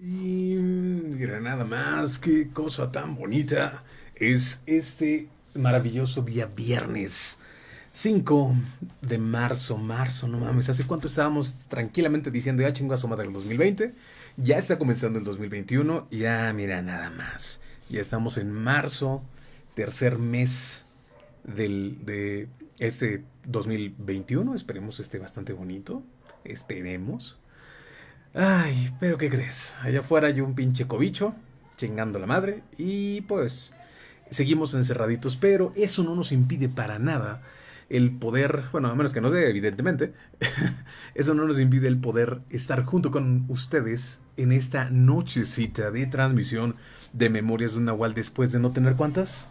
Y mira, nada más, qué cosa tan bonita es este maravilloso día viernes. 5 de marzo, marzo, no mames, ¿hace cuánto estábamos tranquilamente diciendo ya chingo a su madre el 2020? Ya está comenzando el 2021, ya mira, nada más. Ya estamos en marzo, tercer mes del, de este 2021, esperemos esté bastante bonito, esperemos. Ay, pero ¿qué crees? Allá afuera hay un pinche cobicho chingando la madre y pues seguimos encerraditos, pero eso no nos impide para nada el poder, bueno, a menos que no sé, evidentemente, eso no nos impide el poder estar junto con ustedes en esta nochecita de transmisión de Memorias de un Nahual después de no tener cuántas?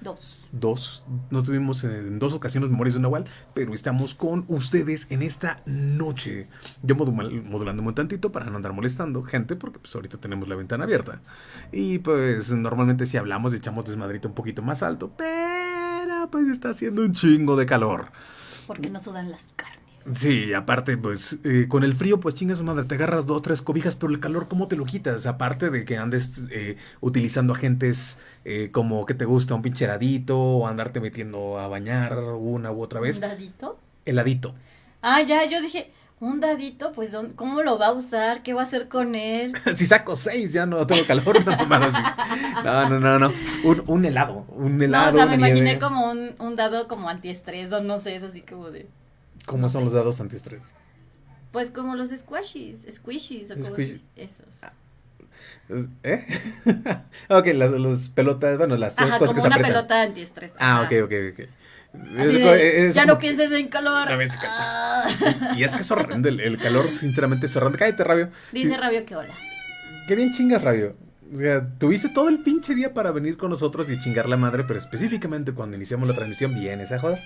Dos. Dos. No tuvimos en dos ocasiones Memorias de un Nahual, pero estamos con ustedes en esta noche. Yo modulándome un tantito para no andar molestando gente, porque pues ahorita tenemos la ventana abierta. Y pues normalmente si hablamos echamos desmadrito un poquito más alto, pero pues está haciendo un chingo de calor. Porque no sudan las carnes. Sí, aparte, pues, eh, con el frío, pues chingas madre, te agarras dos, tres cobijas, pero el calor, ¿cómo te lo quitas? Aparte de que andes eh, utilizando agentes eh, como que te gusta un pinche heladito, o andarte metiendo a bañar una u otra vez. ¿Un dadito? Heladito. Ah, ya, yo dije, un dadito, pues, ¿cómo lo va a usar? ¿Qué va a hacer con él? si saco seis, ya no tengo calor, no, no, no, no, no, Un, un helado, un helado. No, o sea, me imaginé como un, un dado como antiestrés, o no sé, es así como de... ¿Cómo son los dados antiestrés? Pues como los squashies, squishies o como esos. Ah, ¿Eh? ok, las, las, pelotas, bueno, las Ajá, cosas como que se una pelota antiestrés. Ah, ok, ok, ok. ya no pienses en calor. Ah. Y es que es horrendo, el, calor sinceramente es horrendo. Cállate, Rabio. Dice Rabio que hola. Qué bien chingas, Rabio. O sea, tuviste todo el pinche día para venir con nosotros y chingar la madre, pero específicamente cuando iniciamos la transmisión vienes a joder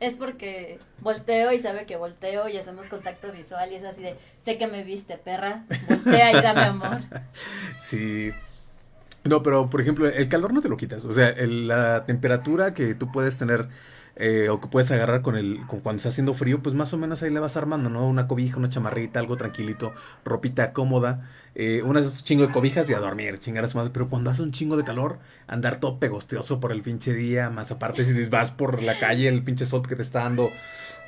es porque volteo y sabe que volteo y hacemos contacto visual y es así de, sé que me viste, perra, voltea y dame amor. Sí. No, pero por ejemplo, el calor no te lo quitas. O sea, la temperatura que tú puedes tener eh, o que puedes agarrar con el con cuando está haciendo frío, pues más o menos ahí le vas armando, ¿no? Una cobija, una chamarrita, algo tranquilito, ropita cómoda, eh, unas chingo de cobijas y a dormir, chingar a su madre. Pero cuando hace un chingo de calor, andar todo pegostioso por el pinche día, más aparte si vas por la calle, el pinche sol que te está dando.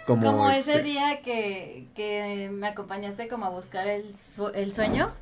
Como, como ese este día que, que me acompañaste como a buscar el, el sueño.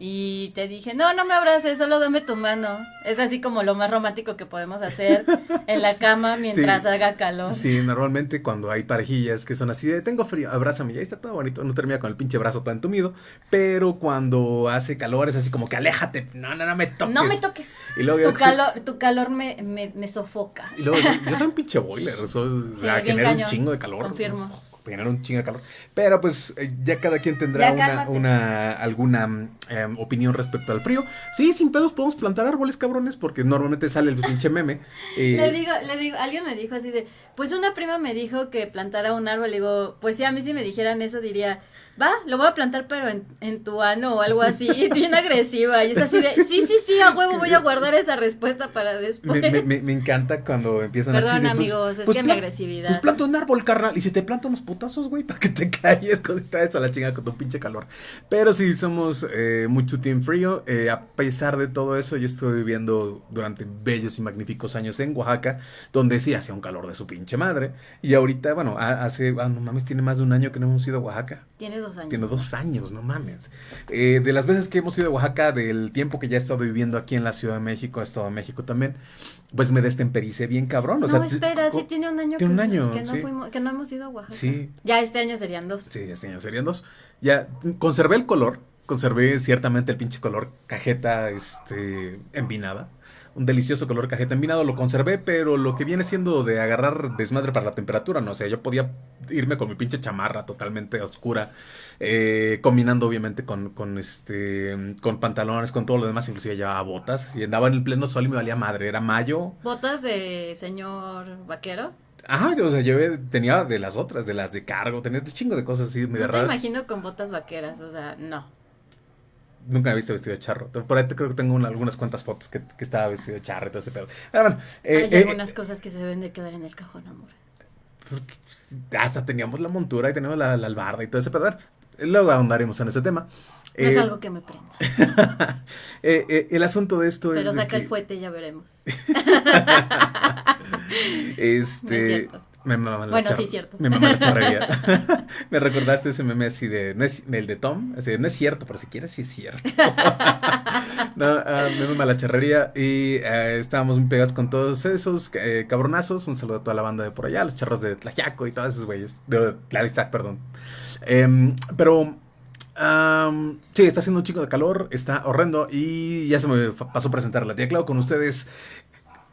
Y te dije, no, no me abraces, solo dame tu mano. Es así como lo más romántico que podemos hacer en la cama mientras haga calor. Sí, normalmente cuando hay parejillas que son así de, tengo frío, abrázame, ya está todo bonito, no termina con el pinche brazo tan entumido. Pero cuando hace calor es así como que aléjate, no, no, no me toques. No me toques. Y luego, tu, calor, tu calor me, me, me sofoca. Y luego, yo, soy un pinche boiler, eso sí, genera un chingo de calor. Confirmo generar un chingo de calor. Pero pues eh, ya cada quien tendrá una, una, alguna em, opinión respecto al frío. Sí, sin pedos podemos plantar árboles, cabrones, porque normalmente sale el pinche meme. le digo, le digo, alguien me dijo así de, pues una prima me dijo que plantara un árbol. Le digo, pues sí, a mí si me dijeran eso diría, va, lo voy a plantar pero en, en tu ano o algo así, bien agresiva. Y es así de, sí, sí, sí, a huevo voy a guardar esa respuesta para después. Me, me, encanta cuando empiezan Perdón, así. Perdón, pues, amigos, es pues que mi agresividad. Pues planta un árbol, carnal, y si te planto unos putazos, güey, para que te calles, cosita esa la chinga con tu pinche calor. Pero sí, somos eh, mucho team frío. Eh, a pesar de todo eso, yo estuve viviendo durante bellos y magníficos años en Oaxaca, donde sí hacía un calor de su pinche madre. Y ahorita, bueno, hace, ah, no mames, tiene más de un año que no hemos ido a Oaxaca. Tiene dos años. Tiene dos años, no mames. Eh, de las veces que hemos ido a Oaxaca, del tiempo que ya he estado viviendo aquí en la Ciudad de México, he estado en México también, pues me destempericé bien cabrón. no, espera, sí tiene un año, que, un año que, no fuimos, que no hemos ido a Oaxaca. Sí. Ya este año serían dos. Sí, este año serían dos. Ya conservé el color, conservé ciertamente el pinche color cajeta este, envinada un delicioso color cajeta envinado, lo conservé, pero lo que viene siendo de agarrar desmadre para la temperatura, no o sea, yo podía irme con mi pinche chamarra totalmente oscura, eh, combinando obviamente con, con, este, con pantalones, con todo lo demás, inclusive llevaba botas, y andaba en el pleno sol y me valía madre, era mayo. ¿Botas de señor vaquero? Ajá, o sea, yo tenía de las otras, de las de cargo, tenía un chingo de cosas así medio no raras. me imagino con botas vaqueras, o sea, no. Nunca me he visto vestido de charro. Por ahí creo que tengo algunas cuantas fotos que, que, estaba vestido de charro y todo ese pedo. Bueno, eh, Hay eh, algunas cosas que se deben de quedar en el cajón, amor. hasta teníamos la montura y teníamos la, la albarda y todo ese pedo. Luego ahondaremos en ese tema. No es Eh, algo que me prenda. eh, eh, el asunto de esto es. Pero saca el que, fuete, ya veremos. Este. No es. Me mama la Bueno, sí, cierto. Me mama la charrería. me recordaste ese meme así de. No es, el de Tom. Así de, no es cierto, pero si quieres, sí es cierto. no, ah, me mama la charrería. Y eh, estábamos muy pegados con todos esos eh, cabronazos. Un saludo a toda la banda de por allá, los charros de Tlaxiaco y todos esos güeyes. De perdón. Em, pero. sí, está haciendo un chico de calor, está horrendo y ya se me pasó a presentar la tía Clau con ustedes.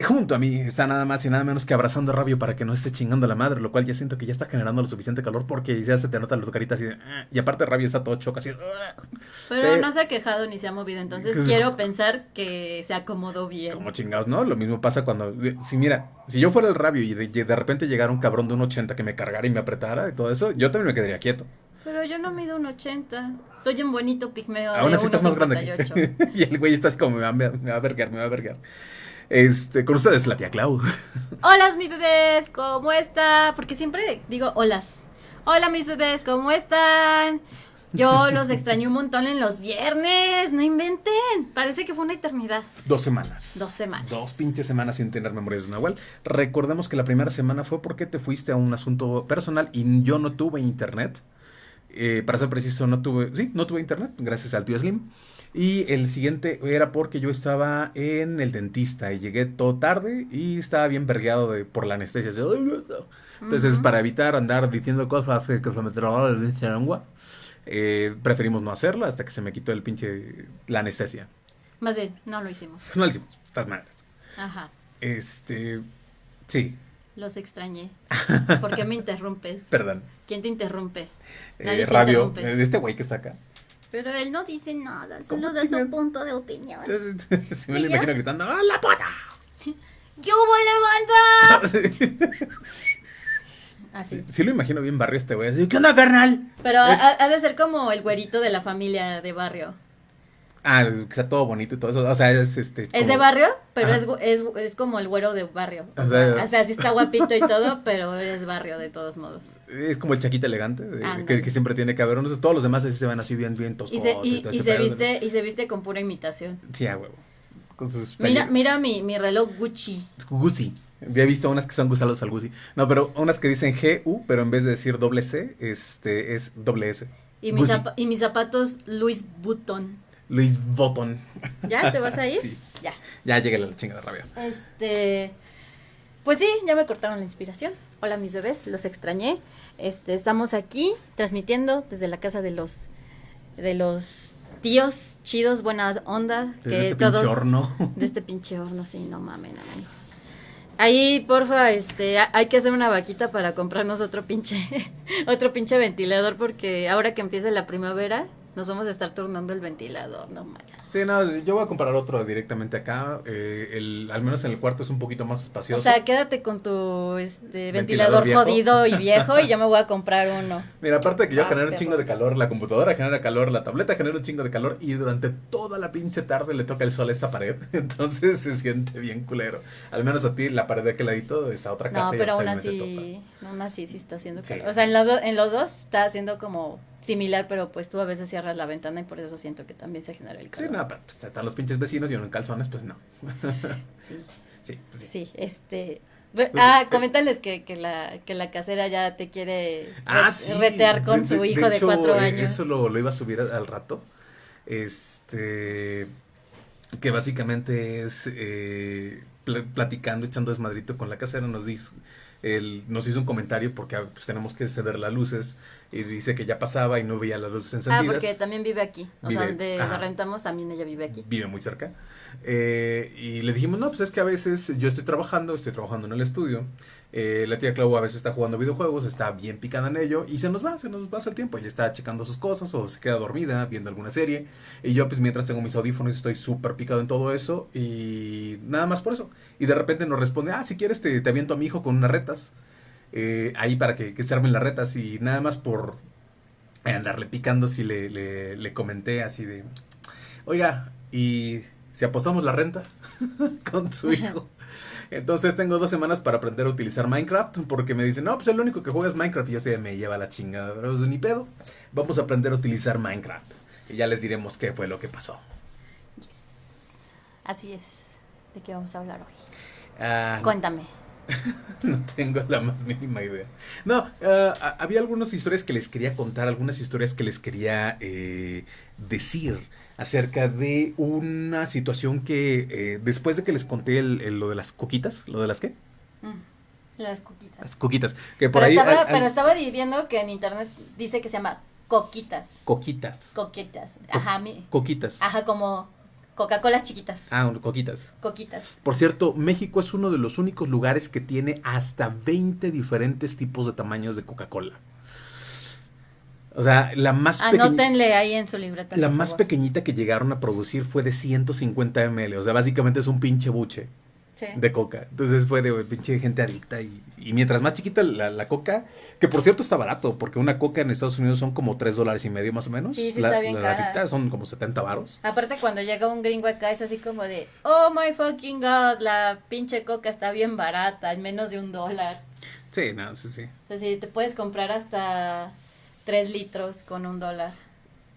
Junto a mí está nada más y nada menos que abrazando a Rabio para que no esté chingando a la madre, lo cual ya siento que ya está generando lo suficiente calor porque ya se te nota las caritas de, "Ah", y aparte Rabio está todo choca así. "Ah". Pero Te- no se ha quejado ni se ha movido, entonces quiero pensar que se acomodó bien. Como chingados, ¿no? Lo mismo pasa cuando, si mira, si yo fuera el Rabio y de, y de repente llegara un cabrón de un 80 que me cargara y me apretara y todo eso, yo también me quedaría quieto. Pero yo no mido un 80. Soy un bonito pigmeo Aún así estás más grande que 1.58. Y el güey está así como, me va, a- me va a vergar, me va a vergar. Este, con ustedes la tía Clau. Hola, mis bebés, ¿cómo están? Porque siempre digo holas. Hola, mis bebés, ¿cómo están? Yo los extrañé un montón en los viernes, no inventen. Parece que fue una eternidad. Dos semanas. Dos semanas. Dos pinches semanas sin tener memorias de Nahual. Recordemos que la primera semana fue porque te fuiste a un asunto personal y yo no tuve internet. Eh, para ser preciso, no tuve, sí, no tuve internet, gracias al tío Slim. Y el siguiente era porque yo estaba en el dentista y llegué todo tarde y estaba bien vergueado de, por la anestesia. Entonces, para evitar andar diciendo cosas que se me trababa la lengua, eh, preferimos no hacerlo hasta que se me quitó el pinche, la anestesia. Más bien, no lo hicimos. No lo hicimos, de todas maneras. Ajá, Este, sí, los extrañé. ¿Por qué me interrumpes? perdón. ¿Quién te interrumpe? Eh, te Rabio, interrumpe. eh, este güey que está acá. Pero él no dice nada, ¿Cómo solo da su punto de opinión. sí me lo imagino gritando, ¡Ah, la puta! ¡Yo hubo levanta! Así. Sí, sí lo imagino bien barrio este güey. ¿qué onda, carnal? Pero ha- ha de ser como el güerito de la familia de barrio. Ah, que está todo bonito y todo eso. O sea, es este. Es de barrio, pero es, es, es como el güero de barrio. O, sea, o sea, sí está guapito y todo, pero es barrio de todos modos. Es como el chaquita elegante, que, que siempre tiene que haber. unos- todos los demás así se ven así bien, bien Y se, y, se viste, y se viste con pura imitación. Sí, a huevo. Con sus Mira, mira mi, mi reloj Gucci. Gucci. Ya he visto unas que son gusalos al Gucci. No, pero unas que dicen GU, pero en vez de decir doble C, este es doble S. Y mis, y mis zapatos Louis Vuitton. Luis Botton. ¿Ya? ¿Te vas a ir? Sí. Ya. Ya llegué a la chingada rabia. Este, pues sí, ya me cortaron la inspiración. Hola mis bebés, los extrañé. Este, estamos aquí transmitiendo desde la casa de los de los tíos chidos, buena onda, Desde que este todos pinche horno. de este pinche horno, sí, no mamen, amigo. Ahí, porfa, este, ha- hay que hacer una vaquita para comprarnos otro pinche, otro pinche ventilador, porque ahora que empiece la primavera, nos vamos a estar turnando el ventilador, no mames. Sí, no, yo voy a comprar otro directamente acá. eh, el, al menos en el cuarto es un poquito más O espacioso. sea, quédate con tu este, Ventilador jodido y viejo y yo me voy a comprar uno. Mira, aparte de que yo Ah, genero un chingo de calor, la computadora genera calor, la tableta genera un chingo de calor y durante toda la pinche tarde le toca el sol a esta pared. Entonces se siente bien culero. Al menos a ti, la pared de aquel ladito está otra casa. No, pero aún así, aún así sí está haciendo Sí. calor. O sea, en los, en los dos está haciendo como similar, pero pues tú a veces cierras la ventana y por eso siento que también se genera el topa. Sí, calor. no, pero pues, están los pinches vecinos y uno en calzones, pues no. Sí, Sí, pues sí. sí, este... re- Pues, ah, eh, coméntales que, que, la, que la casera ya te quiere Ah, re- sí. retear con De- su de- hijo de, hecho, cuatro eh, años. Eso lo, lo iba a subir al, al rato. Este. Que básicamente es eh, pl- platicando, echando desmadrito con la casera. Nos dice. Él nos hizo un comentario porque ah, pues, tenemos que ceder las luces y dice que ya pasaba y no veía las luces Ah, encendidas. porque también vive aquí. O sea, Vive- donde ajá. rentamos también ella vive aquí. vive muy cerca. Eh, y le dijimos, no, pues es que a veces yo estoy trabajando, estoy trabajando en el estudio. Eh, la tía Clau a veces está jugando videojuegos, está bien picada en ello y se nos va, se nos pasa el tiempo. Ella está checando sus cosas o se queda dormida viendo alguna serie. Y yo, pues mientras tengo mis audífonos, estoy súper picado en todo eso y nada más por eso. Y de repente nos responde, ah, si quieres te, te aviento a mi hijo con unas retas. eh, ahí para que, que se armen las retas y nada más por andarle picando si le, le, le comenté así de, oiga, ¿y si apostamos la renta con su hijo? Entonces tengo dos semanas para aprender a utilizar Minecraft porque me dicen, no, pues el único que juega es Minecraft y yo sé, me lleva la chingada, pero eso ni pedo. Vamos a aprender a utilizar Minecraft. y ya les diremos qué fue lo que pasó. Así es. ¿De qué vamos a hablar hoy? Ah, Cuéntame. no tengo la más mínima idea. No, ah, había algunas historias que les quería contar, algunas historias que les quería eh, decir acerca de una situación que eh, después de que les conté el- el- lo de las coquitas, lo de las qué? Mm, Las coquitas. Las coquitas, que por pero, ahí estaba, hay- hay pero estaba viendo que en internet dice que se llama coquitas. coquitas, Coquitas. Co- Ajá, mi- coquitas. ajá, como Coca-Colas chiquitas. Ah, coquitas. Coquitas. Por cierto, México es uno de los únicos lugares que tiene hasta 20 diferentes tipos de tamaños de Coca-Cola. O sea, la más pequeña, Anótenle ahí en su libreta. la más favor. pequeñita que llegaron a producir fue de 150 ml. O sea, básicamente es un pinche buche Sí. de coca. Entonces fue de pinche gente adicta. Y, y mientras más chiquita la, la coca, que por cierto está barato, porque una coca en Estados Unidos son como 3 dólares y medio más o menos. Sí, sí la, está bien la cara. latita son como 70 varos. Aparte cuando llega un gringo acá es así como de, oh my fucking god, la pinche coca está bien barata, en menos de un dólar. Sí, no, sí, sí. O sea, si te puedes comprar hasta tres litros con un dólar.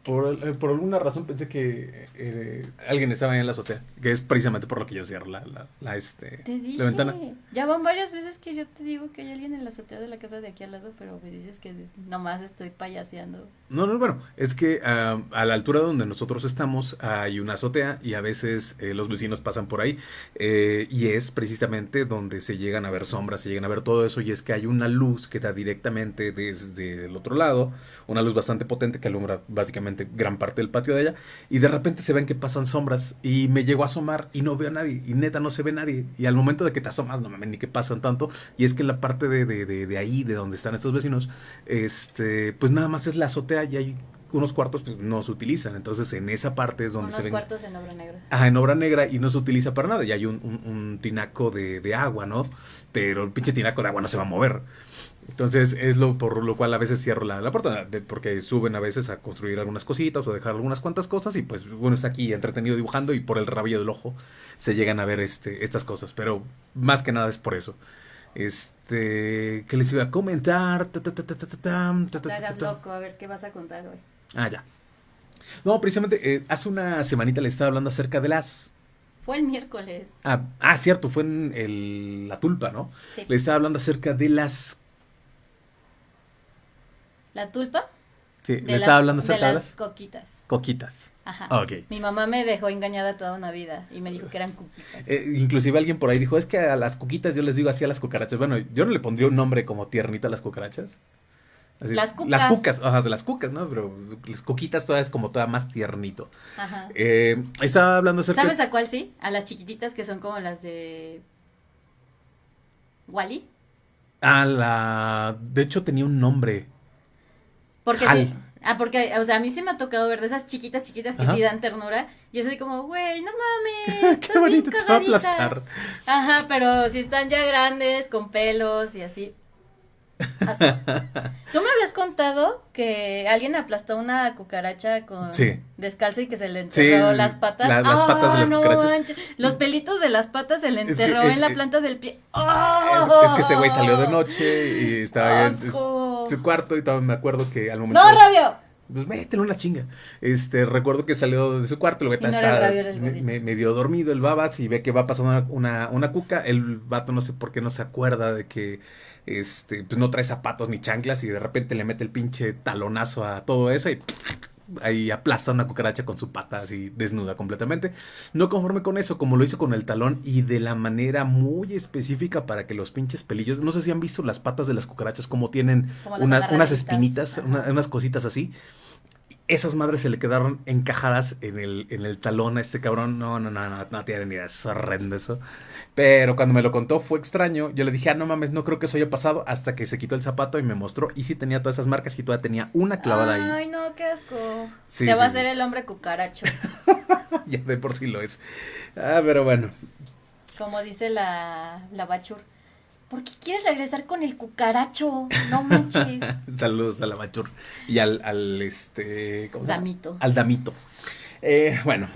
Por, eh, por alguna razón pensé que eh, alguien estaba ahí en la azotea, que es precisamente por lo que yo cierro la, la, la, este, Te dije, la ventana. ya van varias veces que yo te digo que hay alguien en la azotea de la casa de aquí al lado, pero me dices que nomás estoy payaseando. No, no, bueno, es que a la altura donde nosotros estamos hay una azotea y a veces eh, los vecinos pasan por ahí eh, y es precisamente donde se llegan a ver sombras, se llegan a ver todo eso y es que hay una luz que da directamente desde el otro lado, una luz bastante potente que alumbra básicamente gran parte del patio de allá y de repente se ven que pasan sombras y me llego a asomar y no veo a nadie y neta no se ve nadie y al momento de que te asomas no mames ni que pasan tanto y es que en la parte de, de, de, de ahí de donde están estos vecinos este pues nada más es la azotea y hay unos cuartos que no se utilizan entonces en esa parte es donde Unos se ven cuartos en obra negra. Ajá, en obra negra y no se utiliza para nada. Y hay un, un- un tinaco de, de agua, ¿no? Pero el pinche tinaco de agua no se va a mover. Entonces es lo por lo cual a veces cierro la, la puerta, de- porque suben a veces a construir algunas cositas o dejar algunas cuantas cosas y pues uno está aquí entretenido dibujando y por el rabillo del ojo se llegan a ver este, estas cosas. Pero más que nada es por eso. Este, ¿qué les iba a comentar? Ta, ta, ta, ta, ta, ta, tam, ta, Te hagas loco, a ver qué vas a contar hoy. Ah, ya. No, precisamente eh, hace una semanita le estaba hablando acerca de las Fue el miércoles. Ah, ah, cierto, fue en el- la tulpa, ¿no? Sí. Le estaba hablando acerca de las... ¿La tulpa? Sí, De le las- estaba hablando de las coquitas. coquitas. Ajá. Ah, ok. Mi mamá me dejó engañada toda una vida y me dijo que eran coquitas. Eh, inclusive alguien por ahí dijo, es que a las coquitas yo les digo así a las cucarachas. Bueno, yo no le pondría un nombre como tiernito a las cucarachas. Así, Las cucas. Las cucas, ajá, de las cucas, ¿no? Pero las coquitas todavía es como toda más tiernito. Ajá. Eh, estaba hablando acerca... ¿Sabes a cuál sí? A las chiquititas que son como las de Wally. A la... De hecho tenía un nombre. Porque sí. Ah, porque, o sea, a mí sí me ha tocado ver de esas chiquitas, chiquitas que Ajá. sí dan ternura. Y es así como, güey, no mames. Qué estás bien bonito, te va a cagadita". aplastar. Ajá, pero si están ya grandes, con pelos y así. Así. Tú me habías contado que alguien aplastó una cucaracha con Sí. descalzo y que se le enterró Sí, las patas. la- las patas de las no cucarachas. Los pelitos de las patas se le enterró es- en la planta del pie. Es, ¡Oh! es que ese güey salió de noche y estaba en su cuarto y todavía me acuerdo que al momento... ¡No, Rabio! Pues métele una chinga. Este, recuerdo que salió de su cuarto, el Y no está me- medio dormido el babas y ve que va pasando una, una, una cuca. El vato no sé por qué no se acuerda de que este, pues no trae zapatos ni chanclas y de repente le mete el pinche talonazo a todo eso y ahí aplasta una cucaracha con su pata así desnuda completamente. No conforme con eso, como lo hizo con el talón y de la manera muy específica para que los pinches pelillos, no sé si han visto las patas de las cucarachas como tienen Como las una- unas espinitas, una- unas cositas así. Esas madres se le quedaron encajadas en el, en el talón a este cabrón. No, no, no, no, no tiene ni idea, es horrendo eso. Pero cuando me lo contó fue extraño. Yo le dije, ah, no mames, no creo que eso haya pasado. Hasta que se quitó el zapato y me mostró. Y sí tenía todas esas marcas y todavía tenía una clavada ahí. Ay, no, qué asco. Sí, Te va a sí, hacer sí. el hombre cucaracho. ya de por sí lo es. Ah, pero bueno. Como dice la, la Bachur. ¿Por qué quieres regresar con el cucaracho? No manches. Saludos a la Machur. Y al, al este. ¿cómo se llama? Damito. Al damito. Eh, bueno.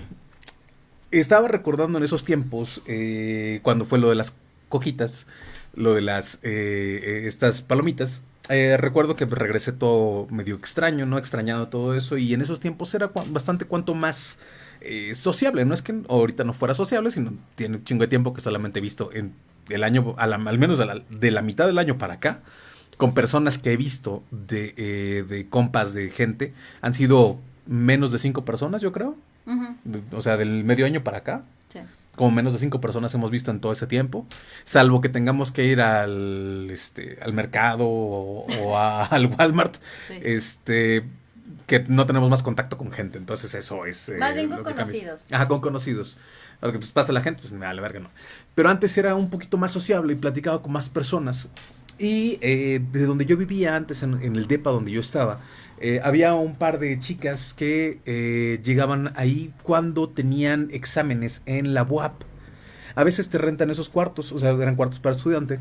Estaba recordando en esos tiempos, eh, cuando fue lo de las coquitas, lo de las, eh, eh, estas palomitas, recuerdo que regresé todo medio extraño, ¿no? Extrañado todo eso. Y en esos tiempos era bastante cuanto más sociable. No es que ahorita no fuera sociable, sino tiene un chingo de tiempo que solamente he visto en el año, al menos de la, mitad del año para acá, con personas que he visto de, eh, de compas de gente, han sido menos de cinco personas, yo creo. O sea, del medio año para acá. Sí como menos de cinco personas hemos visto en todo ese tiempo, salvo que tengamos que ir al, este, al mercado o, al Walmart, este, que no tenemos más contacto con gente, entonces eso es... Eh, más bien con conocidos. Ajá, con conocidos. Que pues, pasa la gente, pues me vale verga, no. Pero antes era un poquito más sociable y platicaba con más personas. Y eh, de donde yo vivía antes, en, en el DEPA donde yo estaba, eh, había un par de chicas que eh, llegaban ahí cuando tenían exámenes en la UAP. A veces te rentan esos cuartos, o sea, eran cuartos para estudiante.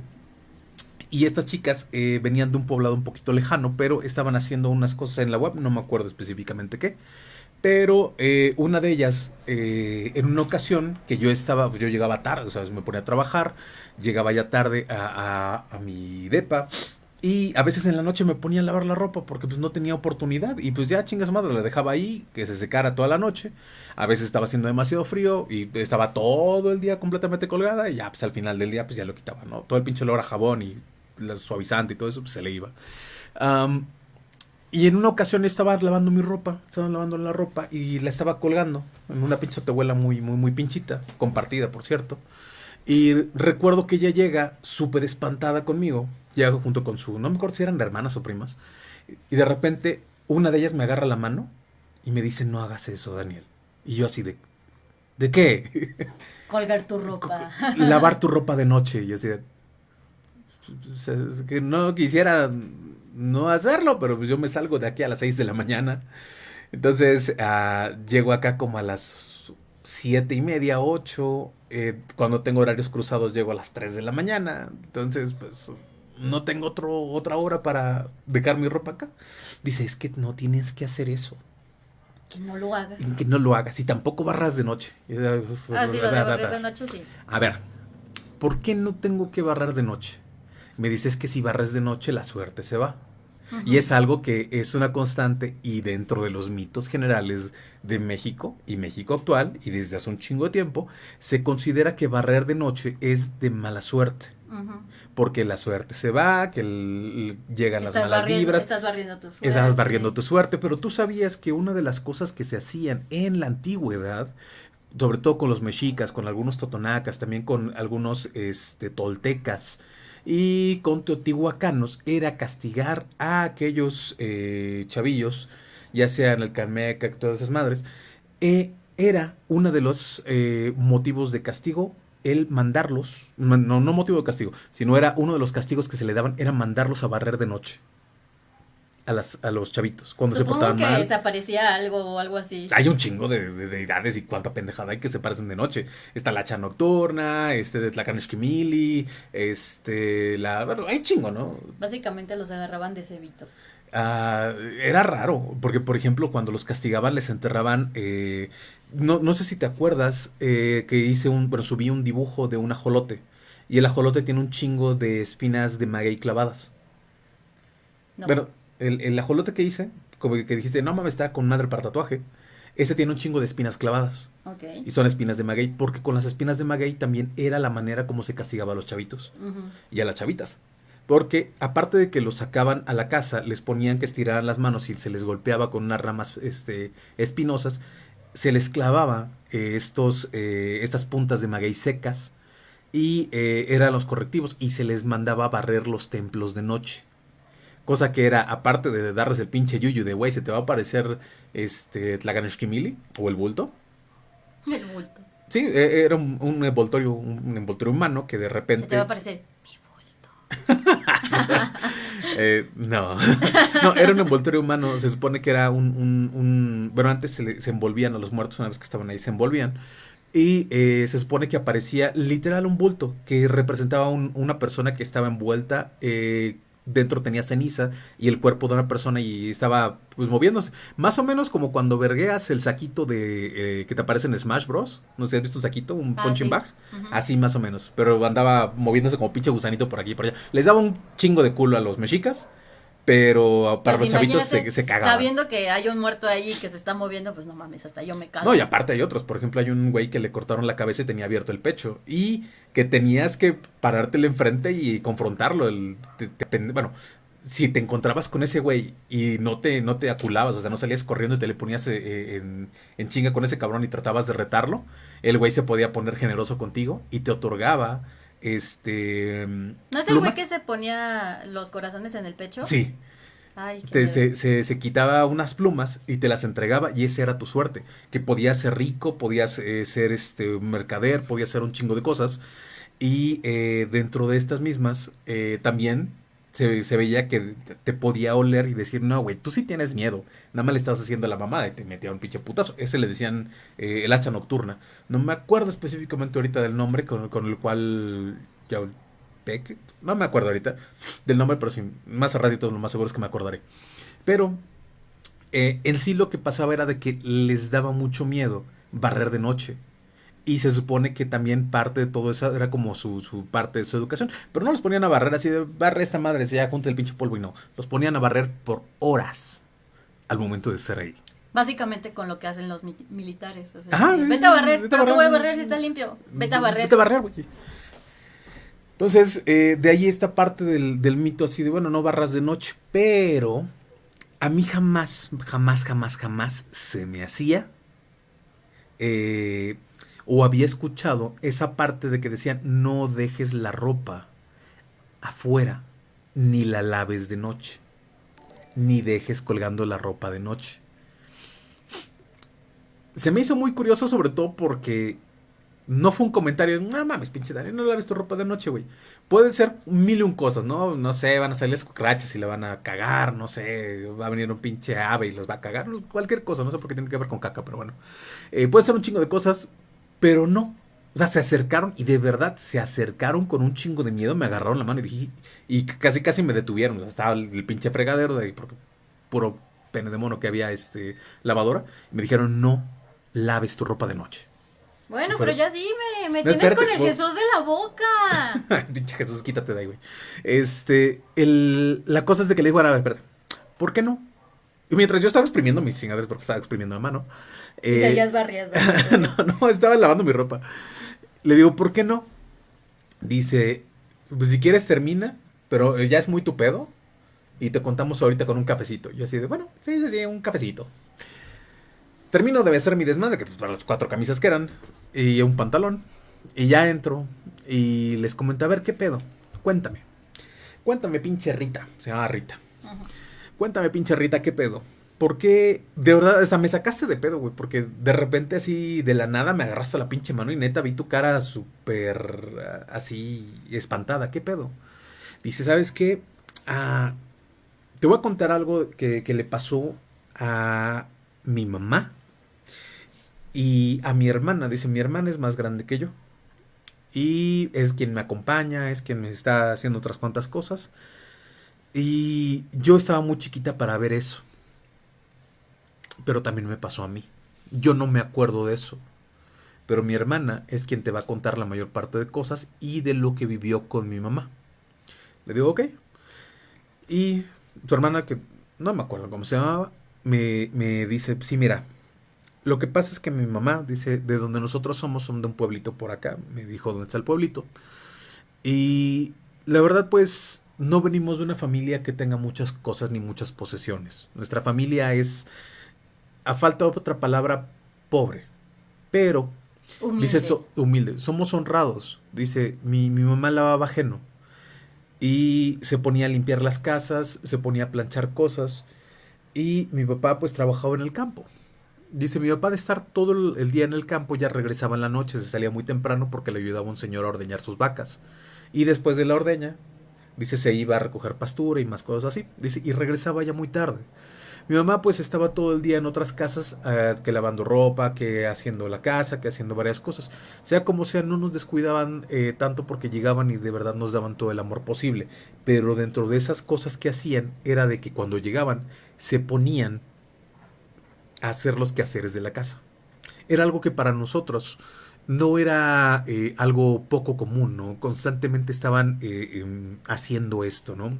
Y estas chicas eh, venían de un poblado un poquito lejano, pero estaban haciendo unas cosas en la UAP, no me acuerdo específicamente qué. Pero una de ellas, en una ocasión que yo estaba, yo llegaba tarde, o sea, me ponía a trabajar, llegaba ya tarde a, mi depa, y a veces en la noche me ponía a lavar la ropa porque pues no tenía oportunidad. Y pues ya chingas madre, la dejaba ahí, que se secara toda la noche. A veces estaba haciendo demasiado frío y estaba todo el día completamente colgada. Y ya pues al final del día pues ya lo quitaba, ¿no? Todo el pinche olor a jabón y la suavizante y todo eso pues se le iba. Y en una ocasión estaba lavando mi ropa, estaba lavando la ropa y la estaba colgando en una pinche tehuela muy, muy, muy pinchita, compartida por cierto. Y recuerdo que ella llega súper espantada conmigo Llego junto con su, no me acuerdo si eran hermanas o primas, y de repente una de ellas me agarra la mano y me dice, no hagas eso, Daniel. Y yo así de, ¿de qué? Colgar tu ropa. Lavar tu ropa de noche. Y yo así de, que no quisiera no hacerlo, pero pues yo me salgo de aquí a las 6 de la mañana. Entonces, uh, llego acá como a las siete y media, 8. Eh, cuando tengo horarios cruzados, llego a las 3 de la mañana. Entonces, pues no tengo otro, otra hora para dejar mi ropa acá. Dice, es que no tienes que hacer eso. Que no lo hagas. Que no lo hagas. Y tampoco barras de noche. Ah, sí, lo de barrer de noche, sí. A ver, ¿por qué no tengo que barrar de noche? Me dices que si barres de noche la suerte se va. Y es algo que es una constante y dentro de los mitos generales de México y México actual y desde hace un chingo de tiempo, se considera que barrer de noche es de mala suerte porque la suerte se va, que llegan las malas vibras. Estás barriendo tu suerte. Estás barriendo tu suerte, pero tú sabías que una de las cosas que se hacían en la antigüedad, sobre todo con los mexicas, con algunos totonacas, también con algunos este, toltecas y con teotihuacanos, era castigar a aquellos eh, chavillos, ya sea en el Calmeca, todas esas madres, eh, era uno de los eh, motivos de castigo el mandarlos, no, no motivo de castigo, sino era uno de los castigos que se le daban, era mandarlos a barrer de noche. A, las, a los chavitos, cuando se portaban que mal. desaparecía algo o algo así. Hay un chingo de, deidades y cuánta pendejada hay que se parecen de noche. Está la hacha nocturna, este de Tlacaneshkimili, este, la... hay un chingo, ¿no? Básicamente los agarraban de cebito. Ah, era raro, porque por ejemplo cuando los castigaban les enterraban eh, no, no sé si te acuerdas eh, que hice un, bueno, subí un dibujo de un ajolote. Y el ajolote tiene un chingo de espinas de maguey clavadas. Bueno, el, el, ajolote que hice, como que dijiste, no mames, está con madre para tatuaje. Ese tiene un chingo de espinas clavadas. Y son espinas de maguey, porque con las espinas de maguey también era la manera como se castigaba a los chavitos y a las chavitas. Porque aparte de que los sacaban a la casa, les ponían que estiraran las manos y se les golpeaba con unas ramas este, espinosas, se les clavaba eh, estos, eh, estas puntas de maguey secas y eh, eran los correctivos y se les mandaba a barrer los templos de noche. Cosa que era, aparte de darles el pinche yuyu de, güey, se te va a aparecer este Tlaganeshkimili o el bulto. El bulto. Sí, e, era un, envoltorio, un envoltorio humano que de repente... Se te va a aparecer Eh, no. no, era un envoltorio humano. Se supone que era un. un, Bueno, antes se, se, envolvían a los muertos una vez que estaban ahí, se envolvían. Y eh, se supone que aparecía literal un bulto que representaba una persona que estaba envuelta eh, dentro tenía ceniza y el cuerpo de una persona y estaba pues moviéndose. Más o menos como cuando vergueas el saquito de eh, que te aparece en Smash Bros. No sé, ¿has visto un saquito? Un ah, punching bag. Así más o menos. Pero andaba moviéndose como pinche gusanito por aquí y por allá. Les daba un chingo de culo a los mexicas. Pero para Pues los chavitos se, se cagaban. Sabiendo que hay un muerto ahí que se está moviendo, pues no mames, hasta yo me cago. No, y aparte hay otros. Por ejemplo, hay un güey que le cortaron la cabeza y tenía abierto el pecho. Y que tenías que parártele enfrente y confrontarlo. El, te- te pen- bueno, si te encontrabas con ese güey y no te, no te aculabas, o sea, no salías corriendo y te le ponías eh, en, en chinga con ese cabrón y tratabas de retarlo, el güey se podía poner generoso contigo y te otorgaba este ¿No es el güey que se ponía los corazones en el pecho? Sí, Ay, te- se, se- se quitaba unas plumas y te las entregaba y esa era tu suerte. Que podías ser rico, podías eh, ser este, mercader, podías ser un chingo de cosas. Y eh, dentro de estas mismas eh, también se, se veía que te podía oler y decir, no, güey, tú sí tienes miedo. Nada más le estás haciendo la mamada y te metía un pinche putazo. Ese le decían eh, el hacha nocturna. No me acuerdo específicamente ahorita del nombre con, con el cual... Ya, Peck, no me acuerdo ahorita del nombre, pero sí, más a ratito lo más seguro es que me acordaré. Pero eh, en sí lo que pasaba era de que les daba mucho miedo barrer de noche. Y se supone que también parte de todo eso era como su, su parte de su educación. Pero no los ponían a barrer así de barre esta madre, ya junta el pinche polvo y no. Los ponían a barrer por horas al momento de ser ahí. Básicamente con lo que hacen los mi- militares. o sea, Ajá, sí, vete sí, a barrer, vete a pero ¿qué voy a barrer. barrer si está limpio? Vete a barrer. Vete a barrer, güey. Entonces, eh, de ahí esta parte del, del mito así de, bueno, no barras de noche, pero a mí jamás, jamás, jamás, jamás se me hacía eh, o había escuchado esa parte de que decían, no dejes la ropa afuera, ni la laves de noche, ni dejes colgando la ropa de noche. Se me hizo muy curioso sobre todo porque no fue un comentario, no mames, pinche Dani, no laves tu ropa de noche, güey. Puede ser mil y un cosas, ¿no? No sé, van a salir las cucarachas y la van a cagar, no sé, va a venir un pinche ave y los va a cagar, cualquier cosa, no sé por qué tiene que ver con caca, pero bueno. Eh, puede ser un chingo de cosas, pero no. O sea, se acercaron y de verdad se acercaron con un chingo de miedo, me agarraron la mano y dije, y casi casi me detuvieron. O sea, estaba el, pinche fregadero de ahí, porque puro pene de mono que había este lavadora. Y me dijeron, no laves tu ropa de noche. Bueno, pero ya dime, me No, tienes espérate, con el Jesús de la boca. Pinche Jesús, quítate de ahí, güey. Este, el, la cosa es de que le digo, a ver, espérate, ¿por qué no? Y mientras yo estaba exprimiendo mis chingaderas, porque estaba exprimiendo la mano. Eh, barriendo. barriendo. no, no, estaba lavando mi ropa. Le digo, ¿por qué no? Dice, pues si quieres termina, pero eh, ya es muy tu pedo. Y te contamos ahorita con un cafecito. Yo así de, bueno, sí, sí, sí, un cafecito. Termino de besar mi desmadre, que pues para las cuatro camisas que eran, y un pantalón. Y ya entro y les comento, a ver, ¿qué pedo? Cuéntame. Cuéntame, pinche Rita. Se llama Rita. Ujú. Cuéntame, pinche Rita, ¿qué pedo? ¿Por qué? De verdad, hasta me sacaste de pedo, güey. Porque de repente así, de la nada, me agarraste la pinche mano y neta vi tu cara súper ah, así espantada. ¿Qué pedo? Dice, ¿sabes qué? Ah, te voy a contar algo que, que le pasó a mi mamá y a mi hermana. Dice, mi hermana es más grande que yo. Y es quien me acompaña, es quien me está haciendo otras cuantas cosas. Y yo estaba muy chiquita para ver eso. Pero también me pasó a mí. Yo no me acuerdo de eso. Pero mi hermana es quien te va a contar la mayor parte de cosas y de lo que vivió con mi mamá. Le digo, ok. Y su hermana, que no me acuerdo cómo se llamaba, me, me dice, sí, mira, lo que pasa es que mi mamá, dice, de donde nosotros somos, son de un pueblito por acá. Me dijo dónde está el pueblito. Y la verdad, pues, no venimos de una familia que tenga muchas cosas ni muchas posesiones. Nuestra familia es, a falta de otra palabra, pobre. Pero, Humilde. dice, so- humilde, somos honrados. Dice, mi, mi mamá lavaba ajeno. Y se ponía a limpiar las casas, se ponía a planchar cosas. Y mi papá, pues, trabajaba en el campo. Dice, mi papá de estar todo el el día en el campo ya regresaba en la noche, se salía muy temprano porque le ayudaba un señor a ordeñar sus vacas. Y después de la ordeña, dice, se iba a recoger pastura y más cosas así. Dice, y regresaba ya muy tarde. Mi mamá pues estaba todo el día en otras casas, eh, que lavando ropa, que haciendo la casa, que haciendo varias cosas. Sea como sea, no nos descuidaban eh, tanto porque llegaban y de verdad nos daban todo el amor posible. Pero dentro de esas cosas que hacían era de que cuando llegaban se ponían a hacer los quehaceres de la casa. Era algo que para nosotros no era eh, algo poco común, ¿no? Constantemente estaban eh, em, haciendo esto, ¿no?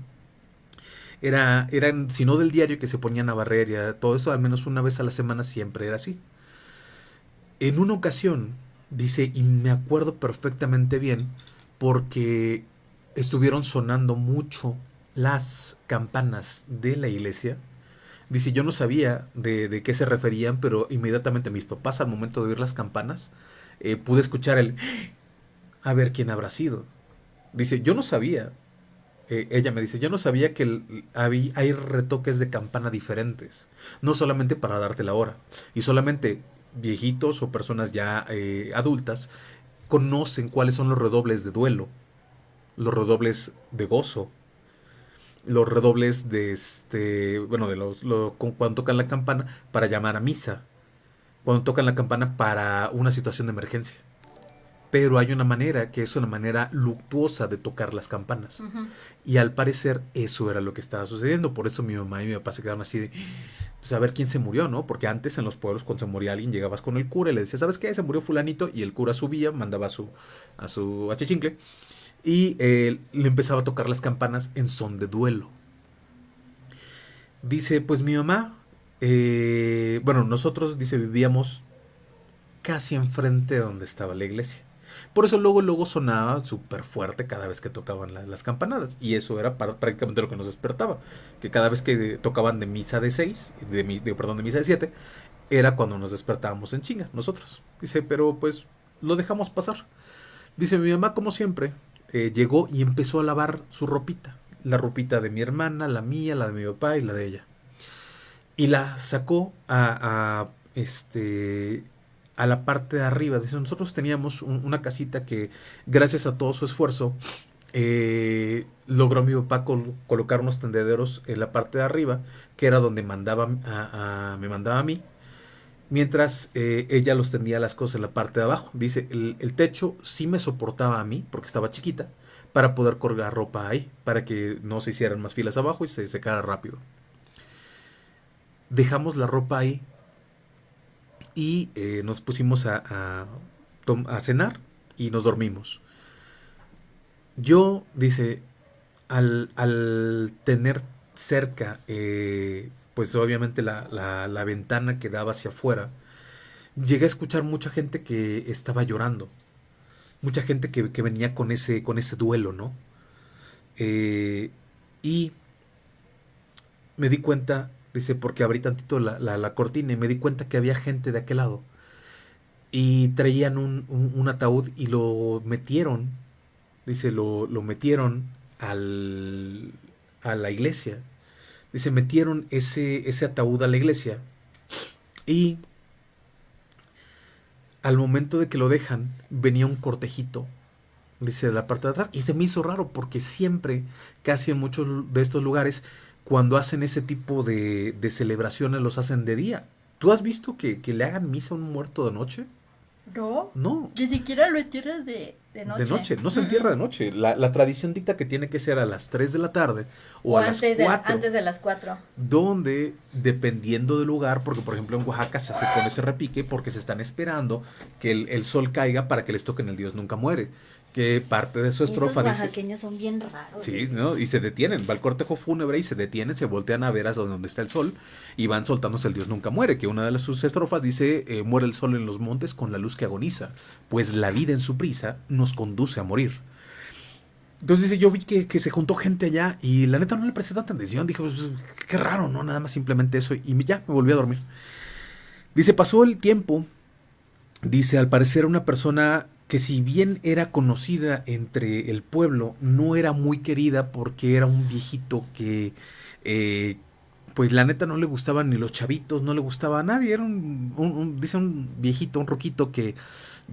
Era, eran, si no del diario, que se ponían a barrer y todo eso, al menos una vez a la semana siempre era así. En una ocasión, dice, y me acuerdo perfectamente bien, porque estuvieron sonando mucho las campanas de la iglesia. Dice, yo no sabía de, de qué se referían, pero inmediatamente mis papás, al momento de oír las campanas, eh, pude escuchar el, a ver quién habrá sido. Dice, yo no sabía, eh, ella me dice, yo no sabía que hay retoques de campana diferentes, no solamente para darte la hora, y solamente viejitos o personas ya eh, adultas conocen cuáles son los redobles de duelo, los redobles de gozo, los redobles de este, bueno, de los, cuando tocan la campana para llamar a misa, cuando tocan la campana para una situación de emergencia. Pero hay una manera que es una manera luctuosa de tocar las campanas. Y al parecer eso era lo que estaba sucediendo. Por eso mi mamá y mi papá se quedaron así de, pues a ver quién se murió, ¿no? Porque antes en los pueblos cuando se moría alguien llegabas con el cura y le decías, ¿sabes qué? Se murió fulanito y el cura subía, mandaba a su, a su achichincle y le empezaba a tocar las campanas en son de duelo. Dice, pues mi mamá, eh, bueno, nosotros, dice, vivíamos casi enfrente de donde estaba la iglesia. Por eso luego, luego sonaba súper fuerte cada vez que tocaban las, campanadas. Y eso era prácticamente lo que nos despertaba. Que cada vez que tocaban de misa de seis, de, de, perdón, de misa de siete, era cuando nos despertábamos en chinga, nosotros. Dice, pero pues lo dejamos pasar. Dice, mi mamá, como siempre, eh, llegó y empezó a lavar su ropita. La ropita de mi hermana, la mía, la de mi papá y la de ella. Y la sacó a, este, a la parte de arriba. Dice, nosotros teníamos una casita que, gracias a todo su esfuerzo, eh, logró mi papá colocar unos tendederos en la parte de arriba, que era donde mandaba a, me mandaba a mí mientras eh, ella los tendía las cosas en la parte de abajo. Dice, el, techo sí me soportaba a mí, porque estaba chiquita, para poder colgar ropa ahí, para que no se hicieran más filas abajo y se secara rápido. Dejamos la ropa ahí y eh, nos pusimos a, cenar y nos dormimos. Yo, dice, al, tener cerca eh, pues obviamente la, la, ventana que daba hacia afuera, llegué a escuchar mucha gente que estaba llorando, mucha gente que, venía con ese, con ese duelo, ¿no? Eh, y me di cuenta, dice, porque abrí tantito la, la, cortina y me di cuenta que había gente de aquel lado. Y traían un, un, ataúd y lo metieron, dice, lo, lo metieron al, a la iglesia Dice, metieron ese, ese ataúd a la iglesia y al momento de que lo dejan, venía un cortejito, dice, de la parte de atrás. Y se me hizo raro porque siempre, casi en muchos de estos lugares, cuando hacen ese tipo de, de celebraciones, los hacen de día. ¿Tú has visto que, que, le hagan misa a un muerto de noche? No. No. Ni siquiera lo entierran de, de noche. De noche, no se entierra de noche. La, la, tradición dicta que tiene que ser a las 3 de la tarde o, a las 4. antes de las 4. Donde, dependiendo del lugar, porque por ejemplo en Oaxaca se hace con ese repique porque se están esperando que el, el sol caiga para que les toquen el Dios nunca muere que parte de su estrofa Esos oaxaqueños son bien raros. Sí, ¿no? Y se detienen, va el cortejo fúnebre y se detienen, se voltean a ver a donde está el sol y van soltándose el Dios nunca muere, que una de sus estrofas dice, eh, muere el sol en los montes con la luz que agoniza, pues la vida en su prisa nos conduce a morir. Entonces dice, yo vi que, se juntó gente allá y la neta no le presté tanta atención, dije, pues, qué raro, ¿no? Nada más simplemente eso y ya me volví a dormir. Dice, pasó el tiempo, dice, al parecer una persona que si bien era conocida entre el pueblo, no era muy querida porque era un viejito que, eh, pues la neta no le gustaban ni los chavitos, no le gustaba a nadie, era un, dice un viejito, un roquito que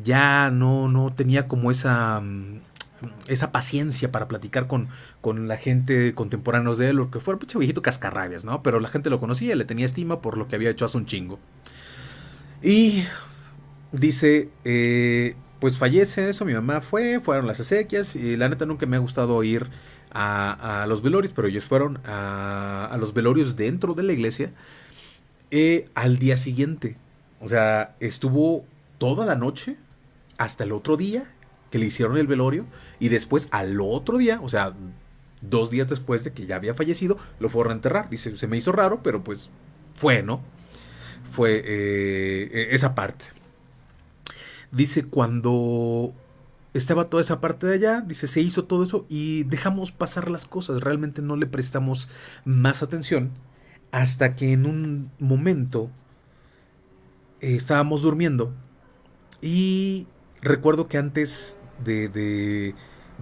ya no, no tenía como esa, mm, esa paciencia para platicar con, con la gente contemporánea de él, lo que fuera, un viejito cascarrabias, ¿no? Pero la gente lo conocía, le tenía estima por lo que había hecho hace un chingo. Y dice, eh, pues fallece eso, mi mamá fue, fueron las acequias y la neta nunca me ha gustado ir a, los velorios, pero ellos fueron a, los velorios dentro de la iglesia eh, al día siguiente. O sea, estuvo toda la noche hasta el otro día que le hicieron el velorio y después al otro día, o sea, Dos días después de que ya había fallecido, lo fueron a enterrar. Dice, se me hizo raro, pero pues fue, ¿no? Fue eh, e-, esa parte. Dice, cuando estaba toda esa parte de allá, dice, se hizo todo eso y dejamos pasar las cosas, realmente no le prestamos más atención hasta que en un momento eh, estábamos durmiendo y recuerdo que antes de, de,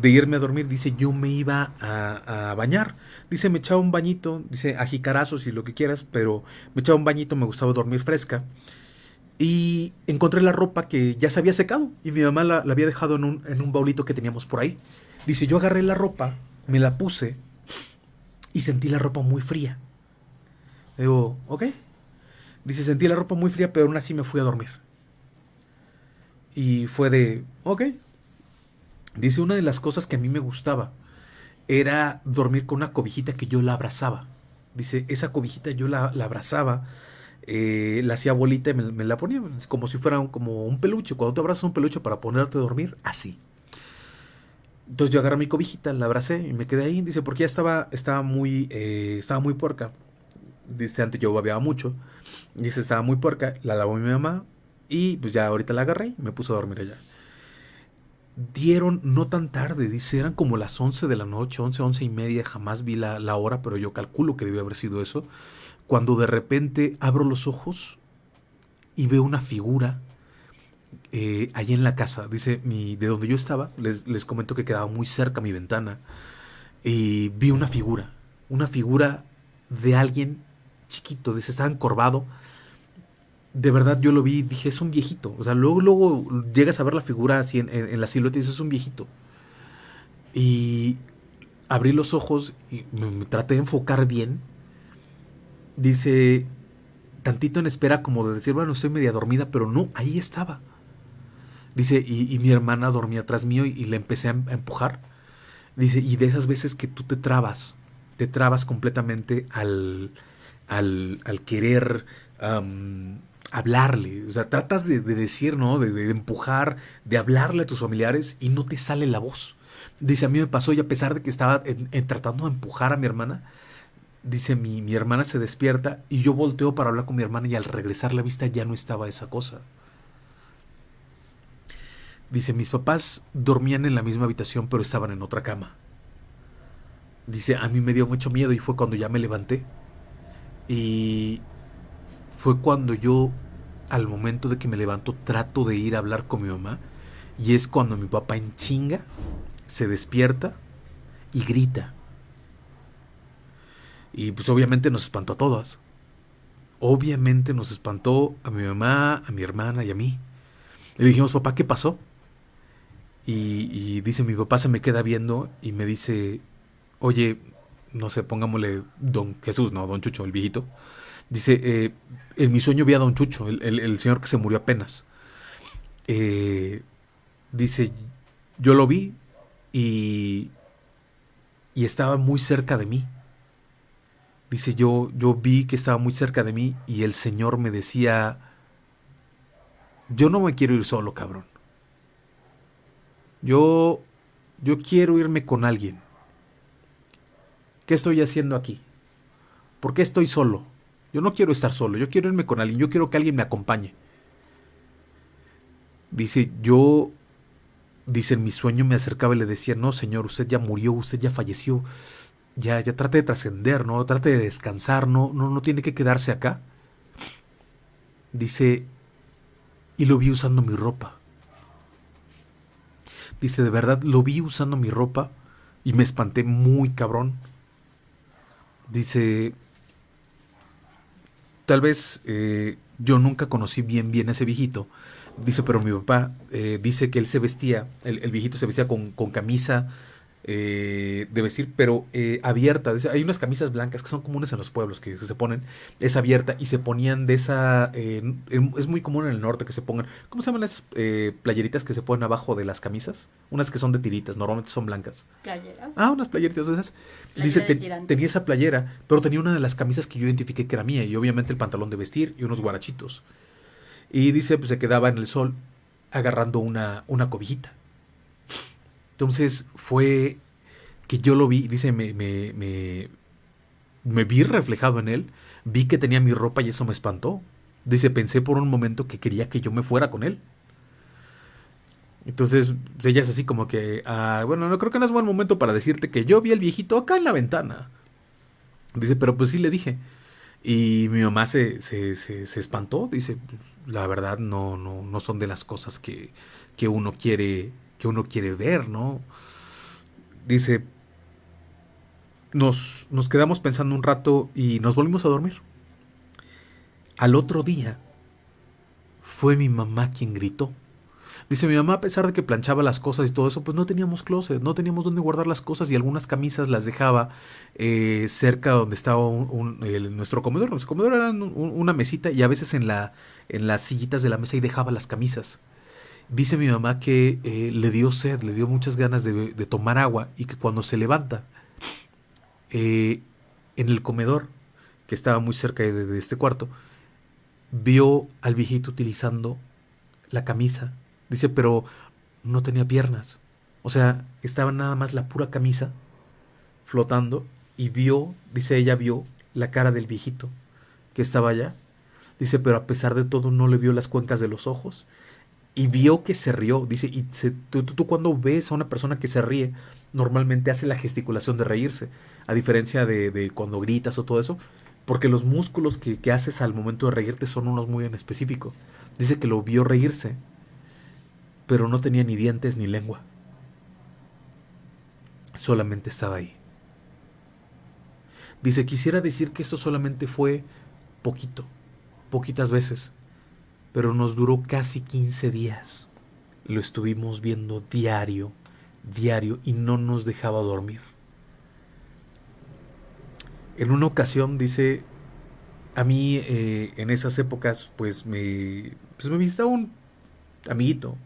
irme a dormir, dice, yo me iba a, a, bañar. Dice, me echaba un bañito, dice, a jicarazos y lo que quieras, pero me echaba un bañito, me gustaba dormir fresca. Y encontré la ropa que ya se había secado y mi mamá la, había dejado en un, en un baulito que teníamos por ahí. Dice, yo agarré la ropa, me la puse y sentí la ropa muy fría. Digo, ok. Dice, sentí la ropa muy fría, pero aún así me fui a dormir. Y fue de, ok. Dice, una de las cosas que a mí me gustaba era dormir con una cobijita que yo la abrazaba. Dice, esa cobijita yo la, la abrazaba eh, la hacía bolita y me, la ponía como si fuera un, como un peluche. Cuando te abrazas un peluche para ponerte a dormir, así. Entonces yo agarré mi cobijita, la abracé y me quedé ahí. Dice, porque ya estaba, estaba muy, eh, estaba muy puerca. Dice, antes yo babeaba mucho. Dice, estaba muy puerca. La lavó mi mamá y pues ya ahorita la agarré y me puse a dormir allá. Dieron no tan tarde, dice, eran como las 11 de la noche, 11, 11 y media. Jamás vi la, la hora, pero yo calculo que debió haber sido eso cuando de repente abro los ojos y veo una figura eh, allí en la casa. Dice, mi, de donde yo estaba, les, les comento que quedaba muy cerca mi ventana, y vi una figura, una figura de alguien chiquito, dice, estaba encorvado. De verdad yo lo vi, dije, es un viejito. O sea, luego, luego llegas a ver la figura así en, la silueta y dices, es un viejito. Y abrí los ojos y me traté de enfocar bien dice, tantito en espera como de decir, bueno, estoy media dormida, pero no, ahí estaba. Dice, y, mi hermana dormía atrás mío y, le empecé a, empujar. Dice, y de esas veces que tú te trabas, te trabas completamente al, al, al querer hablarle. O sea, tratas de, decir, ¿no? De, empujar, de hablarle a tus familiares y no te sale la voz. Dice, a mí me pasó y a pesar de que estaba tratando de empujar a mi hermana, dice mi, mi hermana se despierta y yo volteo para hablar con mi hermana y al regresar la vista ya no estaba esa cosa. Dice, mis papás dormían en la misma habitación pero estaban en otra cama. Dice, a mí me dio mucho miedo y fue cuando ya me levanté. Y fue cuando yo, al momento de que me levanto, trato de ir a hablar con mi mamá. Y es cuando mi papá en chinga se despierta y grita. Y pues obviamente nos espantó a todas. Obviamente nos espantó a mi mamá, a mi hermana y a mí. Le dijimos, papá, ¿qué pasó? Y, dice, mi papá se me queda viendo y me dice, oye, no sé, pongámosle don Jesús, no, don Chucho, el viejito. Dice, eh, en mi sueño vi a don Chucho, el, señor que se murió apenas. Eh, dice, yo lo vi y, y estaba muy cerca de mí. Dice, yo, yo vi que estaba muy cerca de mí y el Señor me decía, yo no me quiero ir solo, cabrón. Yo, yo quiero irme con alguien. ¿Qué estoy haciendo aquí? ¿Por qué estoy solo? Yo no quiero estar solo, yo quiero irme con alguien, yo quiero que alguien me acompañe. Dice, yo, dice, en mi sueño me acercaba y le decía, no, Señor, usted ya murió, usted ya falleció ya, ya trate de trascender, ¿no? Trate de descansar, no, no, no tiene que quedarse acá. Dice, y lo vi usando mi ropa. Dice, de verdad, lo vi usando mi ropa y me espanté muy cabrón. Dice, tal vez eh, yo nunca conocí bien bien a ese viejito. Dice, pero mi papá eh, dice que él se vestía, el, el viejito se vestía con, con camisa, eh, de vestir, pero eh, abierta. Hay unas camisas blancas que son comunes en los pueblos que, se ponen, es abierta y se ponían de esa. Eh, es muy común en el norte que se pongan. ¿Cómo se llaman esas eh, playeritas que se ponen abajo de las camisas? Unas que son de tiritas, normalmente son blancas. ¿Playeras? Ah, unas playeritas de esas. Dice, tenía esa playera, pero tenía una de las camisas que yo identifiqué que era mía y obviamente el pantalón de vestir y unos guarachitos. Y dice, pues se quedaba en el sol agarrando una, una cobijita. Entonces fue que yo lo vi, dice, me, me, me, vi reflejado en él, vi que tenía mi ropa y eso me espantó. Dice, pensé por un momento que quería que yo me fuera con él. Entonces, ella es así como que, ah, bueno, no creo que no es buen momento para decirte que yo vi al viejito acá en la ventana. Dice, pero pues sí le dije. Y mi mamá se, se, se, espantó. Dice, pues, la verdad no, no, no son de las cosas que, que uno quiere, que uno quiere ver, ¿no? Dice, nos, nos quedamos pensando un rato y nos volvimos a dormir. Al otro día fue mi mamá quien gritó. Dice mi mamá, a pesar de que planchaba las cosas y todo eso, pues no teníamos closet, no teníamos dónde guardar las cosas y algunas camisas las dejaba eh, cerca donde estaba nuestro comedor. Nuestro comedor era una mesita y a veces en, la, en las sillitas de la mesa y dejaba las camisas. Dice mi mamá que eh, le dio sed, le dio muchas ganas de, tomar agua y que cuando se levanta eh, en el comedor, que estaba muy cerca de este cuarto, vio al viejito utilizando la camisa Dice, pero no tenía piernas. O sea, estaba nada más la pura camisa flotando y vio, dice ella, vio la cara del viejito que estaba allá. Dice, pero a pesar de todo no le vio las cuencas de los ojos y vio que se rió. Dice, y tú, cuando ves a una persona que se ríe, normalmente hace la gesticulación de reírse, a diferencia de, cuando gritas o todo eso, porque los músculos que, que haces al momento de reírte son unos muy en específico. Dice que lo vio reírse pero no tenía ni dientes ni lengua. Solamente estaba ahí. Dice, quisiera decir que eso solamente fue poquito, poquitas veces, pero nos duró casi 15 días. Lo estuvimos viendo diario, diario, y no nos dejaba dormir. En una ocasión, dice, a mí eh, en esas épocas, pues me, pues me visitaba un amiguito,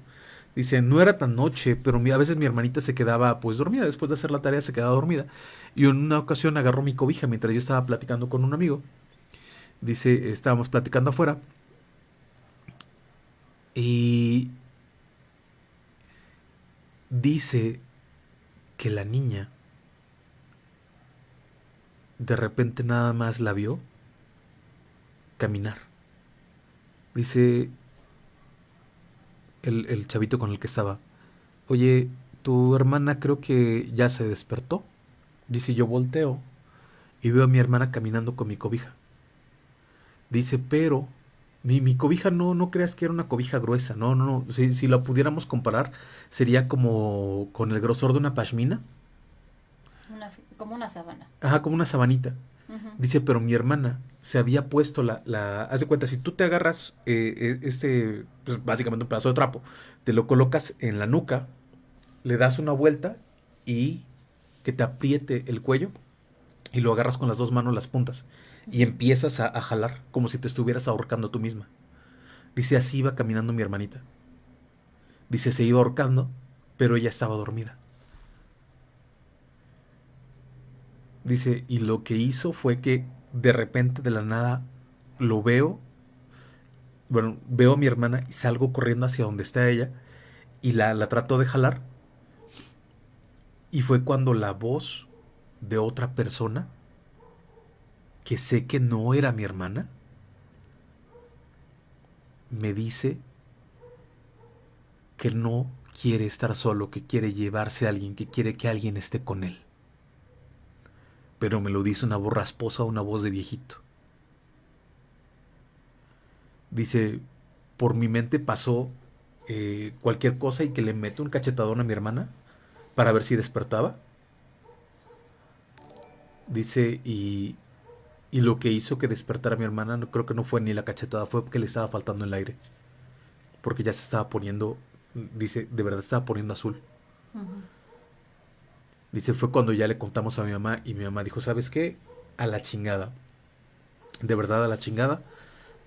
Dice, no era tan noche, pero a veces mi hermanita se quedaba pues dormida, después de hacer la tarea se quedaba dormida. Y en una ocasión agarró mi cobija mientras yo estaba platicando con un amigo. Dice, estábamos platicando afuera. Y dice que la niña de repente nada más la vio caminar. Dice, el, chavito con el que estaba, oye, tu hermana creo que ya se despertó. Dice, yo volteo y veo a mi hermana caminando con mi cobija. Dice, pero mi, mi cobija no, no creas que era una cobija gruesa, no, no, no. Si, si la pudiéramos comparar, sería como con el grosor de una pashmina. como una sabana. Ajá, como una sabanita. Dice, pero mi hermana se había puesto la, la, haz de cuenta, si tú te agarras eh, e, este, pues básicamente un pedazo de trapo, te lo colocas en la nuca, le das una vuelta y que te apriete el cuello y lo agarras con las dos manos las puntas y empiezas a, jalar como si te estuvieras ahorcando tú misma. Dice, así iba caminando mi hermanita. Dice, se iba ahorcando, pero ella estaba dormida. Dice, y lo que hizo fue que de repente de la nada lo veo, bueno, veo a mi hermana y salgo corriendo hacia donde está ella y la, la trato de jalar. Y fue cuando la voz de otra persona, que sé que no era mi hermana, me dice que no quiere estar solo, que quiere llevarse a alguien, que quiere que alguien esté con él pero me lo dice una voz rasposa, una voz de viejito. Dice, por mi mente pasó eh, cualquier cosa y que le meto un cachetadón a mi hermana para ver si despertaba. Dice, y, y lo que hizo que despertara a mi hermana, no, creo que no fue ni la cachetada, fue porque le estaba faltando el aire. Porque ya se estaba poniendo, dice, de verdad estaba poniendo azul. Dice, fue cuando ya le contamos a mi mamá y mi mamá dijo, ¿sabes qué? A la chingada. De verdad, a la chingada.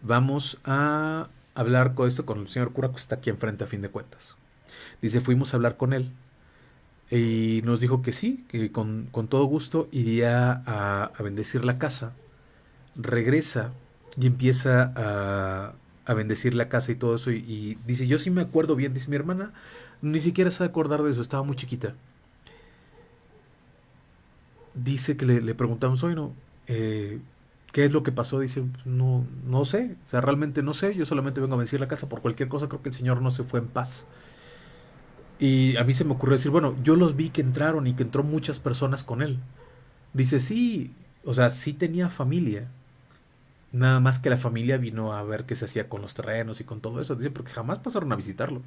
Vamos a hablar con esto con el señor cura que está aquí enfrente a fin de cuentas. Dice, fuimos a hablar con él y nos dijo que sí, que con, todo gusto iría a, bendecir la casa. Regresa y empieza a, a bendecir la casa y todo eso. Y, dice, yo sí me acuerdo bien, dice mi hermana, ni siquiera se acordar de eso, estaba muy chiquita. dice que le, le preguntamos, hoy no, eh, ¿qué es lo que pasó? Dice, no, no sé, o sea, realmente no sé, yo solamente vengo a decir la casa por cualquier cosa, creo que el Señor no se fue en paz. Y a mí se me ocurrió decir, bueno, yo los vi que entraron y que entró muchas personas con él. Dice, sí, o sea, sí tenía familia. Nada más que la familia vino a ver qué se hacía con los terrenos y con todo eso. Dice, porque jamás pasaron a visitarlo.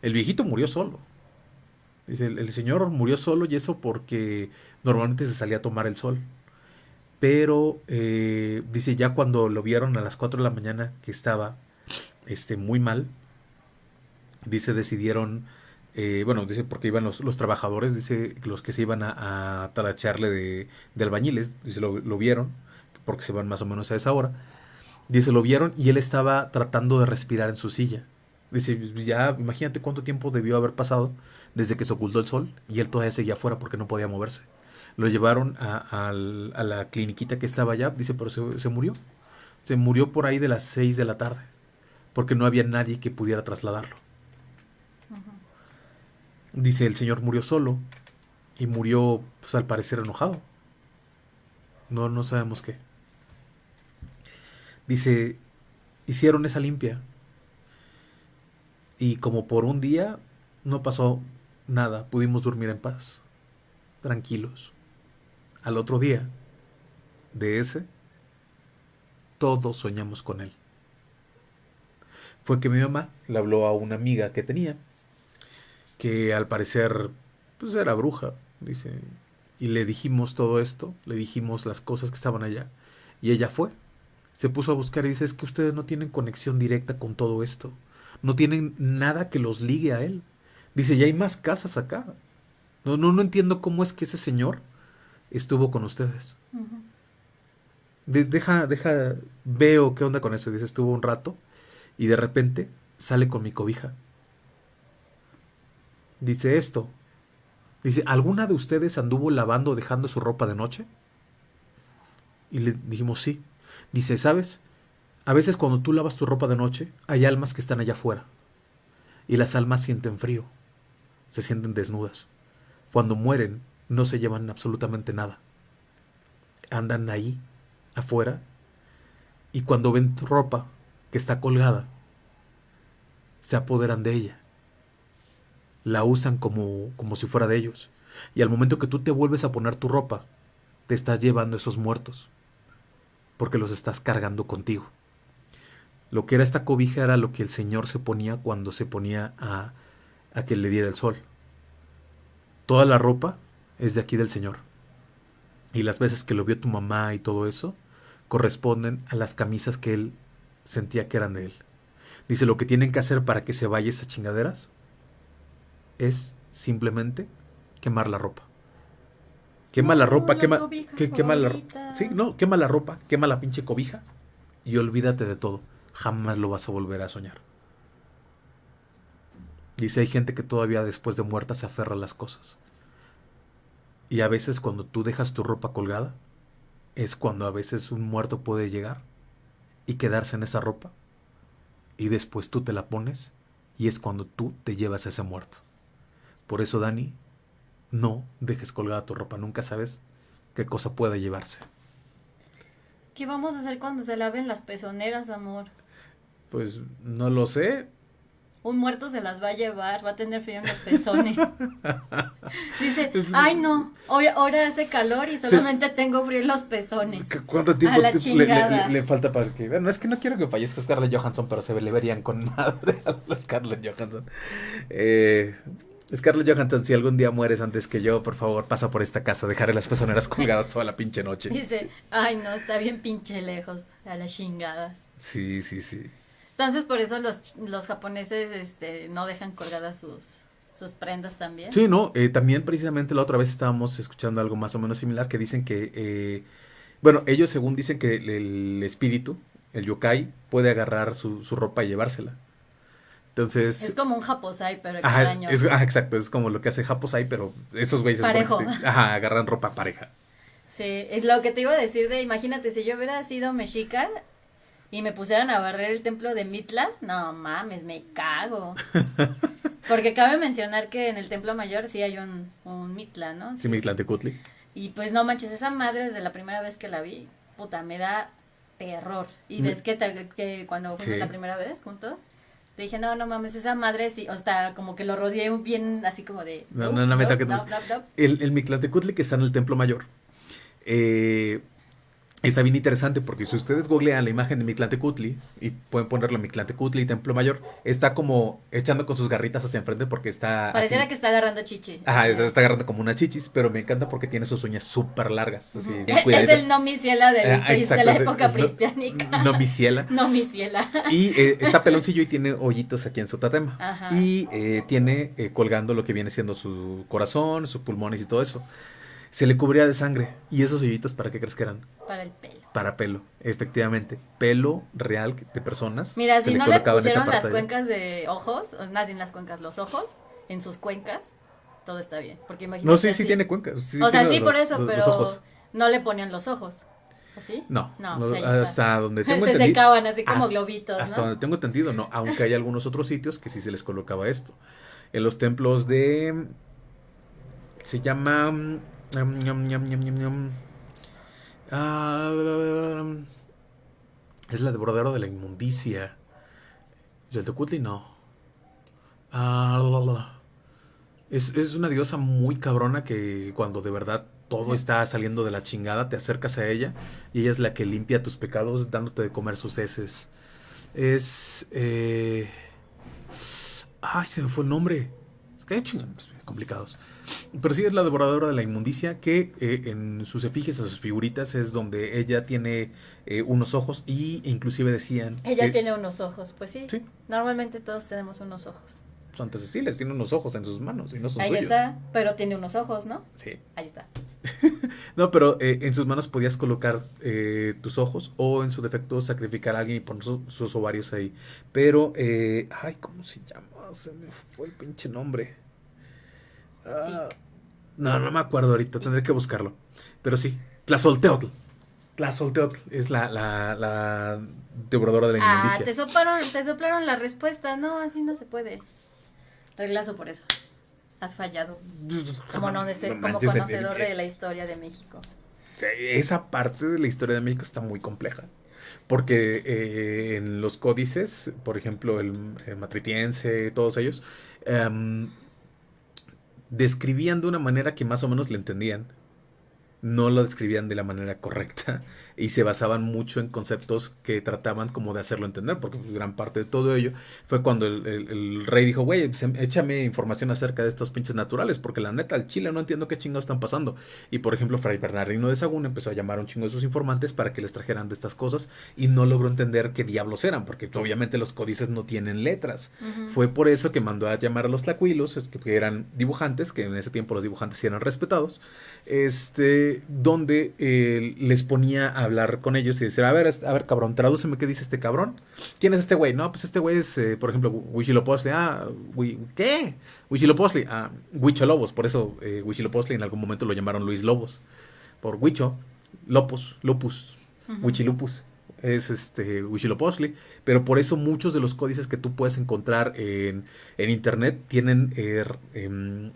El viejito murió solo. Dice, el, señor murió solo y eso porque normalmente se salía a tomar el sol. Pero, eh, dice, ya cuando lo vieron a las 4 de la mañana que estaba este, muy mal, dice, decidieron eh, bueno, dice porque iban los, los, trabajadores, dice los que se iban a, a talacharle de, de, albañiles, dice lo, lo, vieron, porque se van más o menos a esa hora. Dice, lo vieron y él estaba tratando de respirar en su silla. Dice, ya imagínate cuánto tiempo debió haber pasado desde que se ocultó el sol y él todavía seguía afuera porque no podía moverse. Lo llevaron a, a, a la cliniquita que estaba allá, dice, pero se, se murió. Se murió por ahí de las 6 de la tarde, porque no había nadie que pudiera trasladarlo. Dice, el Señor murió solo y murió, pues al parecer, enojado. No, no sabemos qué. Dice, hicieron esa limpia. Y como por un día no pasó nada, pudimos dormir en paz, tranquilos. Al otro día, de ese, todos soñamos con él. Fue que mi mamá le habló a una amiga que tenía que al parecer pues era bruja, dice. Y le dijimos todo esto, le dijimos las cosas que estaban allá. Y ella fue. Se puso a buscar y dice, es que ustedes no tienen conexión directa con todo esto. No tienen nada que los ligue a él. Dice, ya hay más casas acá. No, no, no entiendo cómo es que ese señor estuvo con ustedes. Uh -huh. de, deja, deja, veo qué onda con eso. Dice, estuvo un rato y de repente sale con mi cobija dice esto. Dice, ¿alguna de ustedes anduvo lavando o dejando su ropa de noche? Y le dijimos, sí. Dice, ¿sabes? A veces cuando tú lavas tu ropa de noche, hay almas que están allá afuera. Y las almas sienten frío. Se sienten desnudas. Cuando mueren, no se llevan absolutamente nada. Andan ahí, afuera. Y cuando ven tu ropa que está colgada, se apoderan de ella la usan como, como si fuera de ellos. Y al momento que tú te vuelves a poner tu ropa, te estás llevando esos muertos, porque los estás cargando contigo. Lo que era esta cobija era lo que el Señor se ponía cuando se ponía a, a que le diera el sol. Toda la ropa es de aquí del Señor. Y las veces que lo vio tu mamá y todo eso, corresponden a las camisas que él sentía que eran de él. Dice, lo que tienen que hacer para que se vaya esas chingaderas es simplemente quemar la ropa. Quema la ropa, quema, que, quema la ropa. Sí, no, quema la ropa, quema la pinche cobija y olvídate de todo. Jamás lo vas a volver a soñar. Dice, hay gente que todavía después de muerta se aferra a las cosas. Y a veces cuando tú dejas tu ropa colgada, es cuando a veces un muerto puede llegar y quedarse en esa ropa. Y después tú te la pones y es cuando tú te llevas a ese muerto. Por eso, Dani, no dejes colgada tu ropa, nunca sabes qué cosa puede llevarse. ¿Qué vamos a hacer cuando se laven las pezoneras, amor? Pues no lo sé. Un muerto se las va a llevar, va a tener frío en los pezones. Dice, ay no, hoy, ahora hace calor y solamente sí. tengo frío en los pezones. ¿Cuánto tiempo le, le, le, falta para que Bueno, es que no quiero que fallezca Scarlett Johansson, pero se le verían con madre a la Scarlett Johansson. Eh, Scarlett Johansson, si algún día mueres antes que yo, por favor, pasa por esta casa, dejaré las pezoneras colgadas toda la pinche noche. Dice, ay no, está bien pinche lejos, a la chingada. Sí, sí, sí. Entonces, por eso los, los japoneses este, no dejan colgadas sus, sus prendas también. Sí, no, eh, también precisamente la otra vez estábamos escuchando algo más o menos similar que dicen que, eh, bueno, ellos según dicen que el, el, espíritu, el yokai, puede agarrar su, su ropa y llevársela. Entonces. Es como un Japosai, pero ajá, año. Es, ajá, exacto, es como lo que hace Japosai, pero estos güeyes Parejo. Se, ajá, agarran ropa pareja. Sí, es lo que te iba a decir de, imagínate, si yo hubiera sido mexica y me pusieran a barrer el templo de Mitla, no mames, me cago. Porque cabe mencionar que en el templo mayor sí hay un, un Mitla, ¿no? Sí, sí Mitlantecutli. Y pues no manches, esa madre desde la primera vez que la vi, puta, me da terror. Y Mm. ves que, te- que cuando fuimos Sí. la primera vez juntos, te dije, no, no mames, esa madre sí, o sea, como que lo rodeé bien así como de... No, no, no me toques. El, el Mictlantecutli que está en el Templo Mayor. eh, está bien interesante porque si ustedes googlean la imagen de Mictlantecutli y pueden ponerlo Mictlantecutli y Templo Mayor, está como echando con sus garritas hacia enfrente porque está. Pareciera así. que está agarrando chichi. Ajá, está, está agarrando como una chichis, pero me encanta porque tiene sus uñas súper largas. Así, Es el no mi ciela del Ah, de la época es no- prehispánica. No mi ciela. No mi ciela. Y eh, está peloncillo y tiene hoyitos aquí en su tatema. Ajá. Y eh, tiene eh, colgando lo que viene siendo su corazón, sus pulmones y todo eso. Se le cubría de sangre. ¿Y esos hoyitos para qué crees que eran? Para el pelo. Para pelo, efectivamente. Pelo real de personas. Mira, se si no le esa pusieron las cuencas de ojos, o más bien las cuencas, los ojos, en sus cuencas, todo está bien. Porque imagínate No, sí, sí así. tiene cuencas. sí o sea, sí, por eso, los- pero los no le ponían los ojos. ¿O sí? No, No, no, pues hasta donde tengo Se entendido. secaban así como hasta- globitos, Hasta ¿no? donde tengo entendido, no. Aunque hay algunos otros sitios que sí se les colocaba esto. En los templos de. Se llama. mm, ñam, ñam, Ah, es la devoradora de la inmundicia. Yaltecutli no. Ah. Es, es una diosa muy cabrona que cuando de verdad todo está saliendo de la chingada, te acercas a ella y ella es la que limpia tus pecados dándote de comer sus heces. Es... eh, Ay, se me fue el nombre. Es que complicados. Pero sí es la devoradora de la inmundicia que eh, en sus efigies, en sus figuritas, es donde ella tiene eh, unos ojos y inclusive decían... Ella tiene unos ojos, pues sí. Sí. Normalmente todos tenemos unos ojos. Santa Cecilia tiene unos ojos en sus manos y no son Ahí suyos. está, pero tiene unos ojos, ¿no? Sí. Ahí está. No, pero eh, en sus manos podías colocar eh, tus ojos o en su defecto sacrificar a alguien y poner su- sus ovarios ahí. Pero, eh, ay, ¿cómo se llama? Se me fue el pinche nombre. Ah, no, no me acuerdo ahorita, tendré que buscarlo. Pero sí, Tlazolteotl. Tlazolteotl es la, la, la devoradora de la Ah, inmundicia. te soplaron, te soplaron la respuesta. No, así no se puede. Reglazo por eso. Has fallado. Como, no, de ser- No como el- conocedor el- de la historia de México. Esa parte de la historia de México está muy compleja. Porque eh, en los códices, por ejemplo, el, el matritiense, todos ellos, em, describían de una manera que más o menos le entendían. No lo describían de la manera correcta y se basaban mucho en conceptos que trataban como de hacerlo entender, porque pues, gran parte de todo ello fue cuando el, el- el rey dijo, güey, pues, em- échame información acerca de estos pinches naturales, porque la neta, al Chile no entiendo qué chingados están pasando. Y por ejemplo, Fray Bernardino de Sagún empezó a llamar a un chingo de sus informantes para que les trajeran de estas cosas y no logró entender qué diablos eran, porque pues, obviamente los códices no tienen letras. Fue por eso que mandó a llamar a los tlacuilos, que, que eran dibujantes, que en ese tiempo los dibujantes sí eran respetados, este, donde eh, les ponía a hablar con ellos y decir, a ver, a ver, cabrón, tradúceme qué dice este cabrón. ¿Quién es este güey? No, pues este güey es, eh, por ejemplo, Huichilopochtli. Ah, Hui- ¿qué? Huichilopochtli. Ah, Huicholobos, por eso eh, en algún momento lo llamaron Luis Lobos. Por Huicho, Lopus, Lupus, Ujú. Huichilupus es este pero por eso muchos de los códices que tú puedes encontrar en, en internet tienen eh, em,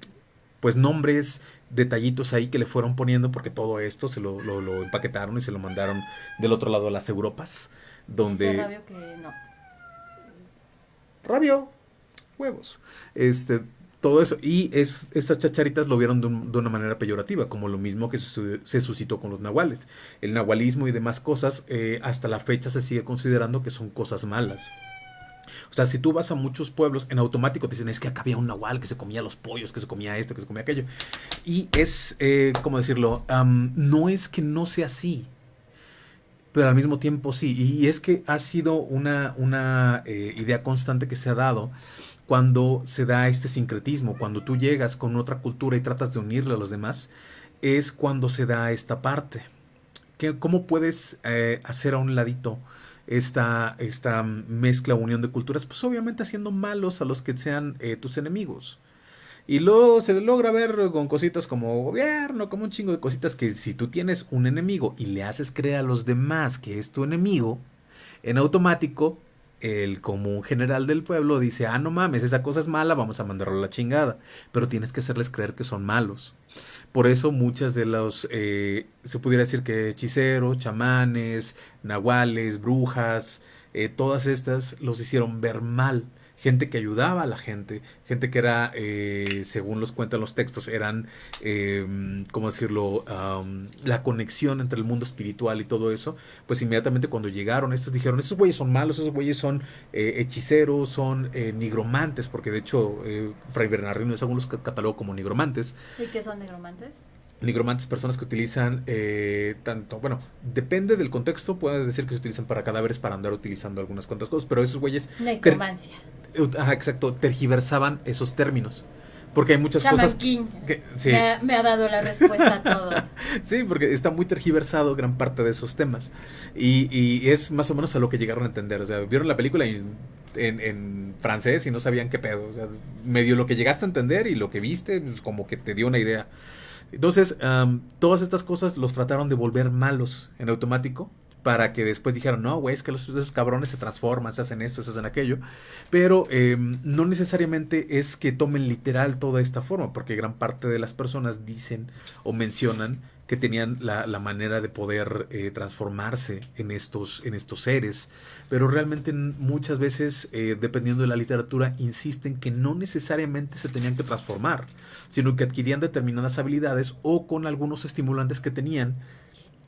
pues nombres, detallitos ahí que le fueron poniendo porque todo esto se lo, lo- lo empaquetaron y se lo mandaron del otro lado a las Europas, Dice donde Rabio que no. rabio, huevos, este, todo eso. Y es, estas chacharitas lo vieron de, un- de una manera peyorativa, como lo mismo que su- se suscitó con los nahuales. El nahualismo y demás cosas, eh, hasta la fecha se sigue considerando que son cosas malas. O sea, si tú vas a muchos pueblos, en automático te dicen, es que acá había un nahual que se comía los pollos, que se comía esto, que se comía aquello. Y es, eh, ¿cómo decirlo? No es que no sea así, pero al mismo tiempo sí. Y es que ha sido una, una eh, idea constante que se ha dado cuando se da este sincretismo, cuando tú llegas con otra cultura y tratas de unirle a los demás, es cuando se da esta parte. ¿Qué- ¿Cómo puedes eh, hacer a un ladito esta, esta mezcla, unión de culturas? Pues obviamente haciendo malos a los que sean eh, tus enemigos. Y luego se logra ver con cositas como gobierno, como un chingo de cositas que si tú tienes un enemigo y le haces creer a los demás que es tu enemigo, en automático el común general del pueblo dice, ah, no mames, esa cosa es mala, vamos a mandarlo a la chingada. Pero tienes que hacerles creer que son malos. Por eso muchas de los, eh, se pudiera decir que hechiceros, chamanes, nahuales, brujas, eh, todas estas los hicieron ver mal gente que ayudaba a la gente, gente que era, eh, según los cuentan los textos, eran, eh, ¿cómo decirlo?, la conexión entre el mundo espiritual y todo eso, pues inmediatamente cuando llegaron estos dijeron, esos güeyes son malos, esos güeyes son eh, hechiceros, son eh, nigromantes, porque de hecho Fray Bernardino es los catalogó como nigromantes. ¿Y qué son nigromantes? Nigromantes, personas que utilizan eh, tanto, bueno, depende del contexto, puede decir que se utilizan para cadáveres para andar utilizando algunas cuantas cosas, pero esos güeyes... Necromancia. Ajá, exacto, tergiversaban esos términos. Porque hay muchas cosas. Que, sí. me, ha, dado la respuesta a todo. sí, porque está muy tergiversado gran parte de esos temas. Y, y, es más o menos a lo que llegaron a entender. O sea, vieron la película en, en, francés y no sabían qué pedo. O sea, medio lo que llegaste a entender y lo que viste, pues como que te dio una idea. Entonces, todas estas cosas los trataron de volver malos en automático para que después dijeran, no, güey, es que los, esos cabrones se transforman, se hacen esto, se hacen aquello. Pero em, no necesariamente es que tomen literal toda esta forma, porque gran parte de las personas dicen o mencionan que tenían la, manera de poder eh, transformarse en estos, en estos seres. Pero realmente muchas veces, eh, dependiendo de la literatura, insisten que no necesariamente se tenían que transformar, sino que adquirían determinadas habilidades o con algunos estimulantes que tenían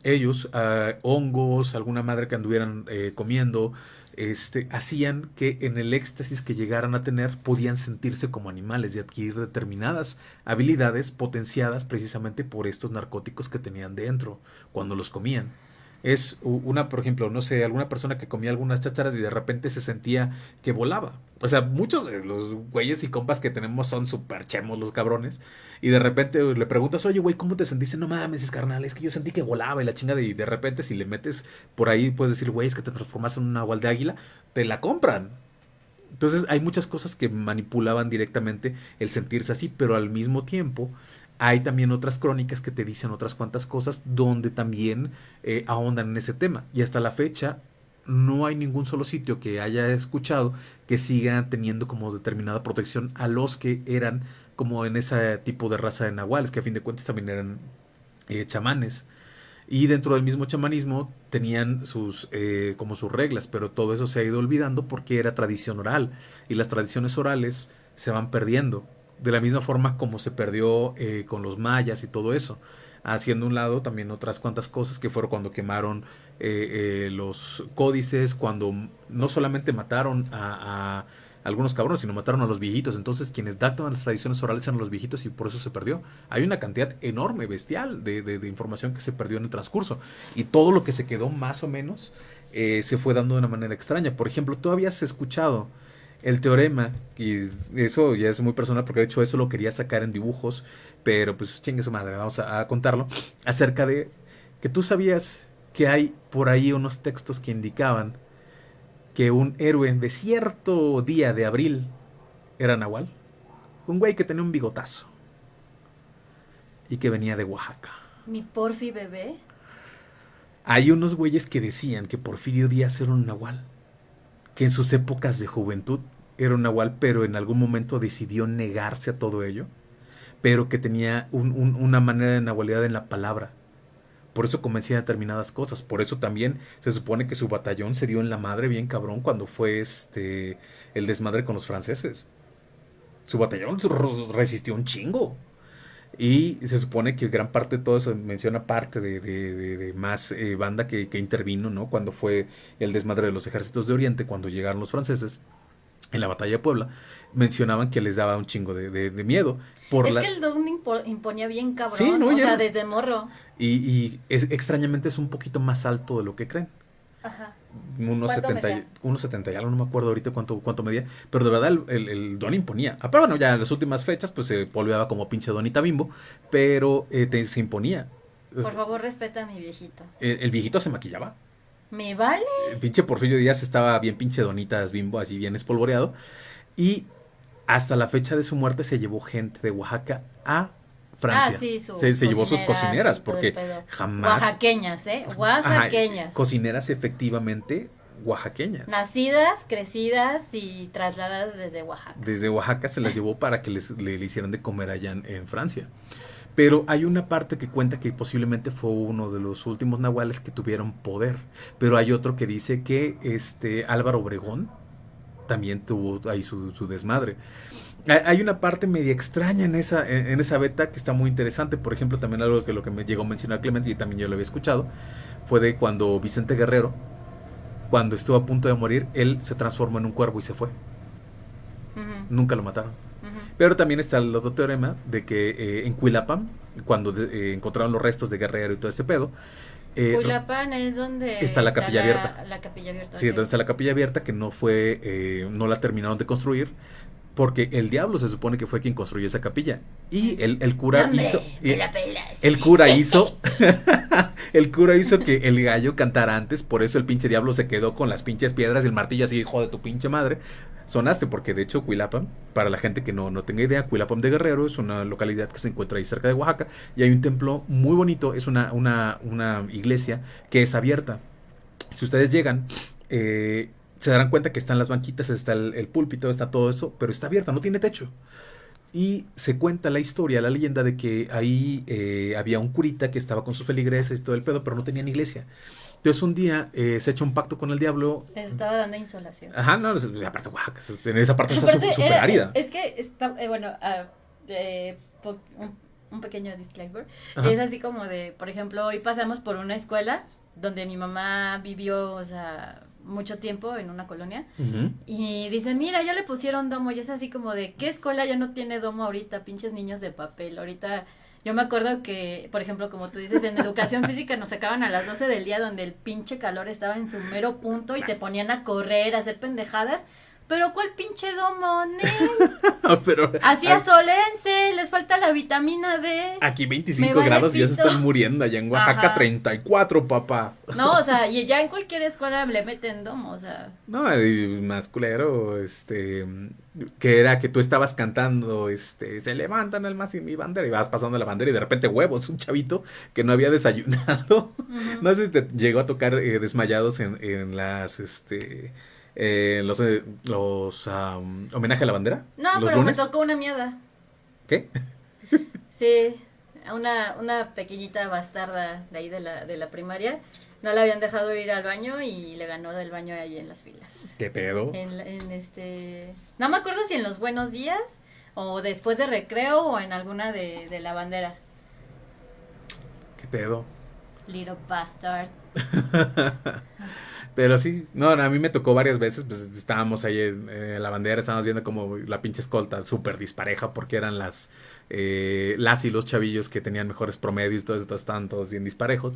ellos, ah, hongos, alguna madre que anduvieran eh, comiendo, este, hacían que en el éxtasis que llegaran a tener podían sentirse como animales y adquirir determinadas habilidades potenciadas precisamente por estos narcóticos que tenían dentro cuando los comían es una, por ejemplo, no sé, alguna persona que comía algunas chácharas y de repente se sentía que volaba. O sea, muchos de los güeyes y compas que tenemos son súper chemos los cabrones. Y de repente le preguntas, oye, güey, ¿cómo te sentiste? No mames, es carnal, es que yo sentí que volaba y la chingada. Y de repente, si le metes por ahí, puedes decir, güey, es que te transformas en una agual de águila, te la compran. Entonces, hay muchas cosas que manipulaban directamente el sentirse así, pero al mismo tiempo hay también otras crónicas que te dicen otras cuantas cosas donde también eh, ahondan en ese tema. Y hasta la fecha no hay ningún solo sitio que haya escuchado que siga teniendo como determinada protección a los que eran como en ese tipo de raza de nahuales, que a fin de cuentas también eran eh, chamanes. Y dentro del mismo chamanismo tenían sus eh, como sus reglas, pero todo eso se ha ido olvidando porque era tradición oral. Y las tradiciones orales se van perdiendo de la misma forma como se perdió eh, con los mayas y todo eso. Haciendo un lado también otras cuantas cosas que fueron cuando quemaron eh, eh, los códices, cuando no solamente mataron a, algunos cabrones, sino mataron a los viejitos. Entonces, quienes datan las tradiciones orales eran los viejitos y por eso se perdió. Hay una cantidad enorme, bestial, de, de, información que se perdió en el transcurso. Y todo lo que se quedó más o menos se fue dando de una manera extraña. Por ejemplo, tú habías escuchado el teorema, y eso ya es muy personal porque de hecho eso lo quería sacar en dibujos, pero pues chingue su madre, vamos a, contarlo, acerca de que tú sabías que hay por ahí unos textos que indicaban que un héroe de cierto día de abril era Nahual, un güey que tenía un bigotazo y que venía de Oaxaca. ¿Mi Porfi bebé? Hay unos güeyes que decían que Porfirio Díaz era un Nahual que en sus épocas de juventud era un nahual, pero en algún momento decidió negarse a todo ello, pero que tenía una manera de nahualidad en la palabra. Por eso convencía determinadas cosas. Por eso también se supone que su batallón se dio en la madre bien cabrón cuando fue este el desmadre con los franceses. Su batallón resistió un chingo. Y se supone que gran parte de todo eso menciona parte de, más eh, banda que, intervino, ¿no? Cuando fue el desmadre de los ejércitos de Oriente, cuando llegaron los franceses en la batalla de Puebla, mencionaban que les daba un chingo de, miedo. Por es que el Don imponía bien cabrón, o sea, desde morro. Y, y es, extrañamente es un poquito más alto de lo que creen. Ajá. Unos 70, unos 70 y algo, no me acuerdo ahorita cuánto, cuánto medía, pero de verdad el, don imponía. Ah, pero bueno, ya en las últimas fechas pues se polveaba como pinche donita bimbo, pero eh, se imponía. Por favor, respeta a mi viejito. El, viejito se maquillaba. ¿Me vale? El pinche Porfirio Díaz estaba bien pinche donitas bimbo, así bien espolvoreado. Y hasta la fecha de su muerte se llevó gente de Oaxaca a Francia. Ah, se, llevó sus cocineras porque jamás... Oaxaqueñas, ¿eh? Oaxaqueñas. cocineras efectivamente oaxaqueñas. Nacidas, crecidas y trasladadas desde Oaxaca. Desde Oaxaca se las llevó para que les, le, hicieran de comer allá en, en, Francia. Pero hay una parte que cuenta que posiblemente fue uno de los últimos nahuales que tuvieron poder. Pero hay otro que dice que este Álvaro Obregón también tuvo ahí su, su desmadre. Hay una parte media extraña en esa, en esa beta que está muy interesante. Por ejemplo, también algo que lo que me llegó a mencionar Clemente y también yo lo había escuchado, fue de cuando Vicente Guerrero, cuando estuvo a punto de morir, él se transformó en un cuervo y se fue. Nunca lo mataron. Pero también está el otro teorema de que eh, en Cuilapam, cuando eh, encontraron los restos de Guerrero y todo ese pedo, eh, Cuilapam es donde está la capilla abierta. La capilla abierta. Sí, donde está la capilla abierta que no fue, eh, no la terminaron de construir porque el diablo se supone que fue quien construyó esa capilla. Y el, el cura hizo. el cura hizo. el cura hizo que el gallo cantara antes. Por eso el pinche diablo se quedó con las pinches piedras y el martillo así, hijo de tu pinche madre. Sonaste, porque de hecho Cuilapam, para la gente que no, no tenga idea, Cuilapam de Guerrero es una localidad que se encuentra ahí cerca de Oaxaca. Y hay un templo muy bonito. Es una, una, una iglesia que es abierta. Si ustedes llegan, eh, se darán cuenta que están las banquitas, está el, púlpito, está todo eso, pero está abierta, no tiene techo. Y se cuenta la historia, la leyenda de que ahí eh, había un curita que estaba con sus feligreses y todo el pedo, pero no tenían iglesia. Entonces un día eh, se echa un pacto con el diablo. Les estaba dando insolación. Ajá, no, aparte, en esa parte está súper árida. Es que está, eh, bueno, uh, un, un, pequeño disclaimer. Es así como de, por ejemplo, hoy pasamos por una escuela donde mi mamá vivió, o sea, mucho tiempo en una colonia y dicen, mira, ya le pusieron domo y es así como de, ¿qué escuela ya no tiene domo ahorita? Pinches niños de papel. Ahorita yo me acuerdo que, por ejemplo, como tú dices, en educación física nos sacaban a las 12 del día donde el pinche calor estaba en su mero punto y te ponían a correr, a hacer pendejadas pero ¿cuál pinche domo, Pero, Así asolense, les falta la vitamina D. Aquí 25 grados y ya se están muriendo. Allá en Oaxaca 34, papá. No, o sea, y ya en cualquier escuela le meten domo, o sea. No, más culero, este, que era que tú estabas cantando, este, se levantan el más y mi bandera y vas pasando la bandera y de repente huevos, un chavito que no había desayunado. No sé si te llegó a tocar eh, desmayados en, en las, este eh, los, eh, los homenaje a la bandera. No, pero me tocó una mierda. ¿Qué? sí, una, una pequeñita bastarda de ahí de la, de la primaria. No la habían dejado ir al baño y le ganó del baño ahí en las filas. ¿Qué pedo? En, en este... No me acuerdo si en los buenos días o después de recreo o en alguna de, de la bandera. ¿Qué pedo? Little bastard. Pero sí, no, a mí me tocó varias veces, pues estábamos ahí en, la bandera, estábamos viendo como la pinche escolta súper dispareja porque eran las, eh, las y los chavillos que tenían mejores promedios, todos estos estaban todos bien disparejos.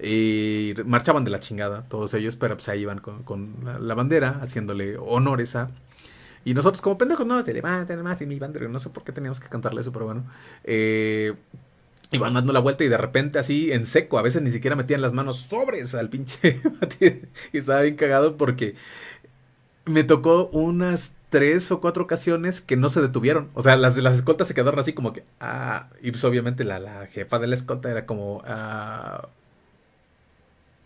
Y marchaban de la chingada, todos ellos, pero pues ahí iban con, la, bandera, haciéndole honores a... Y nosotros como pendejos, no, se levantan más y mi bandera, no sé por qué teníamos que cantarle eso, pero bueno. Eh, iban dando la vuelta y de repente así en seco, a veces ni siquiera metían las manos sobres al pinche y estaba bien cagado porque me tocó unas tres o cuatro ocasiones que no se detuvieron. O sea, las de las escoltas se quedaron así como que, ah, y pues obviamente la, la jefa de la escolta era como, ah,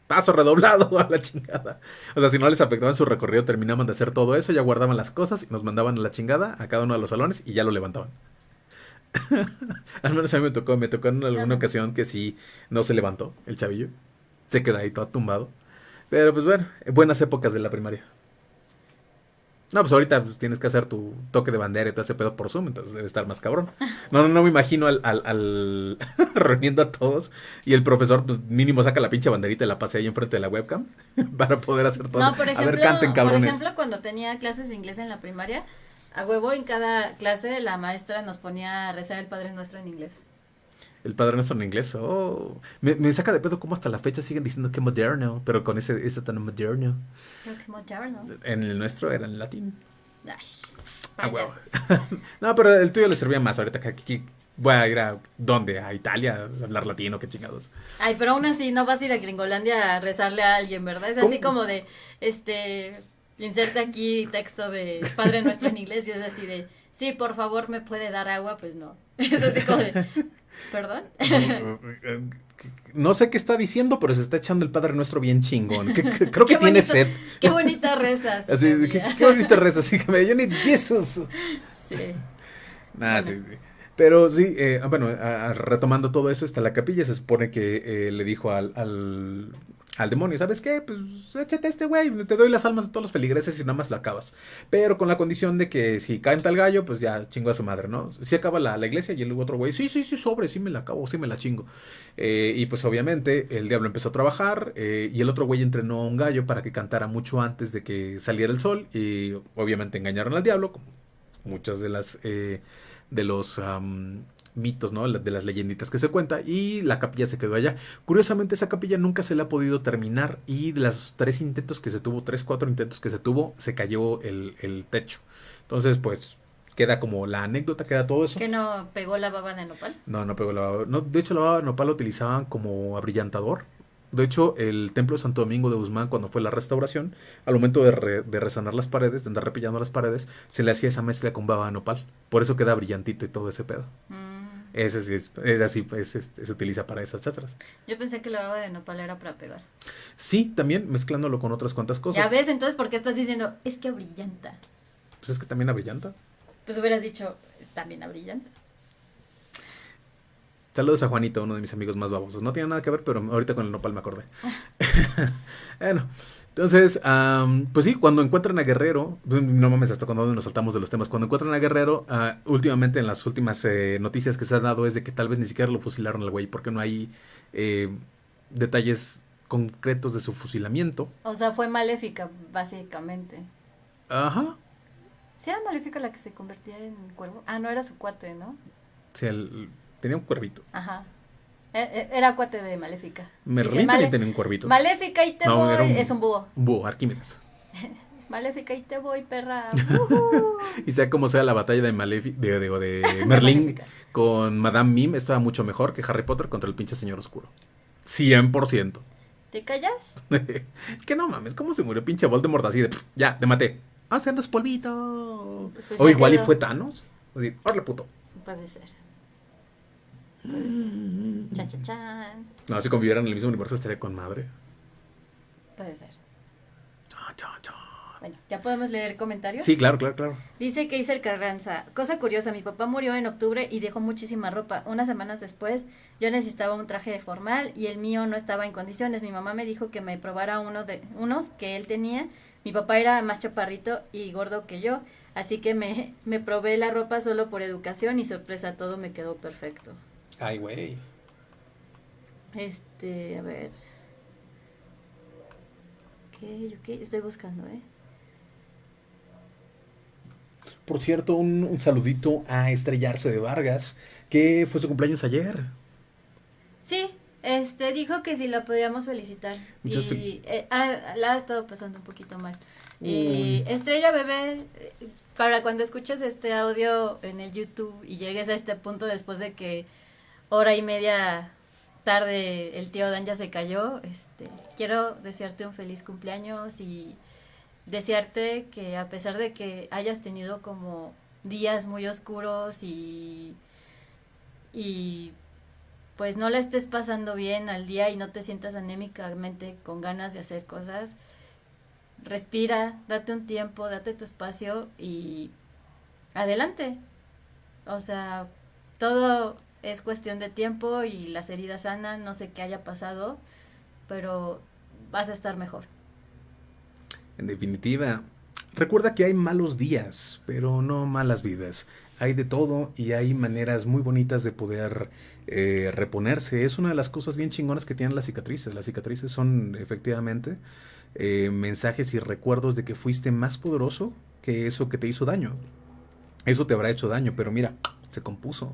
paso redoblado a la chingada. O sea, si no les afectaba en su recorrido, terminaban de hacer todo eso, ya guardaban las cosas y nos mandaban a la chingada a cada uno de los salones y ya lo levantaban. Al menos a mí me tocó, me tocó en alguna ocasión que sí no se levantó el chavillo. Se queda ahí todo tumbado. Pero pues bueno, buenas épocas de la primaria. No, pues ahorita pues, tienes que hacer tu toque de bandera y todo ese pedo por Zoom, entonces debe estar más cabrón. No, no, no me imagino al, al, reuniendo a todos y el profesor pues, mínimo saca la pinche banderita y la pase ahí enfrente de la webcam para poder hacer todo. No, por ejemplo, a ver, canten cabrones. Por ejemplo, cuando tenía clases de inglés en la primaria, a huevo, en cada clase la maestra nos ponía a rezar el Padre Nuestro en inglés. El Padre Nuestro en inglés, oh. Me, saca de pedo cómo hasta la fecha siguen diciendo que moderno, pero con ese, ese tan moderno. Creo que moderno. En el nuestro era en latín. Ay, huevo. no, pero el tuyo le servía más ahorita que aquí. Voy a ir a dónde? A Italia a hablar latino, qué chingados. Ay, pero aún así no vas a ir a Gringolandia a rezarle a alguien, ¿verdad? Es así como de, este, inserta aquí texto de Padre Nuestro en inglés y es así de, sí, por favor, ¿me puede dar agua? Pues no. Es así como de, ¿perdón? no sé qué está diciendo, pero se está echando el Padre Nuestro bien chingón. Que- que- creo que Qué tiene bonito- sed. Qué bonita rezas. Así, qué, qué bonita reza, así que me yo need Jesus. Sí. Nah, Bueno. sí, sí. Pero sí, eh, bueno, a- a- retomando todo eso, está la capilla. Se supone que eh, le dijo al, al, al demonio, ¿sabes qué? Pues échate a este güey, te doy las almas de todos los feligreses y nada más lo acabas. Pero con la condición de que si canta el gallo, pues ya chingo a su madre, ¿no? Si acaba la, la iglesia y el otro güey, sí, sí, sí, sobre, sí me la acabo, sí me la chingo. Eh, y pues obviamente el diablo empezó a trabajar eh, y el otro güey entrenó a un gallo para que cantara mucho antes de que saliera el sol y obviamente engañaron al diablo, como muchas de las eh, de los mitos, ¿no? La- De las leyenditas que se cuenta y la capilla se quedó allá. Curiosamente esa capilla nunca se le ha podido terminar y de los tres intentos que se tuvo, tres, cuatro intentos que se tuvo, se cayó el, el techo. Entonces pues queda como la anécdota, queda todo eso. ¿Que no pegó la baba de nopal? No, no pegó la baba. No, de hecho, la baba de nopal lo utilizaban como abrillantador. De hecho, el templo de Santo Domingo de Guzmán, cuando fue la restauración, al momento de, re- de resanar las paredes, de andar repillando las paredes, se le hacía esa mezcla con baba de nopal. Por eso queda brillantito y todo ese pedo. Mm, Ese sí es, es así, pues, este, se utiliza para esas chastras. Yo pensé que la baba de nopal era para pegar. Sí, también mezclándolo con otras cuantas cosas. Ya ves, entonces, ¿por qué estás diciendo, es que brillanta? Pues es que también abrillanta. Pues hubieras dicho, también brillanta. Saludos a Juanito, uno de mis amigos más babosos. No tiene nada que ver, pero ahorita con el nopal me acordé. bueno, entonces, am, pues sí, cuando encuentran a Guerrero, no mames, hasta cuando nos saltamos de los temas, cuando encuentran a Guerrero, ah, últimamente en las últimas eh, noticias que se han dado es de que tal vez ni siquiera lo fusilaron al güey, porque no hay eh, detalles concretos de su fusilamiento. O sea, fue maléfica, básicamente. Ajá. ¿Sí era maléfica la que se convertía en cuervo? Ah, no, era su cuate, ¿no? Sí, el- tenía un cuervito. Ajá. Eh, eh, Era cuate de maléfica. Merlín "Male- tenía un cuervito. Maléfica y te No, voy. un- Es un búho. Un búho, Arquímedes. Maléfica y te voy, perra. Y sea como sea la batalla de, Malefi- de, de, de Merlín Maléfica. con Madame Mim estaba mucho mejor que Harry Potter contra el pinche señor oscuro. 100%. ¿Te callas? es que no mames, ¿cómo se murió pinche Voldemort así de "Pff, ya, te maté? Ah, se andas polvito. Pues o igual y fue Thanos. Así, órale puto. Puede ser. Puede ser. Chan, chan, chan. No, si convivieran en el mismo universo estaría con madre. Puede ser. Chan, chan, chan. Bueno, ¿ya podemos leer comentarios? Sí, claro, claro, claro. Dice que el Carranza. Cosa curiosa, mi papá murió en octubre y dejó muchísima ropa. Unas semanas después yo necesitaba un traje formal y el mío no estaba en condiciones. Mi mamá me dijo que me probara uno de unos que él tenía. Mi papá era más chaparrito y gordo que yo, así que me, me probé la ropa solo por educación y sorpresa, todo me quedó perfecto. Ay, güey. Este, a ver. ¿Qué? ¿Qué? Estoy buscando, ¿eh? Por cierto, un, un saludito a Estrellarse de Vargas, que fue su cumpleaños ayer. Sí, este, dijo que si la podíamos felicitar. Muchas y eh, ah, la ha estado pasando un poquito mal. Y Estrella Bebé, eh, para cuando escuches este audio en el YouTube y llegues a este punto después de que hora y media tarde el tío Dan ya se cayó, este, quiero desearte un feliz cumpleaños y desearte que a pesar de que hayas tenido como días muy oscuros y y pues no la estés pasando bien al día y no te sientas anémicamente con ganas de hacer cosas, respira, date un tiempo, date tu espacio y adelante. O sea, todo es cuestión de tiempo y las heridas sanan, no sé qué haya pasado, pero vas a estar mejor. En definitiva, recuerda que hay malos días, pero no malas vidas. Hay de todo y hay maneras muy bonitas de poder eh, reponerse. Es una de las cosas bien chingonas que tienen las cicatrices. Las cicatrices son efectivamente eh, mensajes y recuerdos de que fuiste más poderoso que eso que te hizo daño. Eso te habrá hecho daño, pero mira, se compuso,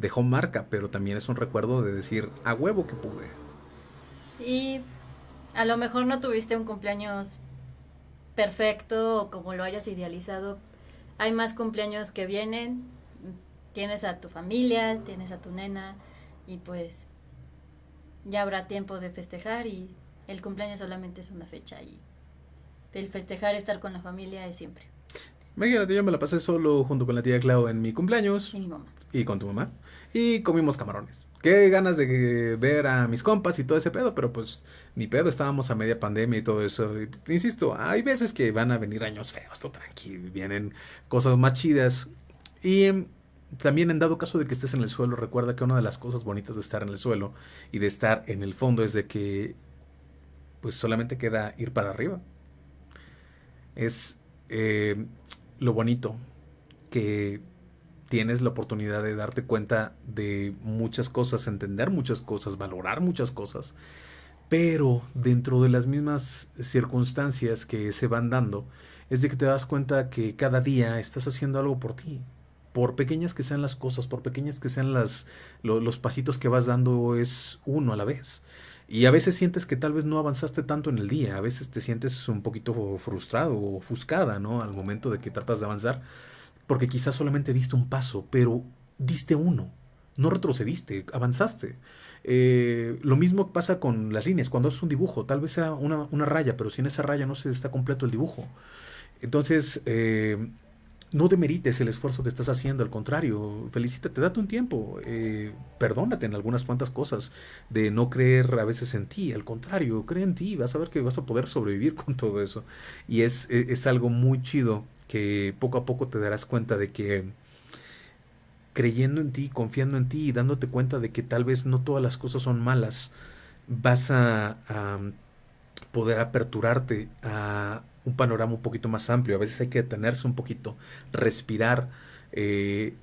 dejó marca, pero también es un recuerdo de decir, a huevo que pude. Y a lo mejor no tuviste un cumpleaños perfecto o como lo hayas idealizado. Hay más cumpleaños que vienen. Tienes a tu familia, tienes a tu nena y pues ya habrá tiempo de festejar y el cumpleaños solamente es una fecha y el festejar, estar con la familia es siempre. Imagínate, yo me la pasé solo junto con la tía Clau en mi cumpleaños. Y mi mamá. y con tu mamá. Y comimos camarones. Qué ganas de ver a mis compas y todo ese pedo, pero pues ni pedo, estábamos a media pandemia y todo eso. insisto, hay veces que van a venir años feos, todo tranquilo, vienen cosas más chidas. Y em, también en dado caso de que estés en el suelo, recuerda que una de las cosas bonitas de estar en el suelo y de estar en el fondo es de que pues solamente queda ir para arriba. Es eh, lo bonito que tienes la oportunidad de darte cuenta de muchas cosas, entender muchas cosas, valorar muchas cosas, pero dentro de las mismas circunstancias que se van dando, es de que te das cuenta que cada día estás haciendo algo por ti. Por pequeñas que sean las cosas, por pequeñas que sean las, los pasitos que vas dando, es uno a la vez. Y a veces sientes que tal vez no avanzaste tanto en el día, a veces te sientes un poquito frustrado o ofuscada, ¿no? Al momento de que tratas de avanzar porque quizás solamente diste un paso, pero diste uno, no retrocediste, avanzaste. Eh, lo mismo pasa con las líneas, cuando haces un dibujo, tal vez sea una, raya, pero sin esa raya no se está completo el dibujo. Entonces, eh, no demerites el esfuerzo que estás haciendo, al contrario, felicítate, date un tiempo, eh, perdónate en algunas cuantas cosas de no creer a veces en ti, al contrario, cree en ti, vas a ver que vas a poder sobrevivir con todo eso. Y es, es algo muy chido que poco a poco te darás cuenta de que creyendo en ti, confiando en ti y dándote cuenta de que tal vez no todas las cosas son malas, vas a, poder aperturarte a un panorama un poquito más amplio. A veces hay que detenerse un poquito, respirar, eh,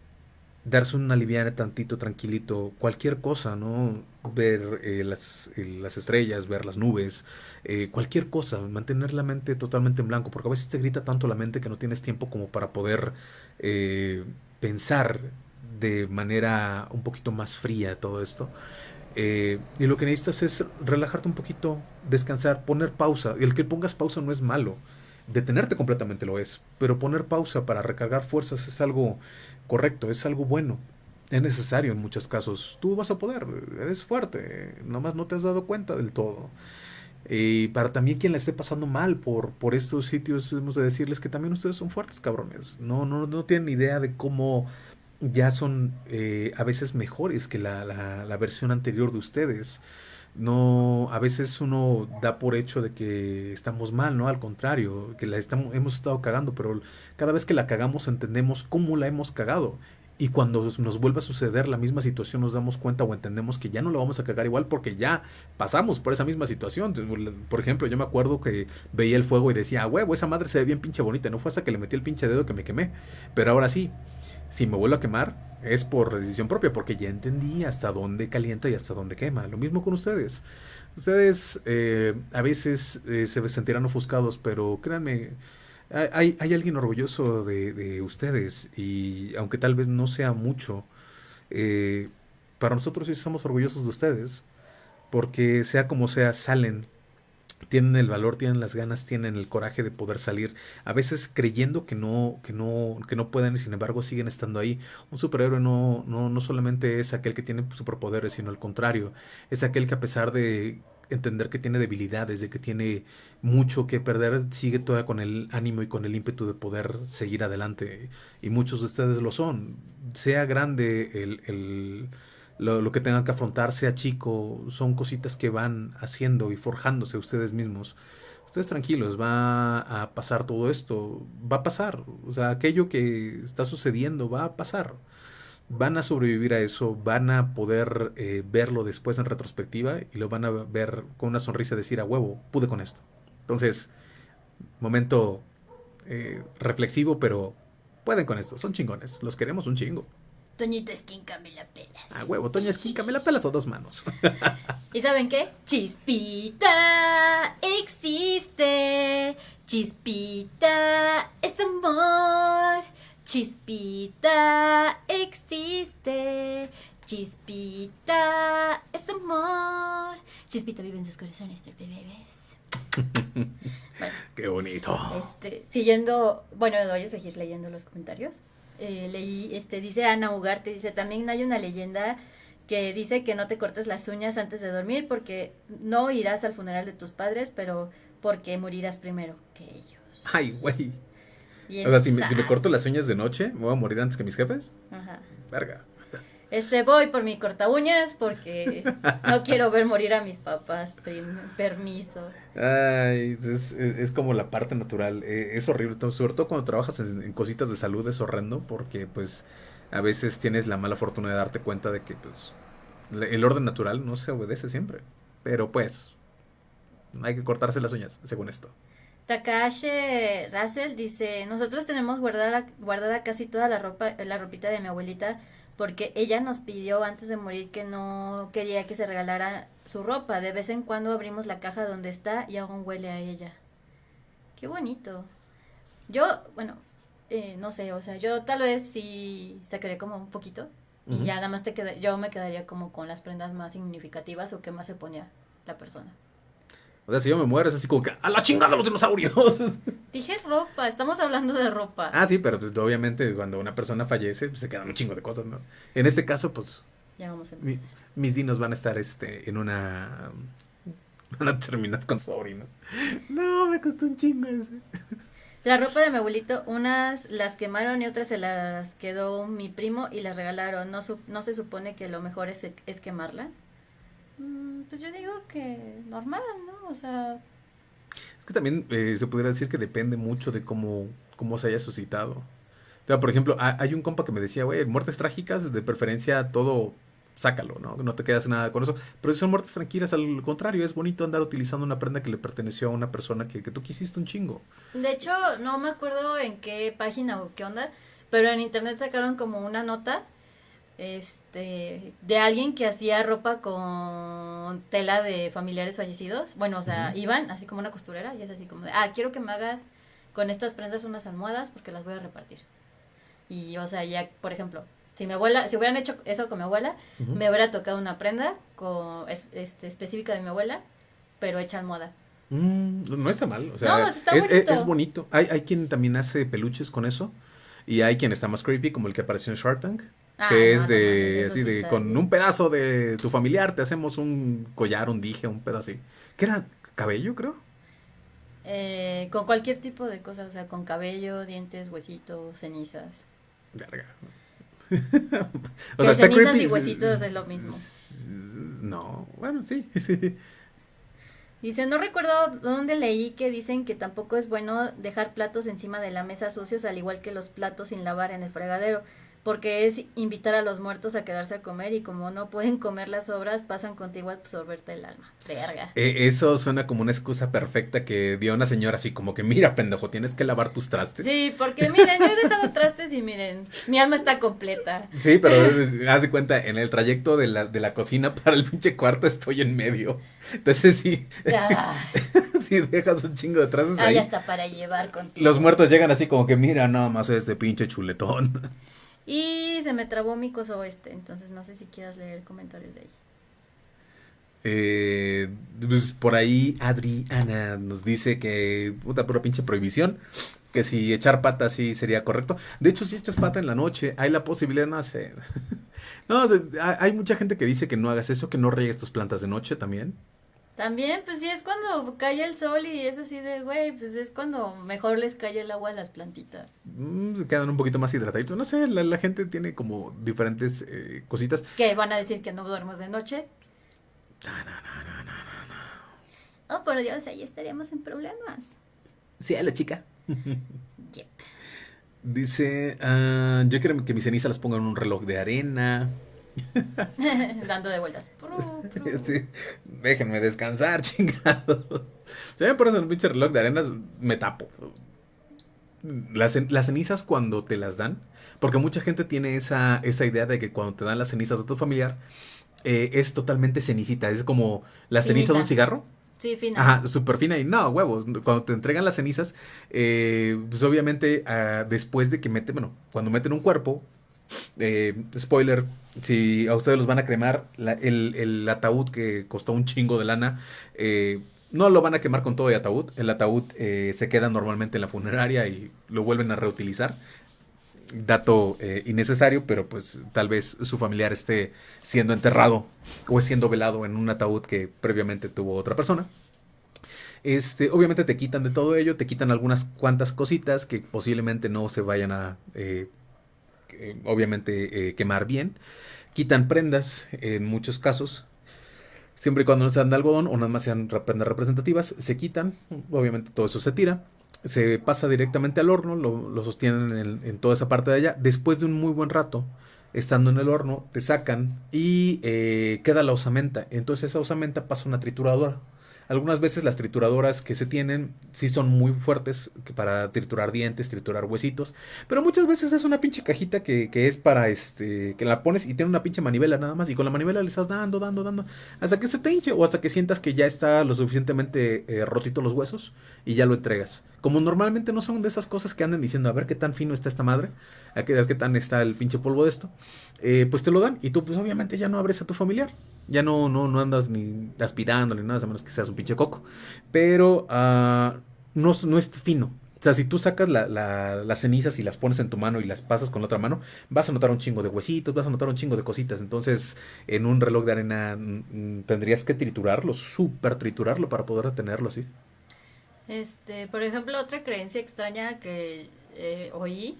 darse un aliviar tantito, tranquilito, cualquier cosa, ¿no? Ver eh, las, eh, las, estrellas, ver las nubes, eh, cualquier cosa, mantener la mente totalmente en blanco, porque a veces te grita tanto la mente que no tienes tiempo como para poder pensar de manera un poquito más fría todo esto. Y lo que necesitas es relajarte un poquito, descansar, poner pausa. El que pongas pausa no es malo. Detenerte completamente lo es. Pero poner pausa para recargar fuerzas es algo correcto, es algo bueno. Es necesario en muchos casos. Tú vas a poder, eres fuerte. Nomás no te has dado cuenta del todo. Y para también quien la esté pasando mal por, por estos sitios, hemos de decirles que también ustedes son fuertes, cabrones. No, no, no tienen idea de cómo ya son eh, a veces mejores que la, la, versión anterior de ustedes. No, a veces uno da por hecho de que estamos mal, ¿no? Al contrario, que la estamos, hemos estado cagando, pero cada vez que la cagamos entendemos cómo la hemos cagado y cuando nos vuelva a suceder la misma situación nos damos cuenta o entendemos que ya no lo vamos a cagar igual porque ya pasamos por esa misma situación. Por ejemplo, yo me acuerdo que veía el fuego y decía, huevo, esa madre se ve bien pinche bonita. No fue hasta que le metí el pinche dedo que me quemé. Pero ahora sí, si me vuelvo a quemar es por decisión propia porque ya entendí hasta dónde calienta y hasta dónde quema. Lo mismo con ustedes. Ustedes eh, a veces eh, se sentirán ofuscados, pero créanme, hay, hay alguien orgulloso de, ustedes y aunque tal vez no sea mucho, eh, para nosotros sí estamos orgullosos de ustedes porque sea como sea, salen, tienen el valor, tienen las ganas, tienen el coraje de poder salir, a veces creyendo que no, que no, que no pueden y sin embargo siguen estando ahí. Un superhéroe no, no, no solamente es aquel que tiene superpoderes, sino al contrario, es aquel que a pesar de entender que tiene debilidades, de que tiene mucho que perder, sigue todavía con el ánimo y con el ímpetu de poder seguir adelante. Y muchos de ustedes lo son. Sea grande el, el lo, lo, que tengan que afrontar, sea chico, son cositas que van haciendo y forjándose ustedes mismos. Ustedes tranquilos, va a pasar todo esto, va a pasar. O sea, aquello que está sucediendo va a pasar van a sobrevivir a eso, van a poder eh, verlo después en retrospectiva y lo van a ver con una sonrisa decir a huevo, pude con esto. Entonces, momento eh, reflexivo, pero pueden con esto, son chingones, los queremos un chingo. Toñito Esquinca me la pelas. A huevo, Toña Esquinca me la pelas a dos manos. ¿Y saben qué? Chispita existe. Chispita es amor. Chispita existe, Chispita es amor. Chispita vive en sus corazones de bebés. Qué bonito. Este, siguiendo, bueno, voy a seguir leyendo los comentarios. Eh, leí, este, dice Ana Ugarte, dice, también hay una leyenda que dice que no te cortes las uñas antes de dormir porque no irás al funeral de tus padres, pero porque morirás primero que ellos. Ay, güey. O sea, si me, corto las uñas de noche, ¿me voy a morir antes que mis jefes? Ajá. Verga. Este, voy por mi corta uñas porque no quiero ver morir a mis papás. permiso. Ay, es, como la parte natural. Eh, es horrible. Sobre todo cuando trabajas en, cositas de salud es horrendo porque pues a veces tienes la mala fortuna de darte cuenta de que pues el orden natural no se obedece siempre. Pero pues hay que cortarse las uñas, según esto. Takashi Russell dice, nosotros tenemos guardada, guardada casi toda la ropa, la ropita de mi abuelita porque ella nos pidió antes de morir que no quería que se regalara su ropa. De vez en cuando abrimos la caja donde está y aún huele a ella. Qué bonito. Yo, bueno, eh, no sé, o sea, yo tal vez sí sacaría como un poquito y ya nada más te queda, yo me quedaría como con las prendas más significativas o que más se ponía la persona. O sea, si yo me muero es así como que ¡a la chingada los dinosaurios! Dije ropa, estamos hablando de ropa. Ah, sí, pero pues obviamente cuando una persona fallece pues, se quedan un chingo de cosas, ¿no? En este caso, pues... Ya vamos a mis dinos van a estar este, en una... Van a terminar con sobrinos. No, me costó un chingo ese. La ropa de mi abuelito, unas las quemaron y otras se las quedó mi primo y las regalaron. ¿No, no se supone que lo mejor es, es quemarla? Mm, pues yo digo que normal, ¿no? O sea... Es que también eh, se podría decir que depende mucho de cómo, cómo se haya suscitado. O sea, por ejemplo, hay un compa que me decía, güey, muertes trágicas, de preferencia todo, sácalo, ¿no? No te quedas nada con eso. Pero si son muertes tranquilas, al contrario, es bonito andar utilizando una prenda que le perteneció a una persona que, que tú quisiste un chingo. De hecho, no me acuerdo en qué página o qué onda, pero en internet sacaron como una nota este de alguien que hacía ropa con tela de familiares fallecidos. Bueno, o sea, iban así como una costurera y es así como de, ah, quiero que me hagas con estas prendas unas almohadas porque las voy a repartir. Y, o sea, ya, por ejemplo, si mi abuela, si hubieran hecho eso con mi abuela, me hubiera tocado una prenda con, este, específica de mi abuela, pero hecha almohada. Mm, no está mal, o sea, es, bonito. Hay, hay quien también hace peluches con eso y hay quien está más creepy, como el que apareció en Shark Tank Ah, que es de, así de, con un pedazo de tu familiar te hacemos un collar, un dije, un pedazo así. ¿Qué era? ¿Cabello, creo? Eh, con cualquier tipo de cosas, o sea, con cabello, dientes, huesitos, cenizas. Verga. o sea, cenizas y huesitos es lo mismo. No, bueno, sí, sí. Dice, no recuerdo dónde leí que dicen que tampoco es bueno dejar platos encima de la mesa sucios, al igual que los platos sin lavar en el fregadero porque es invitar a los muertos a quedarse a comer y como no pueden comer las obras, pasan contigo a absorberte el alma. Verga. Eh, eso suena como una excusa perfecta que dio una señora así como que, mira, pendejo, tienes que lavar tus trastes. Sí, porque miren, yo he dejado trastes y miren, mi alma está completa. Sí, pero haz de cuenta, en el trayecto de la, de la cocina para el pinche cuarto estoy en medio. Entonces sí. Ya. sí, dejas un chingo de trastes ahí. Ahí está para llevar contigo. Los muertos llegan así como que, mira, nada más este pinche chuletón. Y se me trabó mi coso este, entonces no sé si quieras leer comentarios de ahí. Eh, pues por ahí Adriana nos dice que puta pura pinche prohibición. Que si echar pata sí sería correcto. De hecho, si echas pata en la noche, hay la posibilidad no hacer. no, hay mucha gente que dice que no hagas eso, que no riegues tus plantas de noche también. También, pues sí, es cuando cae el sol y es así de, güey, pues es cuando mejor les cae el agua a las plantitas. Mm, se quedan un poquito más hidrataditos. No sé, la, gente tiene como diferentes eh, cositas. ¿Que van a decir que no duermos de noche? No, no, no, no, no, no. Oh, por Dios, ahí estaríamos en problemas. Sí, a la chica. yep. Dice, uh, yo quiero que mis cenizas las pongan en un reloj de arena. Dando de vueltas. déjenme descansar, chingado. Si me pones un pinche reloj de arenas, me tapo. Las, cenizas cuando te las dan, porque mucha gente tiene esa, esa idea de que cuando te dan las cenizas de tu familiar, eh, es totalmente cenicita. Es como la ceniza de un cigarro. Sí, fina. Ajá, súper fina y no, huevos. Cuando te entregan las cenizas, eh, pues obviamente ah, después de que meten, bueno, cuando meten un cuerpo, eh, spoiler, si a ustedes los van a cremar, el, ataúd que costó un chingo de lana, eh, no lo van a quemar con todo el ataúd. El ataúd eh, se queda normalmente en la funeraria y lo vuelven a reutilizar. Dato innecesario, pero pues tal vez su familiar esté siendo enterrado o siendo velado en un ataúd que previamente tuvo otra persona. Este, obviamente te quitan de todo ello, te quitan algunas cuantas cositas que posiblemente no se vayan a eh, obviamente eh, quemar bien. quitan prendas en muchos casos. Siempre y cuando no sean de algodón o nada más sean prendas representativas, se quitan. Obviamente todo eso se tira. Se pasa directamente al horno, lo, sostienen en, en, toda esa parte de allá. Después de un muy buen rato, estando en el horno, te sacan y eh, queda la osamenta. Entonces esa osamenta pasa a una trituradora. Algunas veces las trituradoras que se tienen sí son muy fuertes para triturar dientes, triturar huesitos, pero muchas veces es una pinche cajita que, que, es para este, que la pones y tiene una pinche manivela nada más y con la manivela le estás dando, dando, dando, hasta que se te hinche o hasta que sientas que ya está lo suficientemente eh, rotito los huesos y ya lo entregas. Como normalmente no son de esas cosas que andan diciendo a ver qué tan fino está esta madre, a ver qué tan está el pinche polvo de esto, eh, pues te lo dan y tú pues obviamente ya no abres a tu familiar. Ya no, no, no andas ni aspirando ni nada, a menos que seas un pinche coco. Pero uh, no, no es fino. O sea, si tú sacas la, la, las cenizas y las pones en tu mano y las pasas con la otra mano, vas a notar un chingo de huesitos, vas a notar un chingo de cositas. Entonces, en un reloj de arena mm, tendrías que triturarlo, súper triturarlo para poder tenerlo así. Este, por ejemplo, otra creencia extraña que eh, oí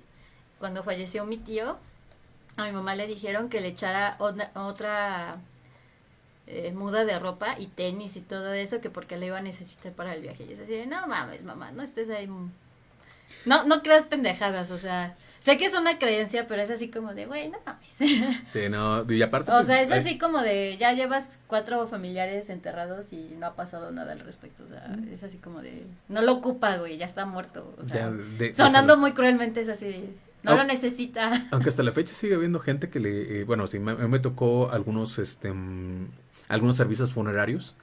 cuando falleció mi tío, a mi mamá le dijeron que le echara otra eh, muda de ropa y tenis y todo eso, que porque le iba a necesitar para el viaje. Y es así no mames, mamá, no estés ahí. No, no creas pendejadas, o sea, sé que es una creencia, pero es así como de, güey, no mames. Sí, no, y aparte. O pues, sea, es así como de, ya llevas cuatro familiares enterrados y no ha pasado nada al respecto, o sea, es así como de, no lo ocupa, güey, ya está muerto, o sea, sonando muy cruelmente es así no lo necesita. Aunque hasta la fecha sigue habiendo gente que le, eh, bueno, sí, me, me, tocó algunos, este, mm, algunos servicios funerarios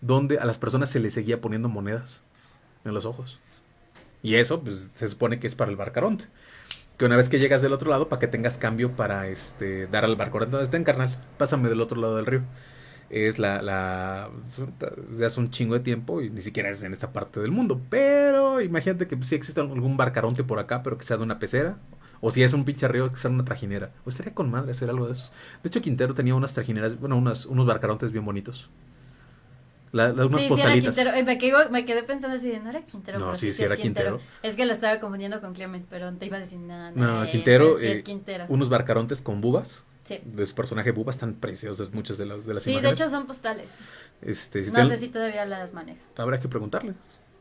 donde a las personas se les seguía poniendo monedas en los ojos. Y eso, pues, se supone que es para el barcaronte. Que una vez que llegas del otro lado, para que tengas cambio para este dar al barcaronte. Entonces, ten carnal, pásame del otro lado del río. Es la, la. de hace un chingo de tiempo y ni siquiera es en esta parte del mundo. Pero imagínate que si existe algún barcaronte por acá, pero que sea de una pecera o si es un pinche río, que sea una trajinera. O estaría con madre hacer algo de eso. De hecho, Quintero tenía unas trajineras, bueno, unas, unos barcarontes bien bonitos. La, unas sí, postalitas. Sí era Quintero. Me quedé, me quedé pensando así de, no era Quintero. No, sí, sí, era Quintero. Es que lo estaba confundiendo con Clement, pero te iba a decir, no, no. No, Quintero, eh, es Quintero. Unos barcarontes con bubas. Sí. De su personaje bubas están preciosos, muchas de las, de las sí, imágenes. Sí, de hecho son postales. Este, no sé si todavía las maneja. Habrá que preguntarle.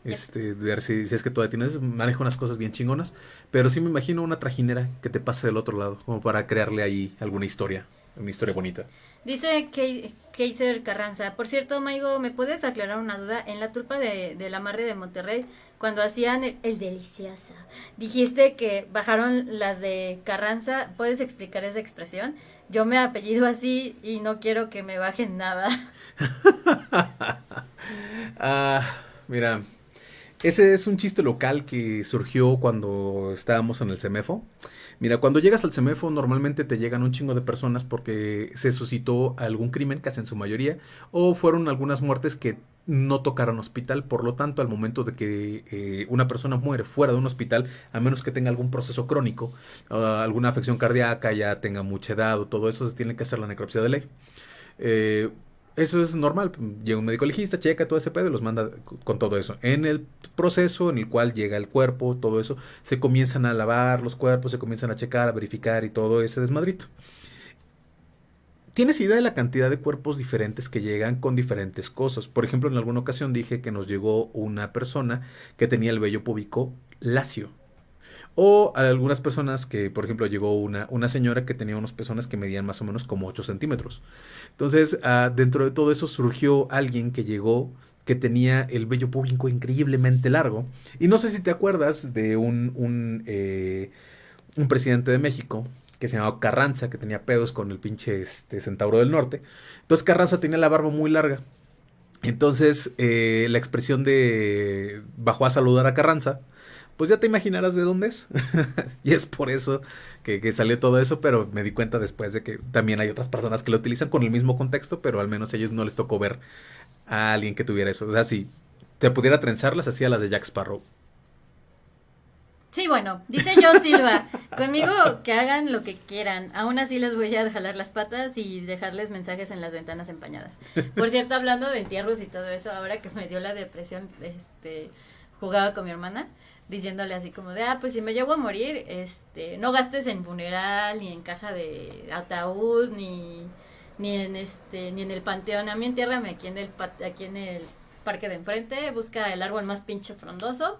Este, ver si, si, es que todavía tienes, maneja unas cosas bien chingonas. Pero sí me imagino una trajinera que te pase del otro lado, como para crearle ahí alguna historia, una historia bonita. Dice Keiser Carranza, por cierto, Maigo, ¿me puedes aclarar una duda? En la tulpa de, la Marre de Monterrey, cuando hacían el, el, delicioso, dijiste que bajaron las de Carranza, ¿puedes explicar esa expresión? Yo me apellido así y no quiero que me bajen nada. ah, mira, ese es un chiste local que surgió cuando estábamos en el CEMEFO. Mira, cuando llegas al CEMEFO normalmente te llegan un chingo de personas porque se suscitó algún crimen, casi en su mayoría, o fueron algunas muertes que no tocaron hospital, por lo tanto al momento de que eh, una persona muere fuera de un hospital, a menos que tenga algún proceso crónico, uh, alguna afección cardíaca, ya tenga mucha edad o todo eso, se tiene que hacer la necropsia de ley. Eh, eso es normal. Llega un médico legista, checa todo ese pedo y los manda con todo eso. En el proceso en el cual llega el cuerpo, todo eso, se comienzan a lavar los cuerpos, se comienzan a checar, a verificar y todo ese desmadrito. ¿Tienes idea de la cantidad de cuerpos diferentes que llegan con diferentes cosas? Por ejemplo, en alguna ocasión dije que nos llegó una persona que tenía el vello púbico lacio. O algunas personas que, por ejemplo, llegó una, una señora que tenía unas personas que medían más o menos como 8 centímetros. Entonces, ah, dentro de todo eso surgió alguien que llegó que tenía el vello público increíblemente largo. Y no sé si te acuerdas de un, un, eh, un presidente de México que se llamaba Carranza, que tenía pedos con el pinche este, Centauro del Norte. Entonces Carranza tenía la barba muy larga. Entonces, eh, la expresión de bajó a saludar a Carranza pues ya te imaginarás de dónde es. y es por eso que, salió todo eso, pero me di cuenta después de que también hay otras personas que lo utilizan con el mismo contexto, pero al menos a ellos no les tocó ver a alguien que tuviera eso. O sea, si te pudiera trenzarlas, hacía las de Jack Sparrow. Sí, bueno, dice yo Silva, conmigo que hagan lo que quieran, aún así les voy a jalar las patas y dejarles mensajes en las ventanas empañadas. Por cierto, hablando de entierros y todo eso, ahora que me dio la depresión, este, jugaba con mi hermana, diciéndole así como de, ah, pues si me llevo a morir, este, no gastes en funeral, ni en caja de ataúd, ni, ni en este, ni en el panteón, a mí entiérrame aquí en el, aquí en el parque de enfrente, busca el árbol más pinche frondoso,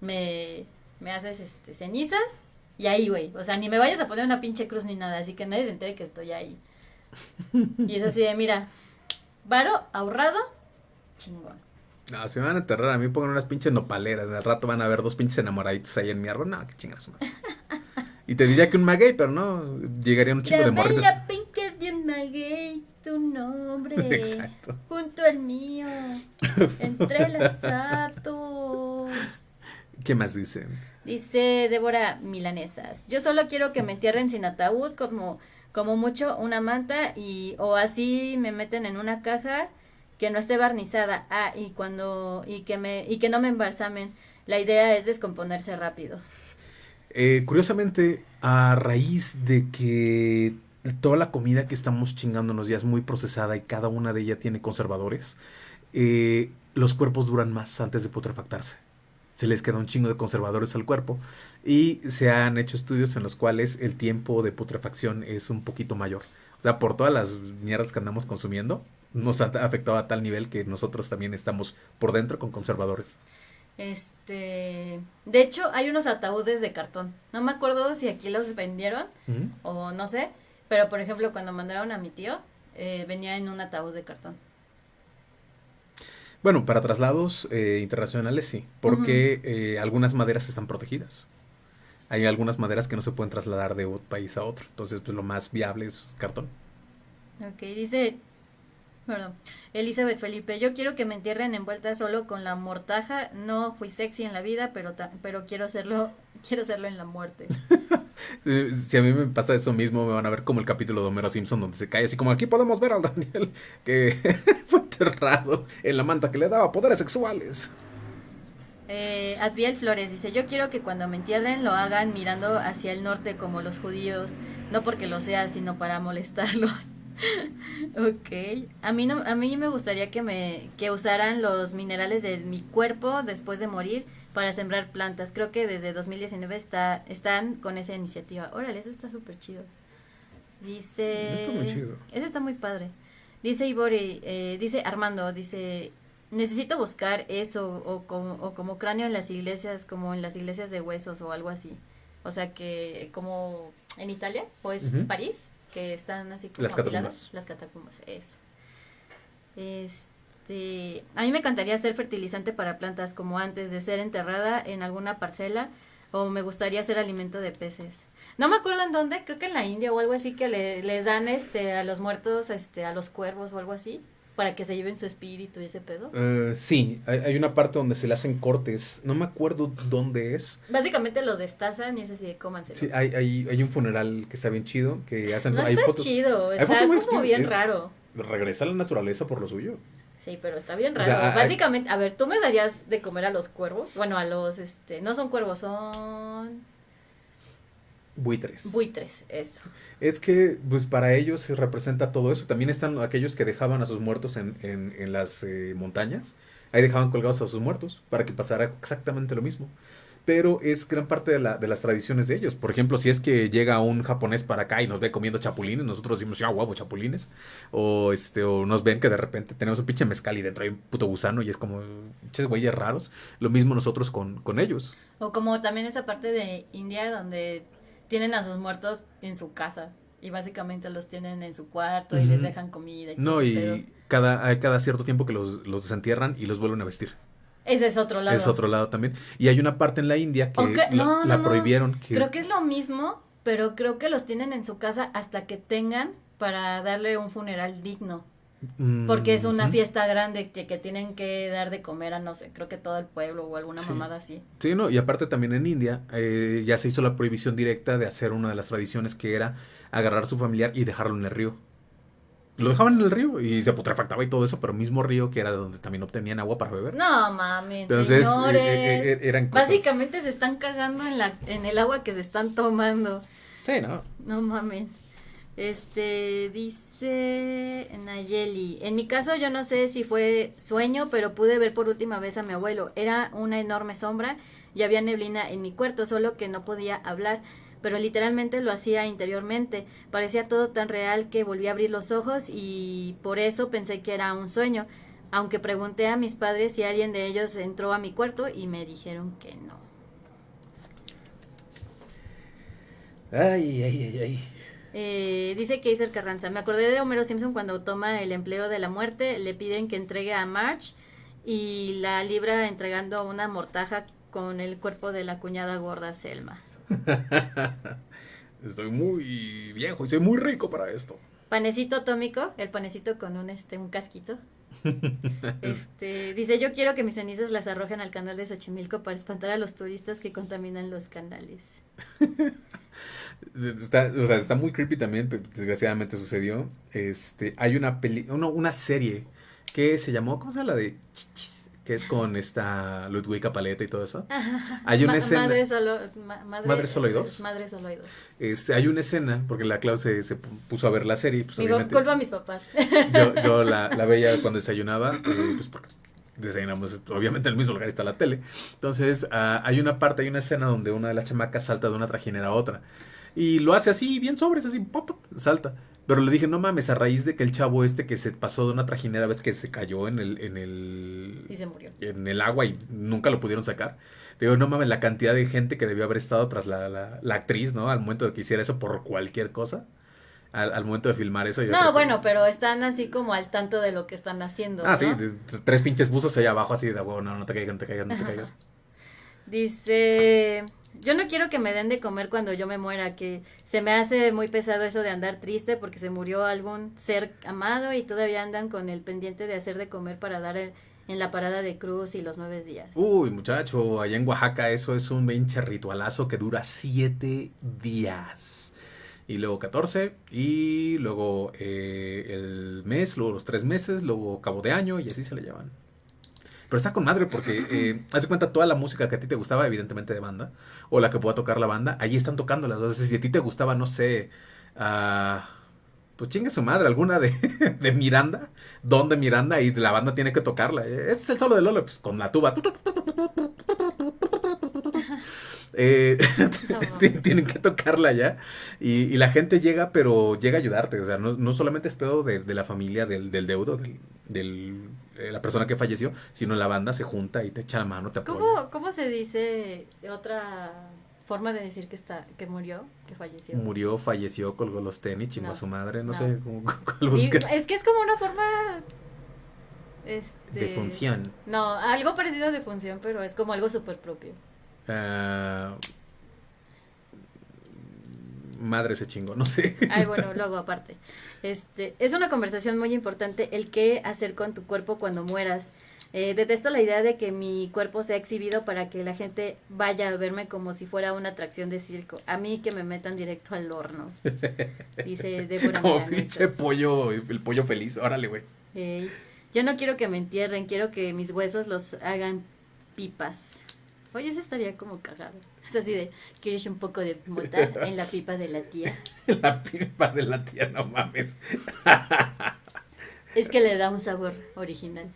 me, me haces este, cenizas, y ahí, güey, o sea, ni me vayas a poner una pinche cruz ni nada, así que nadie se entere que estoy ahí. Y es así de, mira, varo ahorrado, chingón. No, si me van a enterrar a mí pongan unas pinches nopaleras. Al rato van a ver dos pinches enamoraditos ahí en mi árbol. No, qué chingas más. y te diría que un maguey, pero no. Llegaría un chingo de morritos. La pinca de un maguey, tu nombre. Exacto. Junto al mío. Entrelazados. ¿Qué más dicen? Dice Débora Milanesas. Yo solo quiero que me entierren sin ataúd, como, como mucho una manta, y o así me meten en una caja que no esté barnizada. Ah, y cuando y que me no me embalsamen. La idea es descomponerse rápido. Eh, curiosamente, a raíz de que toda la comida que estamos chingándonos ya es muy procesada y cada una de ellas tiene conservadores, eh, los cuerpos duran más antes de putrefactarse. Se les queda un chingo de conservadores al cuerpo y se han hecho estudios en los cuales el tiempo de putrefacción es un poquito mayor. O sea, por todas las mierdas que andamos consumiendo, nos ha afectado a tal nivel que nosotros también estamos por dentro con conservadores. Este, de hecho, hay unos ataúdes de cartón. No me acuerdo si aquí los vendieron o no sé, pero por ejemplo, cuando mandaron a mi tío, eh, venía en un ataúd de cartón. Bueno, para traslados eh, internacionales sí, porque eh, algunas maderas están protegidas. Hay algunas maderas que no se pueden trasladar de un país a otro, entonces pues lo más viable es cartón. Ok, dice Perdón. Elizabeth Felipe, yo quiero que me entierren envuelta solo con la mortaja. No fui sexy en la vida, pero pero quiero hacerlo, quiero hacerlo en la muerte. si a mí me pasa eso mismo, me van a ver como el capítulo de Homero Simpson donde se cae así como aquí podemos ver al Daniel que fue enterrado en la manta que le daba poderes sexuales. Eh, Adviel Flores dice, yo quiero que cuando me entierren lo hagan mirando hacia el norte como los judíos, no porque lo sea, sino para molestarlos. Ok. A mí, no, a mí me gustaría que, me, que usaran los minerales de mi cuerpo después de morir para sembrar plantas. Creo que desde 2019 está, están con esa iniciativa. Órale, eso está súper chido. Dice... Está muy chido. Eso está muy padre. Dice Ibori, eh, dice Armando, dice, necesito buscar eso o como, o como cráneo en las iglesias, como en las iglesias de huesos o algo así. O sea que como en Italia o es París que están así como las catacumbas. Las catacumbas, eso. Este, a mí me encantaría ser fertilizante para plantas como antes de ser enterrada en alguna parcela o me gustaría ser alimento de peces. No me acuerdo en dónde, creo que en la India o algo así que le, les dan este a los muertos, este a los cuervos o algo así para que se lleven su espíritu y ese pedo. Uh, sí, hay, una parte donde se le hacen cortes, no me acuerdo dónde es. Básicamente los destazan y ese sí, cómanse. Sí, hay, hay, hay, un funeral que está bien chido, que hacen... No hay está chido, está como bien raro. Regresa a la naturaleza por lo suyo. Sí, pero está bien raro. Básicamente, a ver, ¿tú me darías de comer a los cuervos? Bueno, a los, este, no son cuervos, son Buitres. Buitres, eso. Es que, pues para ellos se representa todo eso. También están aquellos que dejaban a sus muertos en, en, las eh, montañas. Ahí dejaban colgados a sus muertos para que pasara exactamente lo mismo. Pero es gran parte de, la, de las tradiciones de ellos. Por ejemplo, si es que llega un japonés para acá y nos ve comiendo chapulines, nosotros decimos, ya, guapo, chapulines. O, este, o nos ven que de repente tenemos un pinche mezcal y dentro hay un puto gusano y es como, pinches güeyes raros. Lo mismo nosotros con, con ellos. O como también esa parte de India donde tienen a sus muertos en su casa y básicamente los tienen en su cuarto y les dejan comida. Y no, y cada, hay cada cierto tiempo que los, los desentierran y los vuelven a vestir. Ese es otro lado. Es otro lado también. Y hay una parte en la India que la, prohibieron. Creo que es lo mismo, pero creo que los tienen en su casa hasta que tengan para darle un funeral digno. Porque es una fiesta grande que, que, tienen que dar de comer a, no sé, creo que todo el pueblo o alguna mamada así. Sí, no, y aparte también en India eh, ya se hizo la prohibición directa de hacer una de las tradiciones que era agarrar a su familiar y dejarlo en el río. Lo dejaban en el río y se putrefactaba y todo eso, pero mismo río que era donde también obtenían agua para beber. No mames, Entonces, eh, eh, eran Básicamente se están cagando en, la, en el agua que se están tomando. Sí, no. No mames. Este dice Nayeli, en mi caso yo no sé si fue sueño, pero pude ver por última vez a mi abuelo. Era una enorme sombra y había neblina en mi cuarto, solo que no podía hablar pero literalmente lo hacía interiormente. Parecía todo tan real que volví a abrir los ojos y por eso pensé que era un sueño, aunque pregunté a mis padres si alguien de ellos entró a mi cuarto y me dijeron que no. Ay, ay, ay, ay. Eh, dice Kaiser Carranza, me acordé de Homero Simpson cuando toma el empleo de la muerte, le piden que entregue a March y la libra entregando una mortaja con el cuerpo de la cuñada gorda Selma. Estoy muy viejo y soy muy rico para esto. Panecito atómico, el panecito con un este un casquito. Este, dice, "Yo quiero que mis cenizas las arrojen al canal de Xochimilco para espantar a los turistas que contaminan los canales." Está, o sea, está muy creepy también, desgraciadamente sucedió. Este, hay una peli, una serie que se llamó, ¿cómo se llama la de Chichis? Que es con esta Ludwika Paleta y todo eso. Hay una escena. Madre solo, madre, ¿Madre solo hay dos? Madre solo hay dos. Este, hay una escena, porque la Clau se, se puso a ver la serie. Pues, Digo, culpa a mis papás. yo, yo la, la veía cuando desayunaba, eh, pues porque desayunamos, obviamente en el mismo lugar está la tele. Entonces, ah, hay una parte, hay una escena donde una de las chamacas salta de una trajinera a otra. Y lo hace así, bien sobres, así, pop, pop, salta. Pero le dije, no mames, a raíz de que el chavo este que se pasó de una trajinera, ves que se cayó en el, en el, Y se murió. en el agua y nunca lo pudieron sacar. Digo, no mames, la cantidad de gente que debió haber estado tras la, la, la actriz, ¿no? Al momento de que hiciera eso por cualquier cosa. Al, al momento de filmar eso. yo No, que- bueno, pero están así como al tanto de lo que están haciendo. Ah, ¿no? sí, tres pinches buzos allá abajo así de, "Huevo, no, no te caigas, no te caigas, no te caigas. Dice, yo no quiero que me den de comer cuando yo me muera, que se me hace muy pesado eso de andar triste porque se murió algún ser amado y todavía andan con el pendiente de hacer de comer para dar en la parada de cruz y los nueve días. Uy, muchacho, allá en Oaxaca eso es un pinche ritualazo que dura siete días. Y luego 14, y luego eh, el mes, luego los tres meses, luego cabo de año, y así se le llevan. Pero está con madre porque, eh, haz de cuenta, toda la música que a ti te gustaba, evidentemente de banda, o la que pueda tocar la banda, ahí están tocándolas. Entonces, si a ti te gustaba, no sé, ah, pues chingue su madre, alguna de, de Miranda, don de Miranda, y la banda tiene que tocarla. Este es el solo de Lolo, pues con la tuba. Eh, tienen que tocarla ya. Y, y la gente llega, pero llega a ayudarte. O sea, no, no solamente es pedo de, de la familia, del, del deudo, del, del- eh, la persona que falleció, sino la banda se junta y te echa la mano, te apoya. ¿Cómo, ¿Cómo se dice otra forma de decir que está que murió, que falleció? Murió, falleció, colgó los tenis, chingó No, a su madre, no, no. sé cómo- cuál Y es que es como una forma este De función. No, algo parecido a de función, pero es como algo súper propio. Ah, madre se chingó, no sé. Ay, bueno, luego aparte. Este, es una conversación muy importante el qué hacer con tu cuerpo cuando mueras. Eh, detesto la idea de que mi cuerpo sea exhibido para que la gente vaya a verme como si fuera una atracción de circo. A mí que me metan directo al horno. Dice Débora Como pinche pollo, el pollo feliz. Órale, güey. Ey, yo no quiero que me entierren, quiero que mis huesos los hagan pipas. Oye, eso estaría como cagado. Es así de, ¿quieres un poco de mota en la pipa de la tía? La pipa de la tía, no mames. Es que le da un sabor original.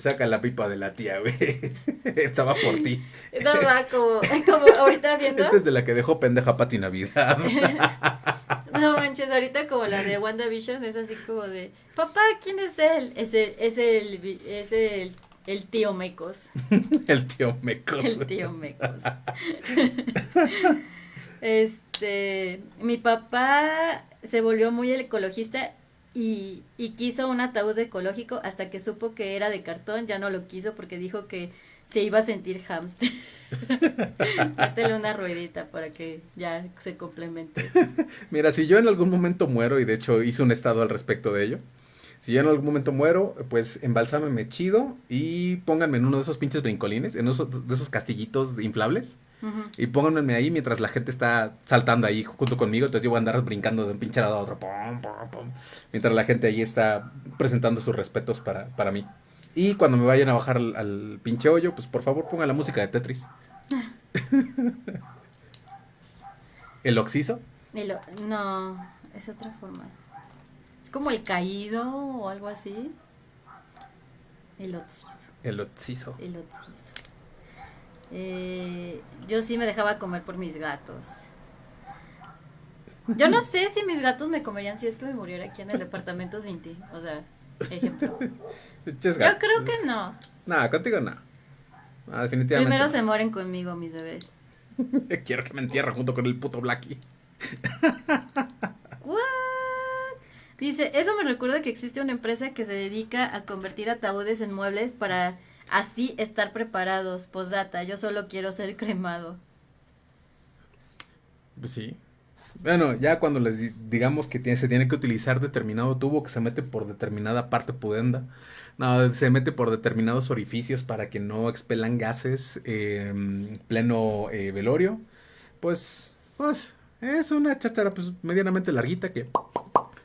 Saca la pipa de la tía, güey. Estaba por ti. No, va como, como ahorita viendo. Esta es de la que dejó pendeja Pati Navidad. No manches, ahorita como la de WandaVision es así como de, papá, ¿quién es él? Es el, es el, es el, el tío Mecos. El tío Mecos. El tío Mecos. Este, mi papá se volvió muy ecologista y, y quiso un ataúd ecológico hasta que supo que era de cartón, ya no lo quiso porque dijo que se iba a sentir hamster. Métele una ruedita para que ya se complemente. Mira, si yo en algún momento muero, y de hecho hice un estado al respecto de ello, si yo en algún momento muero, pues embalsámenme chido y pónganme en uno de esos pinches brincolines, en esos, de esos castillitos inflables, y pónganme ahí mientras la gente está saltando ahí junto conmigo, entonces yo voy a andar brincando de un pinche lado a otro, pum, pum, mientras la gente ahí está presentando sus respetos para, para mí. Y cuando me vayan a bajar al, al pinche hoyo, pues por favor pongan la música de Tetris. El oxiso. El no, es otra forma. Como el caído o algo así. El oxiso. El oxiso. El oxiso. Eh, yo sí me dejaba comer por mis gatos. Yo no sé si mis gatos me comerían si es que me muriera aquí en el departamento sin ti. O sea, ejemplo. Yo creo que no. Nada, contigo no. Ah, definitivamente. Primero se mueren conmigo mis bebés. Quiero que me entierre junto con el puto Blackie. Dice, eso me recuerda que existe una empresa que se dedica a convertir ataúdes en muebles para así estar preparados. Postdata, yo solo quiero ser cremado. Pues sí. Bueno, ya cuando les digamos que tiene, se tiene que utilizar determinado tubo que se mete por determinada parte pudenda, no, se mete por determinados orificios para que no expelan gases en pleno eh, velorio, pues, pues, es una cháchara pues medianamente larguita que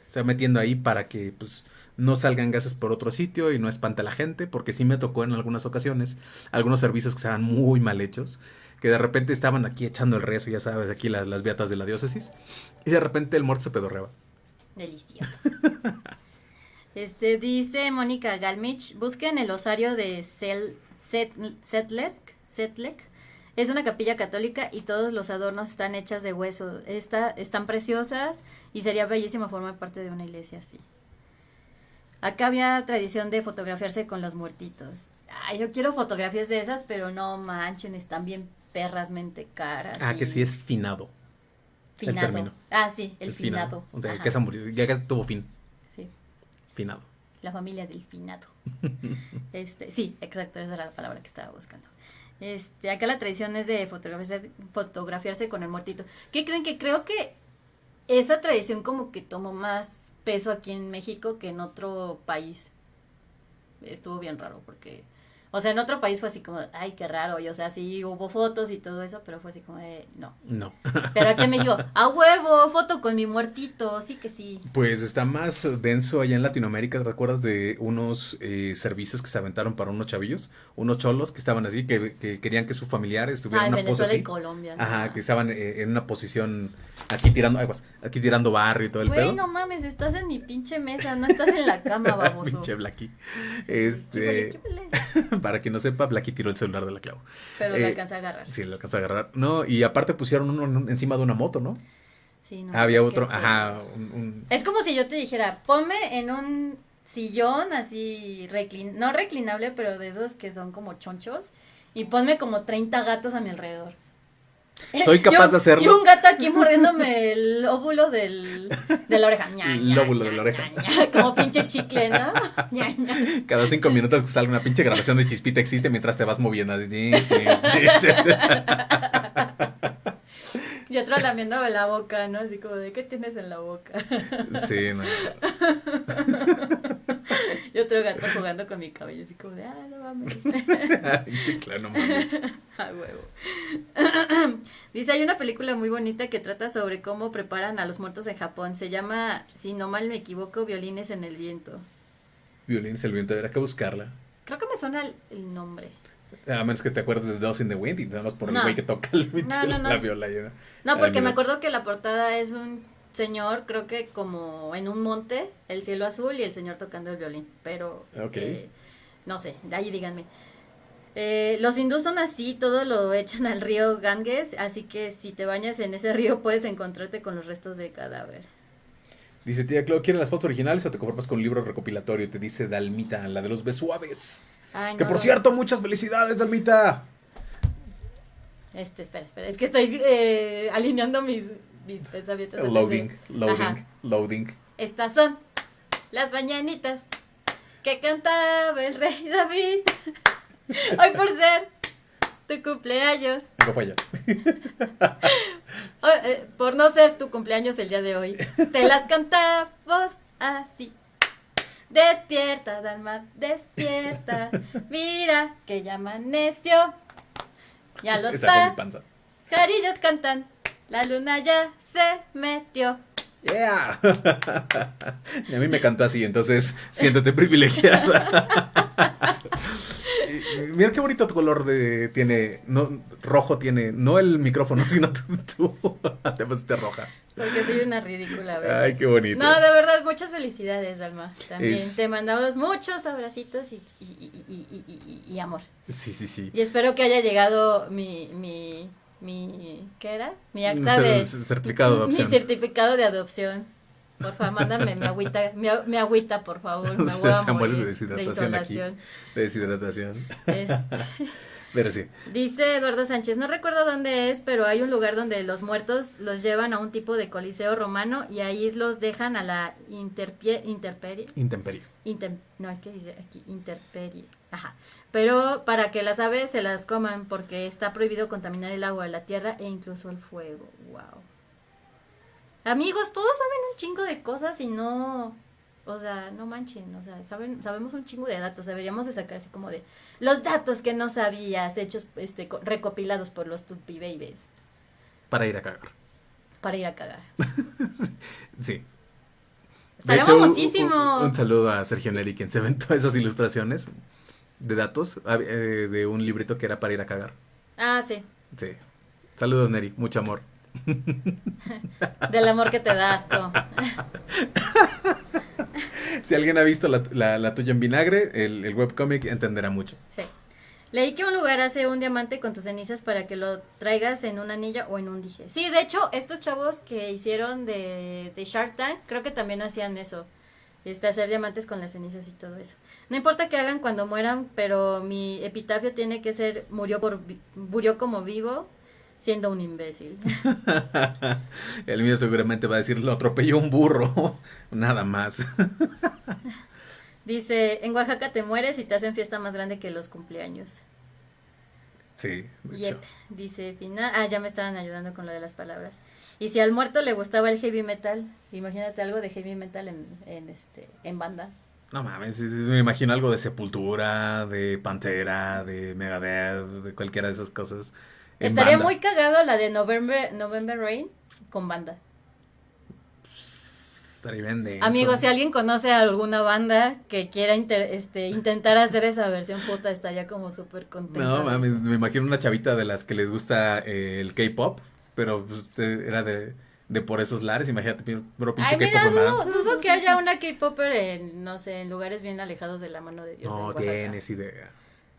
se va metiendo ahí para que pues no salgan gases por otro sitio y no espante a la gente, porque sí me tocó en algunas ocasiones algunos servicios que estaban muy mal hechos que de repente estaban aquí echando el rezo, ya sabes, aquí las, las beatas de la diócesis, y de repente el muerto se pedorreaba. Delicioso. este dice Mónica Galmich, busquen el osario de Sel, Setlek, Es una capilla católica y todos los adornos están hechas de hueso. Está, están preciosas y sería bellísimo formar parte de una iglesia así. Acá había tradición de fotografiarse con los muertitos. Ay, yo quiero fotografías de esas, pero no manchen, están bien perrasmente caras. Ah, que sí es finado. Finado. ah, sí, el, finado. O sea, que se murió, ya que tuvo fin. Sí. Finado. La familia del finado. este, sí, exacto, esa era la palabra que estaba buscando. Este, acá la tradición es de fotografiarse, fotografiarse con el muertito. ¿Qué creen que creo que esa tradición como que tomó más peso aquí en México que en otro país? Estuvo bien raro porque o sea, en otro país fue así como, ay, qué raro. Y o sea, sí hubo fotos y todo eso, pero fue así como de, no. No. Pero aquí en México, a huevo, foto con mi muertito, sí que sí. Pues está más denso allá en Latinoamérica. ¿Te acuerdas de unos eh, servicios que se aventaron para unos chavillos? Unos cholos que estaban así, que, que querían que sus familiares estuvieran en una posición. y Colombia. Ajá, que estaban eh, en una posición aquí tirando, aguas, aquí tirando barrio y todo el Güey, no mames, estás en mi pinche mesa, no estás en la cama, baboso. pinche Blacky. Este. para quien no sepa, Blacky tiró el celular de la Clau. Pero lo eh, alcanza a agarrar. Sí, lo alcanza a agarrar. No, y aparte pusieron uno encima de una moto, ¿no? Sí, no. Había otro, ajá. Un, Es como si yo te dijera, ponme en un sillón así, no reclinable, pero de esos que son como chonchos, y ponme como 30 gatos a mi alrededor. Soy capaz de hacerlo. Y un gato aquí mordiéndome el óvulo del, de la oreja. el óvulo de la oreja. como pinche chicle, ¿no? Cada cinco minutos que sale una pinche grabación de chispita existe mientras te vas moviendo. Y otro lamiéndome la boca, ¿no? Así como de, ¿qué tienes en la boca? Sí, no. y otro gato jugando con mi cabello, así como de, ah, no mames. Chicla, no mames. A huevo. Dice, hay una película muy bonita que trata sobre cómo preparan a los muertos en Japón. Se llama, si no mal me equivoco, Violines en el Viento. Violines en el Viento, habrá que buscarla. Creo que me suena el nombre. A menos que te acuerdes de Dust in the Wind y nada más por el güey que toca el no, no, no. la viola. No, porque me acuerdo que la portada es un señor, creo que como en un monte, el cielo azul y el señor tocando el violín. Pero, eh, no sé, de ahí díganme. Eh, los hindús son así, todo lo echan al río Ganges, así que si te bañas en ese río puedes encontrarte con los restos de cadáver. Dice tía Clau, ¿quieres las fotos originales o te conformas con un libro recopilatorio? Te dice Dalmita, la de los besuaves que por cierto, muchas felicidades, Dalmita. Este, espera, espera. Es que estoy eh, alineando mis, mis pensamientos. Loading, loading, loading. Estas son las mañanitas que cantaba el rey David. Hoy por ser tu cumpleaños. No falla. Eh, por no ser tu cumpleaños el día de hoy. Te las cantamos así. Despierta, Dalma, despierta. Mira que ya amaneció. Ya los carillos cantan. La luna ya se metió. Yeah. y a mí me cantó así, entonces siéntate privilegiada. Mira qué bonito color de, tiene, no, rojo tiene, no el micrófono, sino tú, tú te roja. Porque soy una ridícula. Ay, qué bonito. No, de verdad, muchas felicidades, Alma. También te mandamos muchos abracitos y, y, amor. Sí, sí, sí. Y espero que haya llegado mi, mi, mi ¿qué era? Mi acta de... Certificado de adopción. Mi certificado de adopción. Por favor, mándame mi agüita, mi, agüita, por favor. Me voy a morir de deshidratación. De, aquí, de deshidratación. Este. Pero sí. Dice Eduardo Sánchez, no recuerdo dónde es, pero hay un lugar donde los muertos los llevan a un tipo de coliseo romano y ahí los dejan a la interpie, interperie. Intemperie. no, es que dice aquí interperie. Ajá. Pero para que las aves se las coman porque está prohibido contaminar el agua, la tierra e incluso el fuego. Wow. Amigos, todos saben un chingo de cosas y no o sea, no manchen, o sea, saben, sabemos un chingo de datos, deberíamos de sacar así como de los datos que no sabías, hechos, este, recopilados por los Tupi Babies. Para ir a cagar. Para ir a cagar. sí. De hecho, muchísimo. Un, saludo a Sergio Neri, quien se inventó esas ilustraciones de datos eh, de un librito que era para ir a cagar. Ah, sí. Sí. Saludos, Neri, mucho amor. Del amor que te das, asco. Si alguien ha visto la, tuya en vinagre, el, el webcomic entenderá mucho. Sí. Leí que un lugar hace un diamante con tus cenizas para que lo traigas en un anillo o en un dije. Sí, de hecho, estos chavos que hicieron de, de Shark Tank, creo que también hacían eso. Este, hacer diamantes con las cenizas y todo eso. No importa que hagan cuando mueran, pero mi epitafio tiene que ser murió por murió como vivo, siendo un imbécil. El mío seguramente va a decir, lo atropelló un burro, nada más. Dice, en Oaxaca te mueres y te hacen fiesta más grande que los cumpleaños. Sí. Dice, final, ah, ya me estaban ayudando con lo de las palabras. Y si al muerto le gustaba el heavy metal, imagínate algo de heavy metal en, en este, en banda. No mames, me imagino algo de Sepultura, de Pantera, de Megadeth, de cualquiera de esas cosas. Estaría muy cagado la de November, November Rain con banda. Estaría Amigos, si alguien conoce alguna banda que quiera este, intentar hacer esa versión puta, estaría como súper contento. No, mames, me imagino una chavita de las que les gusta eh, el K-pop, pero pues, era de, por esos lares, imagínate, pero pinche Ay, mira, dudo, dudo, que haya una K-popper en, no sé, en lugares bien alejados de la mano de Dios. No tienes idea.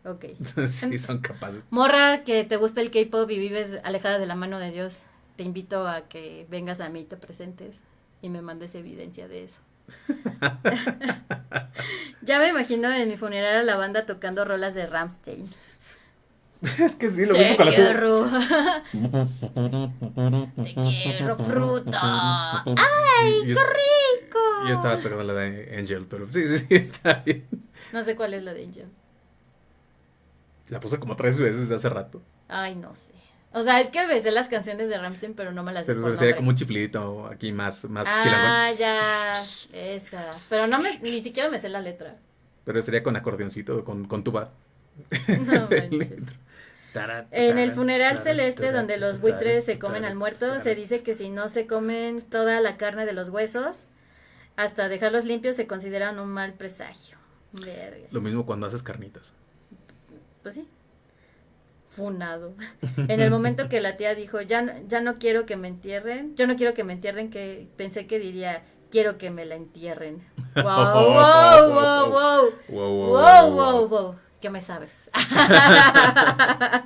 Ok. sí, son capaces. Morra, que te gusta el K-pop y vives alejada de la mano de Dios, te invito a que vengas a mí y te presentes y me mandes evidencia de eso. ya me imagino en mi funeral a la banda tocando rolas de Ramstein. Es que sí, lo mismo con quiero. la Te quiero fruta. ¡Ay, qué rico! Yo estaba tocando la de Angel, pero sí, sí, sí, está bien. No sé cuál es la de Angel. La puse como tres veces hace rato. Ay, no sé. O sea, es que me sé las canciones de Ramstein, pero no me las Pero sería como un chiflidito aquí más, más Ah, ya, esa. Pero no me, ni siquiera me sé la letra. Pero sería con acordeoncito, con, con tuba. No en el funeral celeste donde los buitres se comen al muerto, se dice que si no se comen toda la carne de los huesos, hasta dejarlos limpios se consideran un mal presagio. Verga. Lo mismo cuando haces carnitas pues sí, funado. En el momento que la tía dijo, ya, ya no quiero que me entierren, yo no quiero que me entierren, que pensé que diría, quiero que me la entierren. Wow, wow, wow, wow. Wow, wow, wow. ¿Qué me sabes?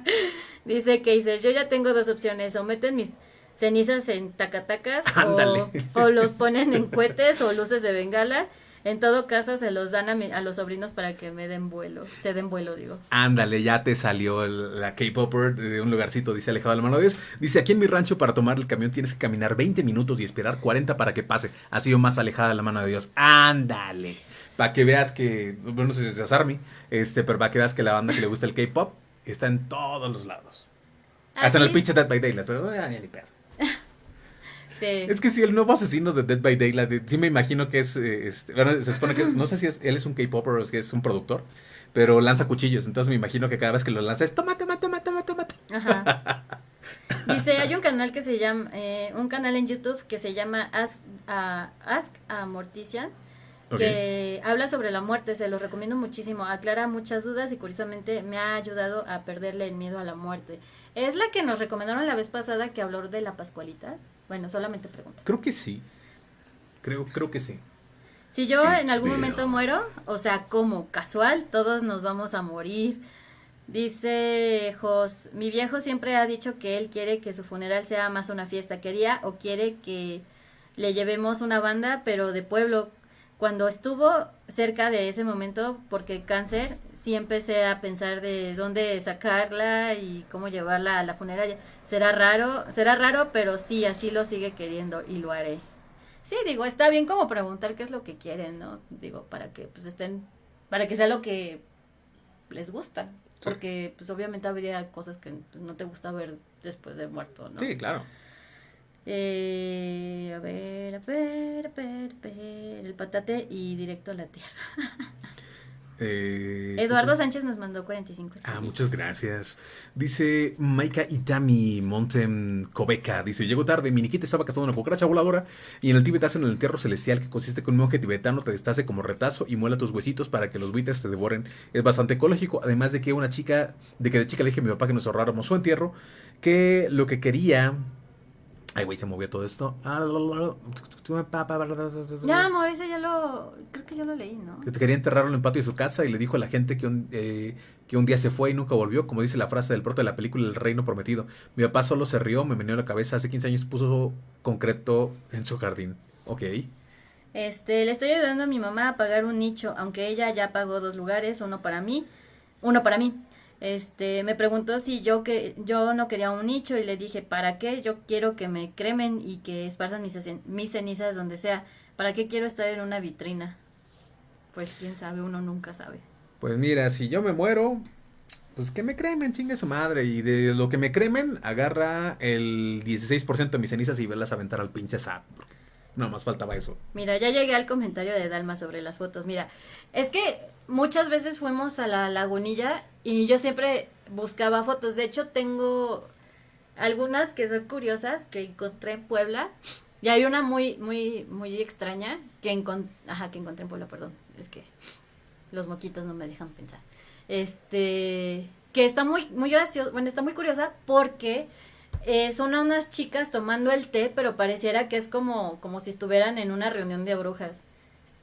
Dice Kaiser, yo ya tengo dos opciones, o meten mis cenizas en tacatacas o, o los ponen en cohetes o luces de bengala en todo caso, se los dan a, a los sobrinos para que me den vuelo, se den vuelo, digo. Ándale, ya te salió la K-Popper de un lugarcito, dice alejado de la mano de Dios. Dice, aquí en mi rancho para tomar el camión tienes que caminar 20 minutos y esperar 40 para que pase. Ha sido más alejada de la mano de Dios. Ándale. Para que veas que, bueno, no sé si es Army, este, pero para que veas que la banda que le gusta el K-Pop está en todos los lados. ¿Ah, Hasta en el pinche Dead by Daylight, pero ya ni Es que si el nuevo asesino de Dead by Daylight, sí me imagino que es, eh, este, bueno, se supone que, no sé si es, él es un K-Popper o es que es un productor, pero lanza cuchillos, entonces me imagino que cada vez que lo lanza es toma, toma, toma, toma, toma. Ajá. Dice, hay un canal que se llama, eh, un canal en YouTube que se llama Ask a, Ask a Mortician, que habla sobre la muerte, se lo recomiendo muchísimo, aclara muchas dudas y curiosamente me ha ayudado a perderle el miedo a la muerte. ¿Es la que nos recomendaron la vez pasada que habló de la Pascualita? Bueno, solamente pregunto. Creo que sí. Creo, creo que sí. Si yo en algún momento muero, o sea, como casual, todos nos vamos a morir. Dice Jos, mi viejo siempre ha dicho que él quiere que su funeral sea más una fiesta. Quería o quiere que le llevemos una banda, pero de pueblo. Cuando estuvo cerca de ese momento, porque cáncer, sí empecé a pensar de dónde sacarla y cómo llevarla a la funeraria. Será raro, será raro, pero sí, así lo sigue queriendo y lo haré. Sí, digo, está bien como preguntar qué es lo que quieren, ¿no? Digo, para que pues estén, para que sea lo que les gusta. Sí. Porque pues obviamente habría cosas que pues, no te gusta ver después de muerto, ¿no? Sí, claro. Eh, a ver, a ver, a ver, a ver, el patate y directo a la tierra. Eh, Eduardo Sánchez nos mandó 45 Ah, muchas gracias. Dice Maika Itami Montem Kobeca. Dice, llegó tarde, mi Nikita estaba cazando una cucaracha voladora y en el Tíbet hacen el entierro celestial que consiste que un monje tibetano te destace como retazo y muela tus huesitos para que los buitres te devoren. Es bastante ecológico, además de que una chica, de que de chica le dije a mi papá que nos ahorráramos su entierro, que lo que quería... Ay, güey, se movió todo esto. Ya, amor, ese ya lo, creo que yo lo leí, ¿no? que te quería enterrarlo en el patio de su casa y le dijo a la gente que un, eh, que un día se fue y nunca volvió, como dice la frase del prota de la película El Reino Prometido. Mi papá solo se rió, me meneó la cabeza, hace 15 años puso concreto en su jardín. Ok. Este, le estoy ayudando a mi mamá a pagar un nicho, aunque ella ya pagó dos lugares, uno para mí, uno para mí. Este, me preguntó si yo que yo no quería un nicho y le dije, "¿Para qué? Yo quiero que me cremen y que esparzan mis, cen- mis cenizas donde sea. ¿Para qué quiero estar en una vitrina?" Pues quién sabe, uno nunca sabe. Pues mira, si yo me muero, pues que me cremen, chingue su madre. Y de lo que me cremen, agarra el 16% de mis cenizas y velas a aventar al pinche SAT. Nada más faltaba eso. Mira, ya llegué al comentario de Dalma sobre las fotos. Mira, es que muchas veces fuimos a la lagunilla y yo siempre buscaba fotos. De hecho, tengo algunas que son curiosas que encontré en Puebla. Y hay una muy, muy, muy extraña que, encon- Ajá, que encontré en Puebla, perdón. Es que los moquitos no me dejan pensar. Este, que está muy, muy gracioso, bueno, está muy curiosa porque eh, son unas chicas tomando el té, pero pareciera que es como, como si estuvieran en una reunión de brujas.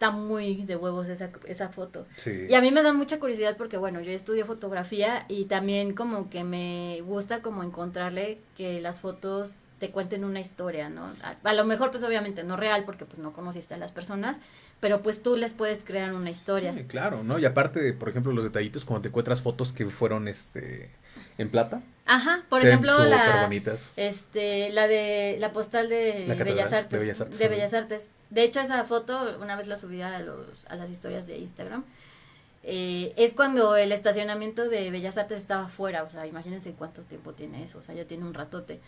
Está muy de huevos esa, esa foto. Sí. Y a mí me da mucha curiosidad porque, bueno, yo estudio fotografía y también como que me gusta como encontrarle que las fotos te cuenten una historia, ¿no? A, a lo mejor, pues obviamente no real porque pues no conociste a las personas, pero pues tú les puedes crear una historia. Sí, claro, ¿no? Y aparte, por ejemplo, los detallitos cuando te encuentras fotos que fueron este en plata. Ajá, por ejemplo, la, este, la de la postal de La Bellas Artes, de Bellas Artes, de ajá. Bellas Artes. De hecho, esa foto una vez la subí a los a las historias de Instagram. Eh, es cuando el estacionamiento de Bellas Artes estaba fuera, o sea, imagínense cuánto tiempo tiene eso, o sea, ya tiene un ratote.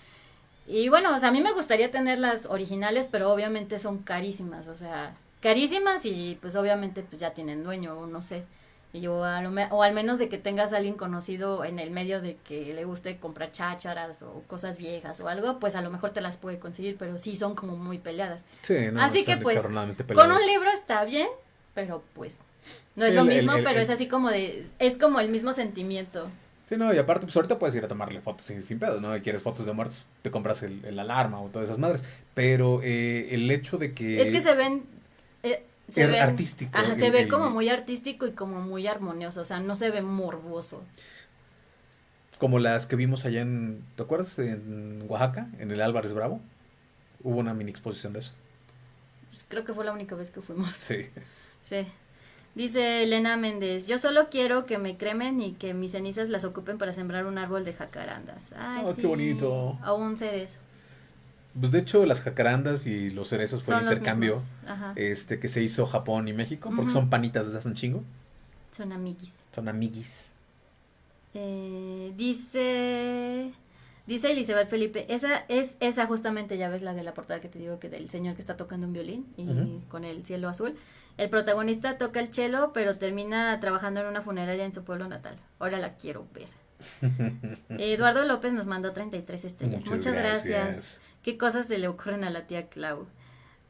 Y bueno, o sea, a mí me gustaría tener las originales, pero obviamente son carísimas, o sea, carísimas y pues obviamente pues ya tienen dueño, o no sé. Y yo a lo me- o al menos de que tengas a alguien conocido en el medio de que le guste comprar chácharas o cosas viejas o algo, pues a lo mejor te las puede conseguir, pero sí son como muy peleadas. Sí, no, Así que pues con un libro está bien, pero pues no es lo mismo, el- el- pero es así como de es como el mismo sentimiento. Sí, no, y aparte, pues ahorita puedes ir a tomarle fotos sin, sin pedo, ¿no? Y quieres fotos de muertos, te compras el, el alarma o todas esas madres. Pero eh, el hecho de que... Es que se ven. Se Er- ven- artístico, Ajá, el- se ve el- como muy artístico y como muy armonioso. O sea, no se ve morboso. Como las que vimos allá en... ¿Te acuerdas? En Oaxaca, en el Álvarez Bravo. Hubo una mini exposición de eso. Pues creo que fue la única vez que fuimos. Sí. Sí. Dice Elena Méndez: Yo solo quiero que me cremen y que mis cenizas las ocupen para sembrar un árbol de jacarandas. Ay, Oh, qué bonito. Un cerezo. Pues de hecho, las jacarandas y los cerezos fue el Son intercambio este que se hizo Japón y México, porque son panitas desde hace un chingo. Son amiguis. Son amiguis. Eh, dice dice Elizabeth Felipe, esa es esa justamente, ya ves la de la portada que te digo que del señor que está tocando un violín y con el cielo azul. El protagonista toca el cello, pero termina trabajando en una funeraria en su pueblo natal. Ahora la quiero ver. Eduardo López nos mandó 33 estrellas. Muchas, gracias. ¿Qué cosas se le ocurren a la tía Clau?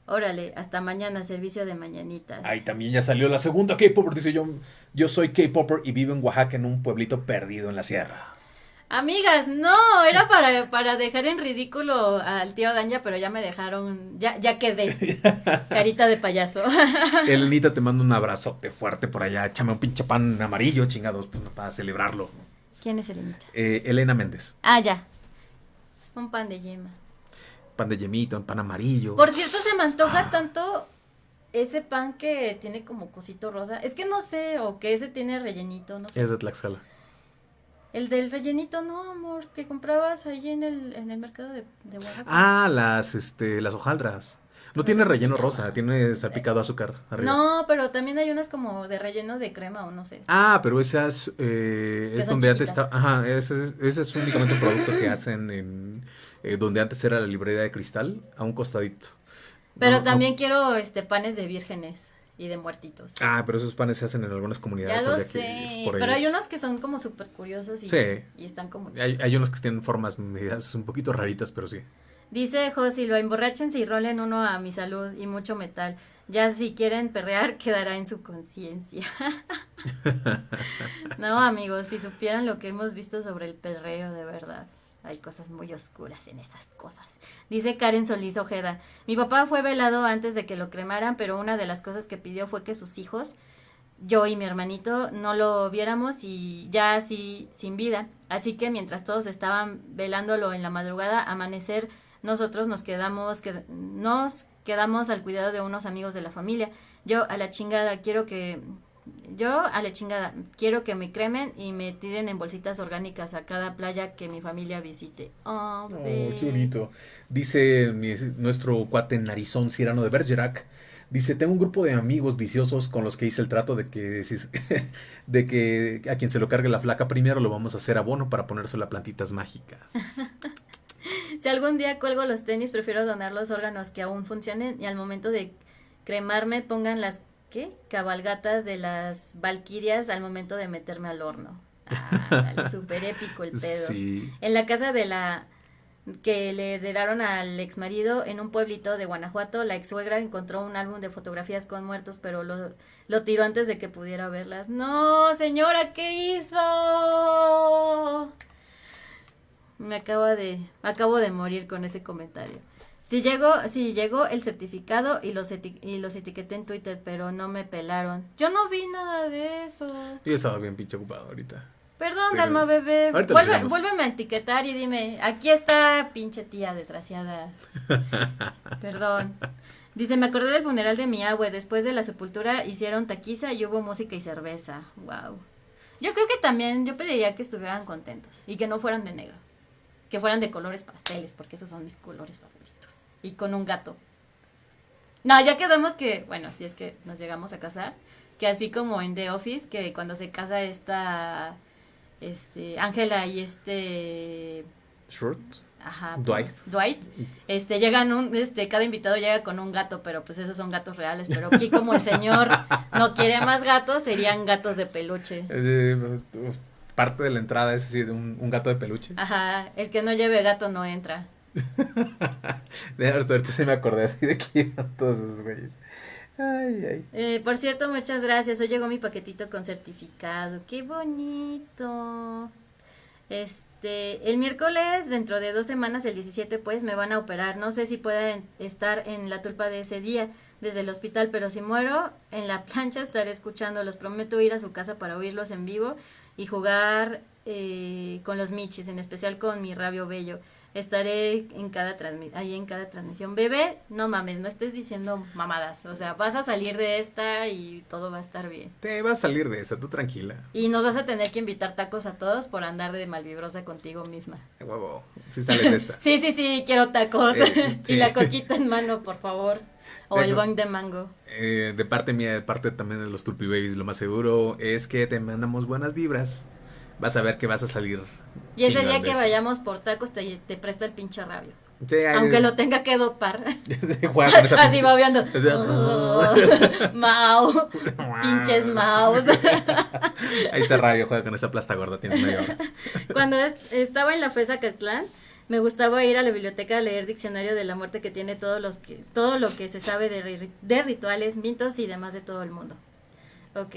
Órale, hasta mañana, servicio de mañanitas. Ahí también ya salió la segunda K-Popper. Dice yo, yo soy K-Popper y vivo en Oaxaca en un pueblito perdido en la sierra. Amigas, no, era para, para dejar en ridículo al tío Danja, pero ya me dejaron, ya, ya quedé. Carita de payaso. Elenita, te mando un abrazote fuerte por allá. Échame un pinche pan amarillo, chingados, pues, para celebrarlo. ¿Quién es Elenita? Eh, Elena Méndez. Ah, ya. Un pan de yema. Pan de yemito, un pan amarillo. Por cierto, se me antoja tanto ese pan que tiene como cosito rosa. Es que no sé, o que ese tiene rellenito, no sé. Es de Tlaxcala. El del rellenito, no, amor, que comprabas ahí en el, en el mercado de, de Oaxaca. Ah, las, este, las hojaldras. No No tiene relleno rosa, tiene salpicado azúcar arriba. No, pero también hay unas como de relleno de crema o no sé. Ah, pero esas eh, es donde antes chiquitas. estaba. Ajá, ese, es- ese es únicamente un producto que hacen en eh, donde antes era la librería de cristal, a un costadito. Pero No, no- también quiero este panes de vírgenes y de muertitos. Ah, pero esos panes se hacen en algunas ya comunidades. lo habría que sé, pero hay unos que son como súper curiosos y, Sí. y están como... Hay, hay unos que tienen formas medidas un poquito raritas, pero sí. Dice Josilva, emborráchense y rolen uno a mi salud y mucho metal. Ya si quieren perrear, quedará en su conciencia. no, amigos, si supieran lo que hemos visto sobre el perreo, de verdad. Hay cosas muy oscuras en esas cosas. Dice Karen Solís Ojeda, mi papá fue velado antes de que lo cremaran, pero una de las cosas que pidió fue que sus hijos, yo y mi hermanito, no lo viéramos y ya así sin vida. Así que mientras todos estaban velándolo en la madrugada, amanecer, nosotros nos quedamos, qued- nos quedamos al cuidado de unos amigos de la familia. Yo a la chingada quiero que yo a la chingada quiero que me cremen y me tiren en bolsitas orgánicas a cada playa que mi familia visite. Oh, Oh, qué bonito. Dice mi- nuestro cuate Narizón Cirano de Bergerac. Dice, tengo un grupo de amigos viciosos con los que hice el trato de que, de que a quien se lo cargue la flaca primero lo vamos a hacer abono para ponérselo a plantitas mágicas. Si algún día cuelgo los tenis, prefiero donar los órganos que aún funcionen y al momento de cremarme pongan las ¿qué? cabalgatas de las valquirias al momento de meterme al horno. Ah, dale, súper épico el pedo. Sí. En la casa de la que le heredaron al ex marido en un pueblito de Guanajuato, la ex suegra encontró un álbum de fotografías con muertos, pero lo, lo tiró antes de que pudiera verlas. No, señora, ¿qué hizo? Me acaba de, acabo de morir con ese comentario. Si llegó, si llegó el certificado y los, eti- y los etiqueté en Twitter, pero no me pelaron. Yo no vi nada de eso. Yo estaba bien pinche ocupado ahorita. Perdón, Pero- Dalma bebé. Vuelve, vuélveme a etiquetar y dime, aquí está pinche tía desgraciada. Perdón. Dice, me acordé del funeral de mi abue. Después de la sepultura hicieron taquiza y hubo música y cerveza. Wow. Yo creo que también yo pediría que estuvieran contentos y que no fueran de negro. Que fueran de colores pasteles, porque esos son mis colores favoritos. Y con un gato. No, ya quedamos que, bueno, si es que nos llegamos a casar, que así como en The Office, que cuando se casa esta, este, Ángela y este, Short. ajá, Dwight. Dwight, este, llegan un, este, cada invitado llega con un gato, pero pues esos son gatos reales, pero aquí como el señor no quiere más gatos, serían gatos de peluche. Eh, parte de la entrada es así, de un, un gato de peluche. Ajá, el que no lleve gato no entra. De ahorita se me acordé así de que iban todos esos güeyes. Ay, ay. Eh, por cierto, muchas gracias. Hoy llegó mi paquetito con certificado. ¡Qué bonito! Este, el miércoles, dentro de dos semanas, el 17, pues me van a operar. No sé si pueda estar en la tulpa de ese día desde el hospital, pero si muero en la plancha estaré escuchándolos. Prometo ir a su casa para oírlos en vivo y jugar eh, con los michis, en especial con mi rabio bello. Estaré en cada ahí en cada transmisión. Bebé, no mames, no estés diciendo mamadas. O sea, vas a salir de esta y todo va a estar bien. Te vas a salir de esa, tú tranquila. Y nos vas a tener que invitar tacos a todos por andar de malvibrosa contigo misma. Huevo, si sales de esta. Sí, sí, sí, quiero tacos. Eh, sí. y la coquita en mano, por favor. O Sí, el bong de mango. Eh, de parte mía, de parte también de los Tulpi Babies, lo más seguro es que te mandamos buenas vibras. Vas a ver que vas a salir. Y ese día que vayamos por tacos te, te presta el pinche rabio. Sí, Aunque lo tenga que dopar. Así babeando. Ese- Mau. Pinches maus. Ahí está radio, juega con esa plasta gorda, tienes media hora. Cuando es- estaba en la FESA Catlán, me gustaba ir a la biblioteca a leer diccionario de la muerte que tiene todos los que, todo lo que se sabe de, de rituales, mitos y demás de todo el mundo. Ok.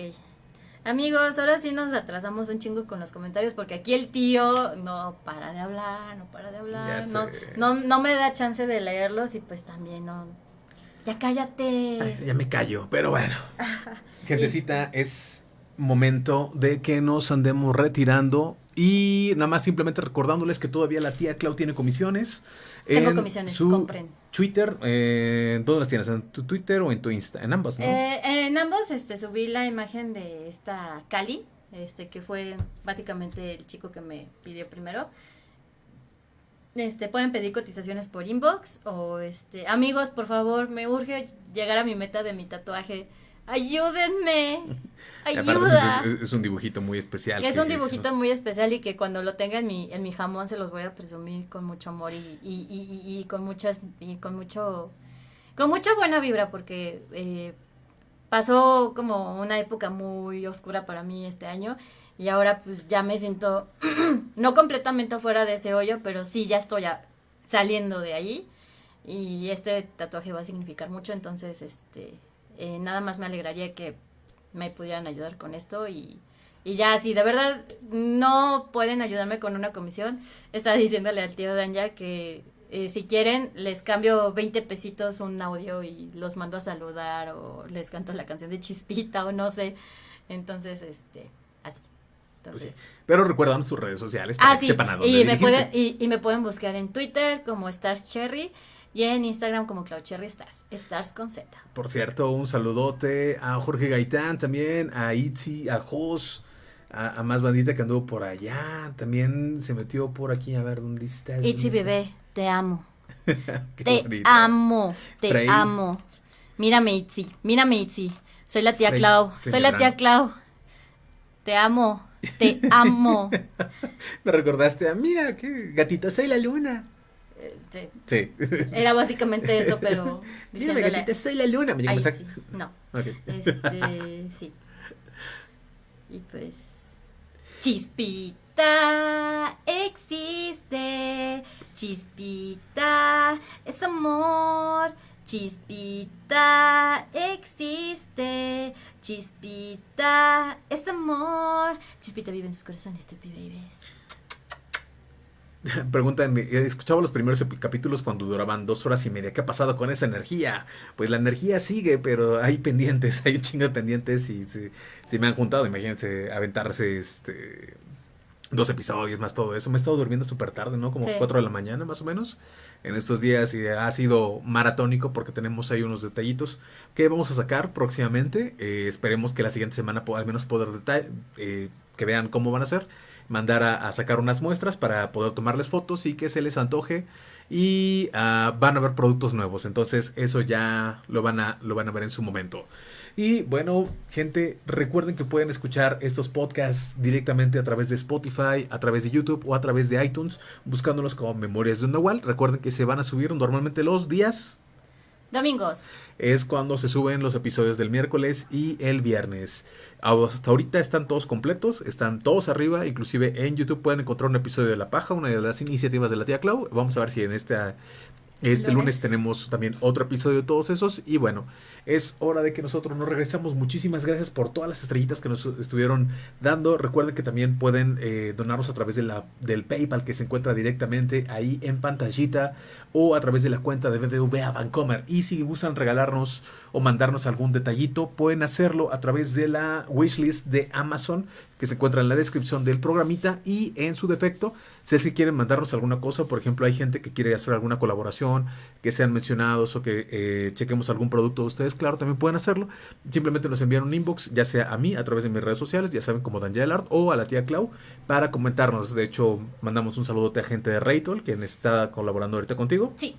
Amigos, ahora sí nos atrasamos un chingo con los comentarios porque aquí el tío no para de hablar, no para de hablar, no, no, no me da chance de leerlos y pues también no. Ya cállate. Ay, ya me callo, pero bueno. Gentecita, es momento de que nos andemos retirando y nada más simplemente recordándoles que todavía la tía Clau tiene comisiones. Tengo en comisiones, su compren. Twitter, eh, ¿dónde las tienes? ¿En tu Twitter o en tu Insta? En ambas, ¿no? Eh, en ambos este, subí la imagen de esta Cali, este, que fue básicamente el chico que me pidió primero. Este, pueden pedir cotizaciones por inbox o este, amigos, por favor, me urge llegar a mi meta de mi tatuaje. Ayúdenme. Aparte, Ayuda. pues, es, es un dibujito muy especial. Es un dibujito muy especial y que cuando lo tenga en mi, en mi jamón se los voy a presumir con mucho amor y, y, y, y- y con muchas y con mucho con mucha buena vibra porque eh, pasó como una época muy oscura para mí este año y ahora pues ya me siento no completamente fuera de ese hoyo pero sí ya estoy a- saliendo de ahí y este tatuaje va a significar mucho entonces este eh, nada más me alegraría que me pudieran ayudar con esto y, y ya si de verdad no pueden ayudarme con una comisión está diciéndole al tío Danja que eh, si quieren les cambio 20 pesitos un audio y los mando a saludar o les canto la canción de Chispita o no sé entonces este así Pues sí. entonces Pero recuerdan sus redes sociales para Ah, que sí. sepan a dónde Y me, pueden, y, y me pueden buscar en Twitter como Stars Cherry y en Instagram como Cloud Cherry Stars. Stars con Z. Por cierto, un saludote a Jorge Gaitán también, a Itzi, a Jos, a, a más bandita que anduvo por allá. También se metió por aquí, a ver, ¿dónde estás? ¿Dónde bebé, te amo. Te bonito. amo. Te Frey. amo. Mírame, Itzy. Mírame, Itzy. Soy la tía Frey, Clau. Frey Soy la tía Clau. Te amo. Te amo. Me recordaste a, mira, qué gatita, soy la luna. Sí. Sí. Era básicamente eso, pero Mírame, diciéndole gatita, soy la luna. Me llegó a un mensaje. Itzy. No. Ok. Este, sí. Y pues. Chispita existe. Chispita es amor. Chispita existe. Chispita es amor. Chispita vive en sus corazones, Tupi Babies. Preguntan, eh, escuchaba los primeros capítulos cuando duraban dos horas y media. ¿Qué ha pasado con esa energía? Pues la energía sigue, pero hay pendientes, hay un chingo de pendientes y se, se me han juntado. Imagínense aventarse este dos episodios más todo eso. Me he estado durmiendo súper tarde, ¿no? Como Sí. 4 de la mañana más o menos. En estos días y ha sido maratónico porque tenemos ahí unos detallitos que vamos a sacar próximamente. Eh, esperemos que la siguiente semana al menos poder deta- eh, que vean cómo van a ser. Mandar a, sacar unas muestras para poder tomarles fotos y que se les antoje. Y ah, van a ver productos nuevos. Entonces eso ya lo van a, lo van a ver en su momento. Y bueno, gente, recuerden que pueden escuchar estos podcasts directamente a través de Spotify, a través de YouTube o a través de iTunes, buscándolos como Memorias de un Nahual. Recuerden que se van a subir normalmente los días. Domingos. Es cuando se suben los episodios del miércoles y el viernes. Hasta ahorita están todos completos, están todos arriba. Inclusive en YouTube pueden encontrar un episodio de La Paja, una de las iniciativas de la tía Clau. Vamos a ver si en esta este lunes. Lunes. tenemos también otro episodio de todos esos. Y bueno, es hora de que nosotros nos regresamos. Muchísimas gracias por todas las estrellitas que nos estuvieron dando. Recuerden que también pueden eh, donarnos a través de la, del PayPal que se encuentra directamente ahí en pantallita o a través de la cuenta de BBVA Bancomer. Y si gustan regalarnos o mandarnos algún detallito, pueden hacerlo a través de la wishlist de Amazon que se encuentra en la descripción del programita y en su defecto, si es que quieren mandarnos alguna cosa, por ejemplo, hay gente que quiere hacer alguna colaboración, que sean mencionados o que eh, chequemos algún producto de ustedes, claro, también pueden hacerlo. Simplemente nos envían un inbox, ya sea a mí a través de mis redes sociales, ya saben como Daniel Art o a la tía Clau, para comentarnos. De hecho, mandamos un saludote a gente de Raytol, quien está colaborando ahorita contigo. Sí.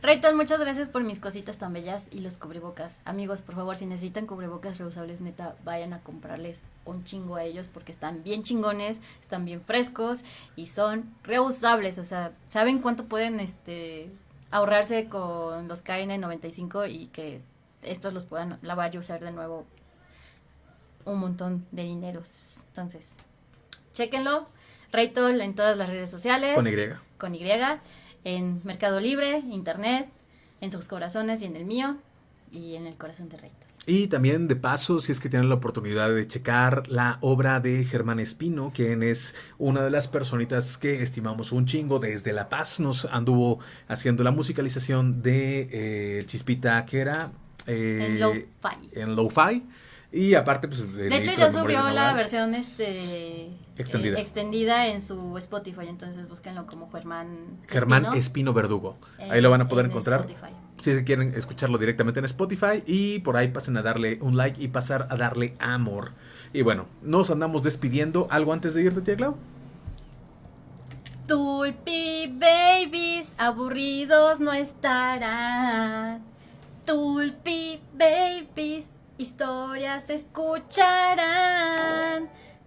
Rayton, muchas gracias por mis cositas tan bellas y los cubrebocas. Amigos, por favor, si necesitan cubrebocas reusables, neta, vayan a comprarles un chingo a ellos porque están bien chingones, están bien frescos y son reusables. O sea, ¿saben cuánto pueden este ahorrarse con los KN95 y que estos los puedan lavar y usar de nuevo un montón de dineros? Entonces, chéquenlo. Raytol en todas las redes sociales Con Y. con Y, en Mercado Libre, Internet, en sus corazones y en el mío, y en el corazón de Rayton. Y también de paso, si es que tienen la oportunidad de checar la obra de Germán Espino, quien es una de las personitas que estimamos un chingo desde La Paz, nos anduvo haciendo la musicalización de eh, Chispita que era... Eh, en Lo-Fi. En Lo-Fi. Y aparte, pues. De hecho, ya subió la versión este extendida. Eh, extendida en su Spotify. Entonces búsquenlo como Germán. Germán Espino, Verdugo. Ahí lo van a poder encontrar. Si se quieren escucharlo directamente en Spotify. Y por ahí pasen a darle un like y pasar a darle amor. Y bueno, nos andamos despidiendo. ¿Algo antes de irte, tía Clau? Tulpi babies, aburridos no estarán. Tulpi babies historias escucharán.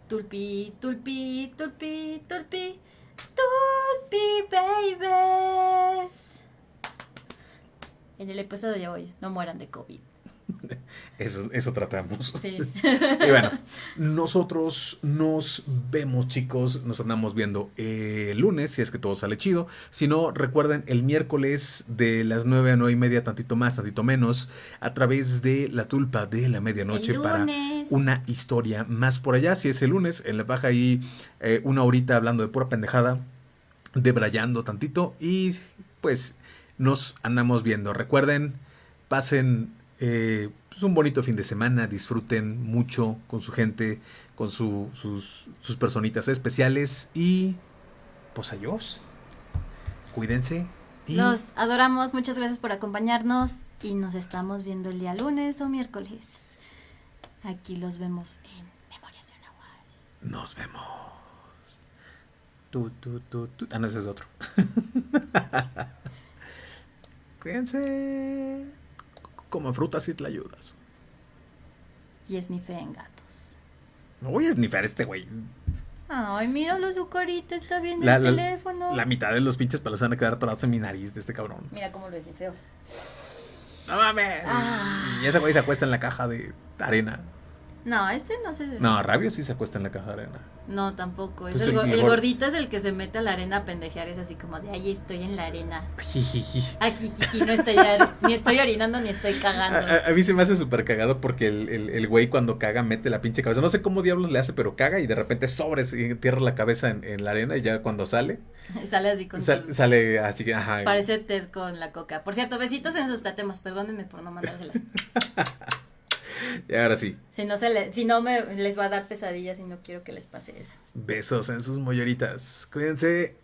Tulpi, tulpi, tulpi, tulpi, tulpi, babies. En el episodio de hoy, no mueran de COVID. Eso, eso tratamos. Sí. y bueno, nosotros nos vemos, chicos. Nos andamos viendo el lunes, si es que todo sale chido. Si no, recuerden, el miércoles de las 9 a 9 y media, tantito más, tantito menos, a través de la tulpa de la medianoche para una historia más por allá. Si es el lunes, en la baja ahí eh, una horita hablando de pura pendejada, debrayando tantito y pues nos andamos viendo. Recuerden, pasen eh, pues un bonito fin de semana, disfruten mucho con su gente, con sus, sus personitas especiales y pues adiós. Cuídense. Los adoramos, muchas gracias por acompañarnos y nos estamos viendo el día lunes o miércoles. Aquí los vemos en Memorias de Nahual. Nos vemos. Tú, tú, tú, tú. Ah, no, ese es otro. Cuídense. Como frutas y te ayudas. Y esnife en gatos. No voy a esnifar este güey. Ay, míralo, su carita está viendo el teléfono. La mitad de los pinches palos van a quedar atrás en mi nariz de este cabrón. Mira cómo lo esnifeo. No mames. Ah. Y ese güey se acuesta en la caja de arena. No, este no se. No, Rabio sí se acuesta en la caja de arena. No, tampoco. Es pues el, gordito es el que se mete a la arena a pendejear. Es así como de ahí estoy en la arena. no estoy ni estoy orinando ni estoy cagando. A, mí se me hace súper cagado porque el, el, güey cuando caga mete la pinche cabeza. No sé cómo diablos le hace, pero caga y de repente sobres y entierra la cabeza en, la arena y ya cuando sale. sale así con Sale así, ajá. Parece Ted con la coca. Por cierto, besitos en sus tatemas. Perdónenme por no mandárselas. y ahora sí. Si no, se le, si no me, les va a dar pesadillas y no quiero que les pase eso. Besos en sus molleritas. Cuídense.